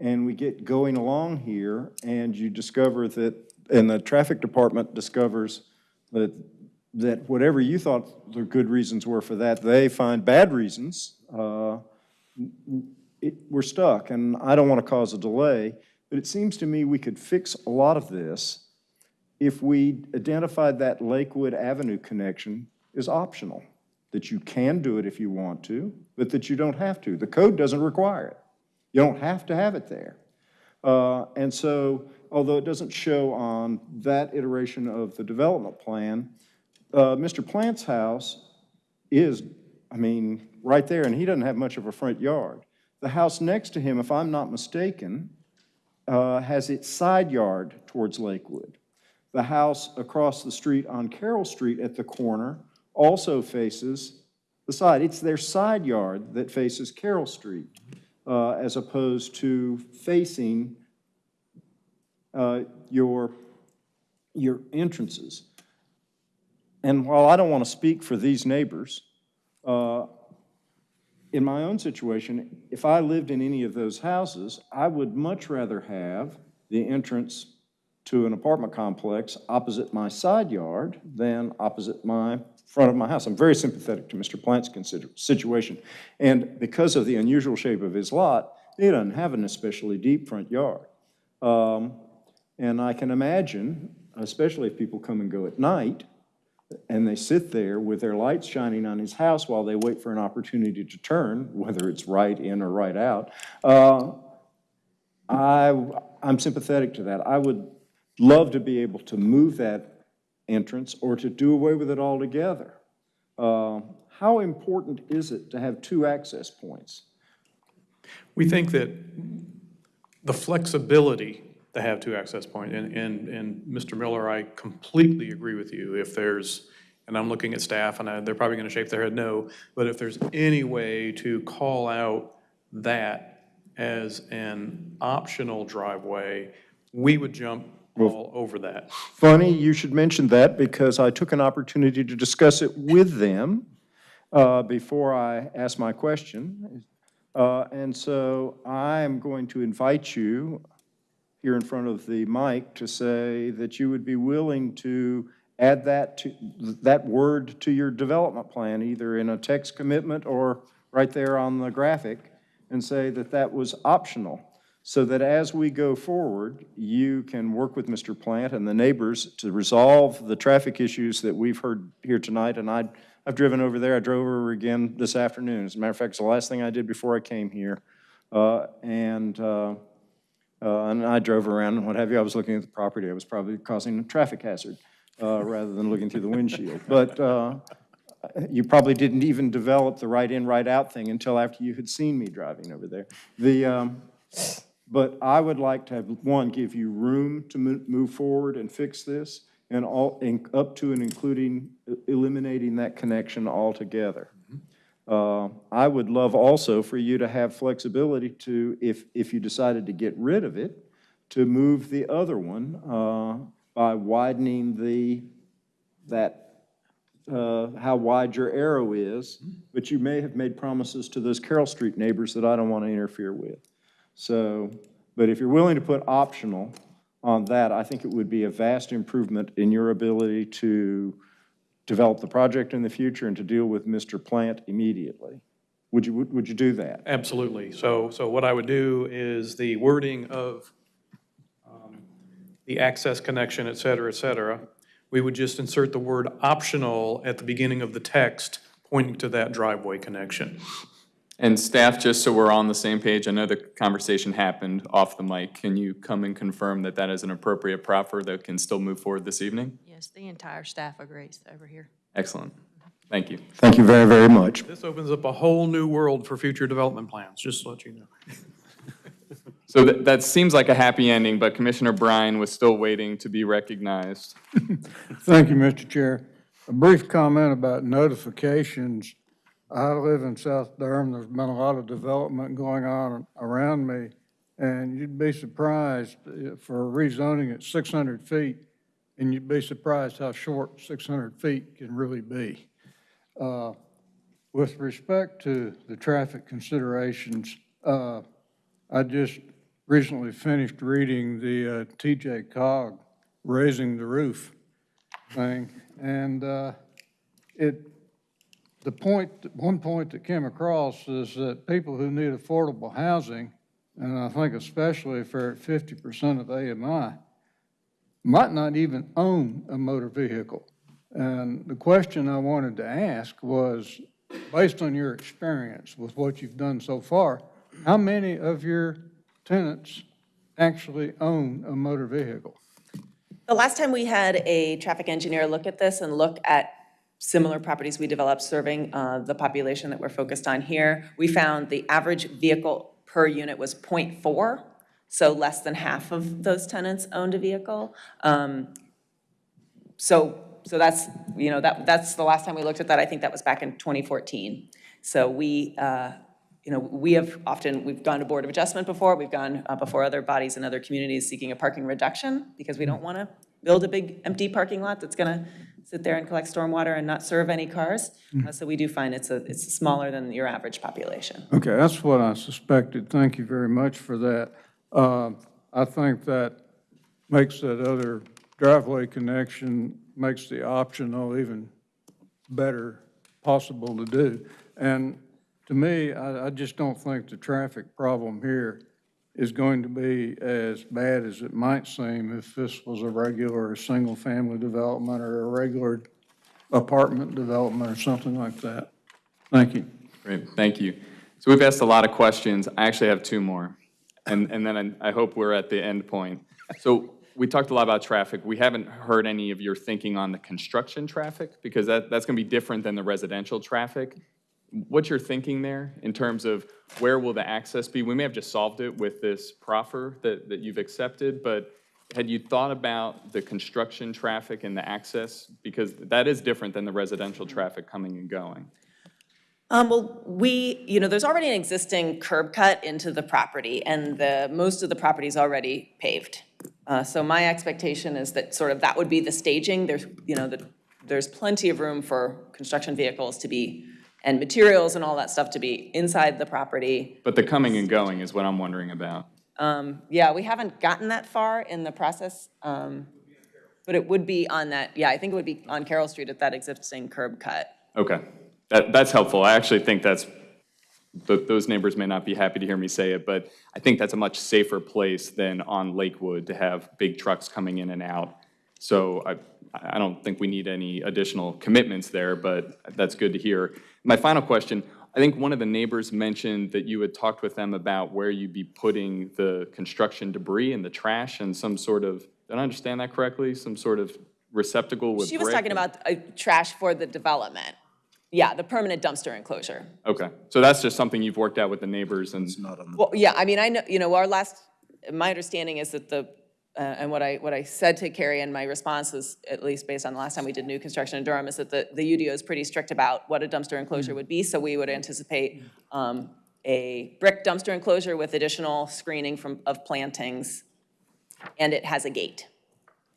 and we get going along here, and you discover that, and the traffic department discovers that, that whatever you thought the good reasons were for that, they find bad reasons, uh, it, we're stuck, and I don't want to cause a delay, but it seems to me we could fix a lot of this if we identified that Lakewood Avenue connection as optional, that you can do it if you want to, but that you don't have to. The code doesn't require it. You don't have to have it there. Uh, And so, although it doesn't show on that iteration of the development plan, uh, Mr. Plant's house is, I mean, right there, and he doesn't have much of a front yard. The house next to him, if I'm not mistaken, uh, has its side yard towards Lakewood. The house across the street on Carroll Street at the corner also faces the side. It's their side yard that faces Carroll Street, uh, as opposed to facing uh, your, your entrances. And while I don't want to speak for these neighbors, uh, in my own situation, if I lived in any of those houses, I would much rather have the entrance to an apartment complex opposite my side yard than opposite my front of my house. I'm very sympathetic to Mr. Plant's situation. And because of the unusual shape of his lot, he doesn't have an especially deep front yard. Um, and I can imagine, especially if people come and go at night, and they sit there with their lights shining on his house while they wait for an opportunity to turn, whether it's right in or right out. Uh, I, I'm sympathetic to that. I would love to be able to move that entrance or to do away with it altogether. Uh, How important is it to have two access points? We think that the flexibility to have two access points, and, and, and Mr. Miller, I completely agree with you. If there's, and I'm looking at staff, and I- they're probably gonna shake their head no, but if there's any way to call out that as an optional driveway, we would jump all over that. Funny, you should mention that because I took an opportunity to discuss it with them uh, before I asked my question. Uh, And so I'm going to invite you here in front of the mic to say that you would be willing to add that to, that word to your development plan, either in a text commitment or right there on the graphic, and say that that was optional, so that as we go forward, you can work with Mr. Plant and the neighbors to resolve the traffic issues that we've heard here tonight, and I, I've driven over there, I drove over again this afternoon. As a matter of fact, it's the last thing I did before I came here. Uh, And, uh, uh, and I drove around and what have you, I was looking at the property, I was probably causing a traffic hazard, uh, rather than looking through the windshield. But, uh, you probably didn't even develop the right in, right out thing until after you had seen me driving over there. The, um, but I would like to have, one, give you room to move forward and fix this, and all, and up to and including eliminating that connection altogether. Uh, I would love also for you to have flexibility to, if, if you decided to get rid of it, to move the other one uh, by widening the, that uh, how wide your arrow is, but you may have made promises to those Carroll Street neighbors that I don't want to interfere with. So, but if you're willing to put optional on that, I think it would be a vast improvement in your ability to develop the project in the future and to deal with Mr. Plant immediately. Would you, would you do that? Absolutely. So, so what I would do is the wording of um, the access connection, et cetera, et cetera, we would just insert the word optional at the beginning of the text pointing to that driveway connection. And staff, just so we're on the same page, I know the conversation happened off the mic. Can you come and confirm that that is an appropriate proffer that can still move forward this evening? Yes, the entire staff agrees over here. Excellent. Thank you. Thank you very, very much. This opens up a whole new world for future development plans, just to let you know. So that, that seems like a happy ending, but Commissioner Bryan was still waiting to be recognized. Thank you, Mr. Chair. A brief comment about notifications. I live in South Durham. There's been a lot of development going on around me, and you'd be surprised uh, for rezoning at 600 feet, and you'd be surprised how short 600 feet can really be. Uh, With respect to the traffic considerations, uh, I just recently finished reading the uh, TJCOG Raising the Roof thing, and uh, it, the point, one point that came across is that people who need affordable housing, and I think especially if they're at fifty percent of AMI, might not even own a motor vehicle. And the question I wanted to ask was, based on your experience with what you've done so far, how many of your tenants actually own a motor vehicle? The last time we had a traffic engineer look at this and look at similar properties we developed serving uh, the population that we're focused on here, we found the average vehicle per unit was .4, so less than half of those tenants owned a vehicle. Um, So, so that's, you know, that, that's the last time we looked at that, I think that was back in 2014. So we, uh, you know, we have often, we've gone to Board of Adjustment before, we've gone uh, before other bodies and other communities seeking a parking reduction, because we don't want to build a big empty parking lot that's going to sit there and collect stormwater and not serve any cars. Uh, So we do find it's a, it's smaller than your average population. Okay, that's what I suspected. Thank you very much for that. Uh, I think that makes that other driveway connection, makes the optional even better possible to do. And to me, I, I just don't think the traffic problem here is going to be as bad as it might seem if this was a regular, single-family development or a regular apartment development or something like that. Thank you. Great, thank you. So we've asked a lot of questions. I actually have two more, and, and then I I hope we're at the end point. So we talked a lot about traffic. We haven't heard any of your thinking on the construction traffic, because that, that's going to be different than the residential traffic. What's your thinking there in terms of where will the access be? We may have just solved it with this proffer that, that you've accepted, but had you thought about the construction traffic and the access? Because that is different than the residential traffic coming and going. Um, well, we, you know, there's already an existing curb cut into the property, and the, most of the property is already paved. Uh, so my expectation is that sort of that would be the staging. There's, you know, that there's plenty of room for construction vehicles to be, and materials and all that stuff to be inside the property. But the coming and going is what I'm wondering about. Um, yeah, we haven't gotten that far in the process. Um, but it would be on that, yeah, I think it would be on Carroll Street at that existing curb cut. Okay, that, that's helpful. I actually think that's, th- those neighbors may not be happy to hear me say it, but I think that's a much safer place than on Lakewood to have big trucks coming in and out. So I, I don't think we need any additional commitments there, but that's good to hear. My final question, I think one of the neighbors mentioned that you had talked with them about where you'd be putting the construction debris and the trash and some sort of, did I understand that correctly? Some sort of receptacle with She was brick? talking about uh, trash for the development. Yeah, the permanent dumpster enclosure. Okay, so that's just something you've worked out with the neighbors and? Well, yeah, I mean, I know, you know, our last, my understanding is that the, uh, and what I, what I said to Carrie in my response is, at least based on the last time we did new construction in Durham, is that the, the UDO is pretty strict about what a dumpster enclosure would be, so we would anticipate um, a brick dumpster enclosure with additional screening from, of plantings, and it has a gate.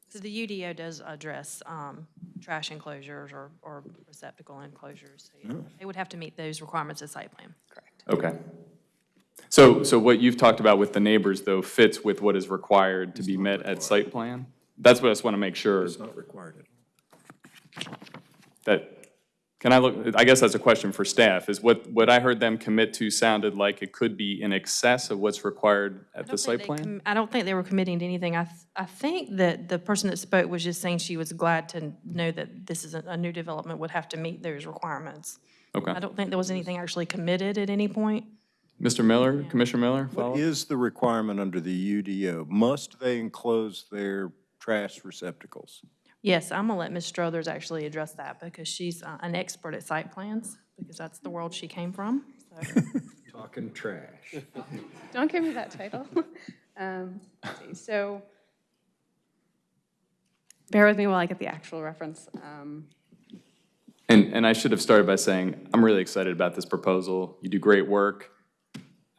So the UDO does address um, trash enclosures or, or receptacle enclosures. So you- They would have to meet those requirements of site plan. Correct. Okay. So, so what you've talked about with the neighbors, though, fits with what is required to be met at site plan? That's what I just want to make sure. It's not required. That, can I look, I guess that's a question for staff, is what, what I heard them commit to sounded like it could be in excess of what's required at the site plan? I don't think they were committing to anything. I, th- I think that the person that spoke was just saying she was glad to know that this is a, a new development would have to meet those requirements. Okay. I don't think there was anything actually committed at any point. Mr. Miller, Commissioner Miller, What follow? is the requirement under the UDO? Must they enclose their trash receptacles? Yes, I'm gonna let Ms. Strothers actually address that because she's uh, an expert at site plans, because that's the world she came from. so. Talking trash. Don't give me that title. Um, let's see, So, bear with me while I get the actual reference. Um, And, and I should have started by saying, I'm really excited about this proposal. You do great work.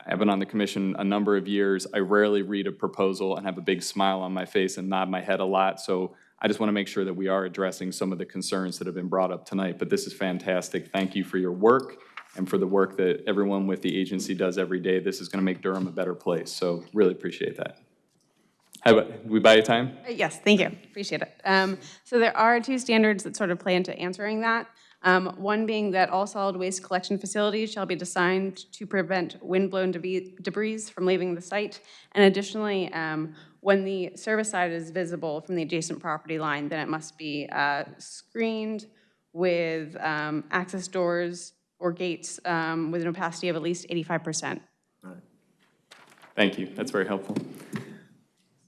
I've been on the commission a number of years. I rarely read a proposal and have a big smile on my face and nod my head a lot. So I just want to make sure that we are addressing some of the concerns that have been brought up tonight. But this is fantastic. Thank you for your work and for the work that everyone with the agency does every day. This is going to make Durham a better place. So really appreciate that. About, we buy you time? Yes, thank you, appreciate it. Um, So there are two standards that sort of play into answering that. Um, One being that all solid waste collection facilities shall be designed to prevent windblown debris debris from leaving the site. And additionally, um, when the service side is visible from the adjacent property line, then it must be uh, screened with um, access doors or gates um, with an opacity of at least 85%. Right. Thank you, that's very helpful.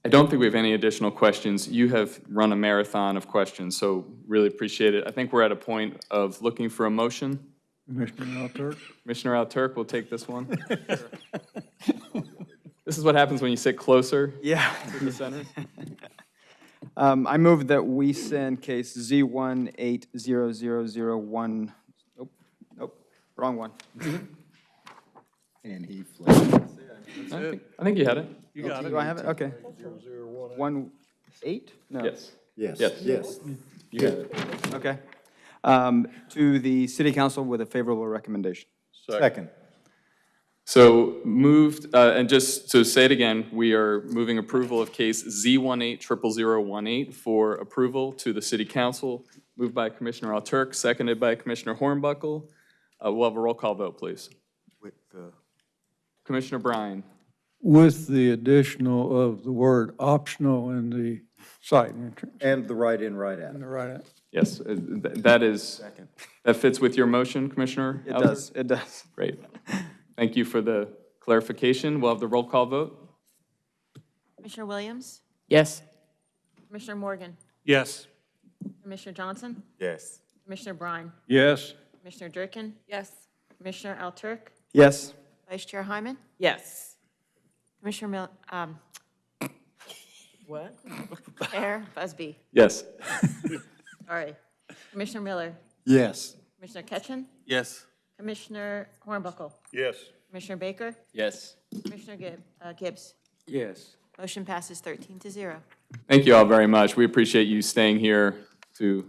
I don't think we have any additional questions. You have run a marathon of questions, so really appreciate it. I think we're at a point of looking for a motion. Commissioner Alturk? Commissioner Alturk will take this one. This is what happens when you sit closer Yeah. to the center. Um, I move that we send case Z one eight zero zero zero one, nope, nope, wrong one. And he flipped. I think- I think you had it. You got it. Do I have it? Okay. One eight? No. Yes. Yes. Yes. Yes. You got it. Okay. Um, to the city council with a favorable recommendation. Second. So moved, uh, and just to say it again, we are moving approval of case Z180018 for approval to the city council. Moved by Commissioner Alturk, seconded by Commissioner Hornbuckle. Uh, We'll have a roll call vote, please. With the Commissioner Bryan. With the additional of the word optional in the site entrance. And the right in, right out. And the right, Yes, uh, th- that is, that fits with your motion, Commissioner? It Alturk? does, it does. Great. Thank you for the clarification. We'll have the roll call vote. Commissioner Williams? Yes. Commissioner Morgan? Yes. Commissioner Johnson? Yes. Commissioner Bryan? yes, Commissioner Durkin? Yes. Commissioner Alturk? Yes. Vice Chair Hyman? Yes. Commissioner Mil, um, What? Mayor Busby? Yes. Sorry. Commissioner Miller? Yes. Commissioner Ketchin? Yes. Commissioner Hornbuckle? Yes. Commissioner Baker? Yes. Commissioner Gibb, uh, Gibbs? Yes. Motion passes 13 to 0. Thank you all very much. We appreciate you staying here to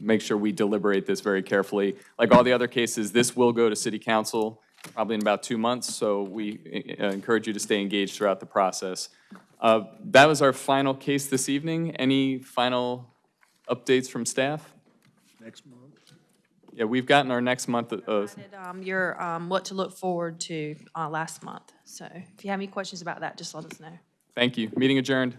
make sure we deliberate this very carefully. Like all the other cases, this will go to city council probably in about two months, so we uh, encourage you to stay engaged throughout the process. Uh, That was our final case this evening. Any final updates from staff? Next month. Yeah, we've gotten our next month of, Provided, um, Your, um, what to look forward to uh, last month. So if you have any questions about that, just let us know. thank you. Meeting adjourned.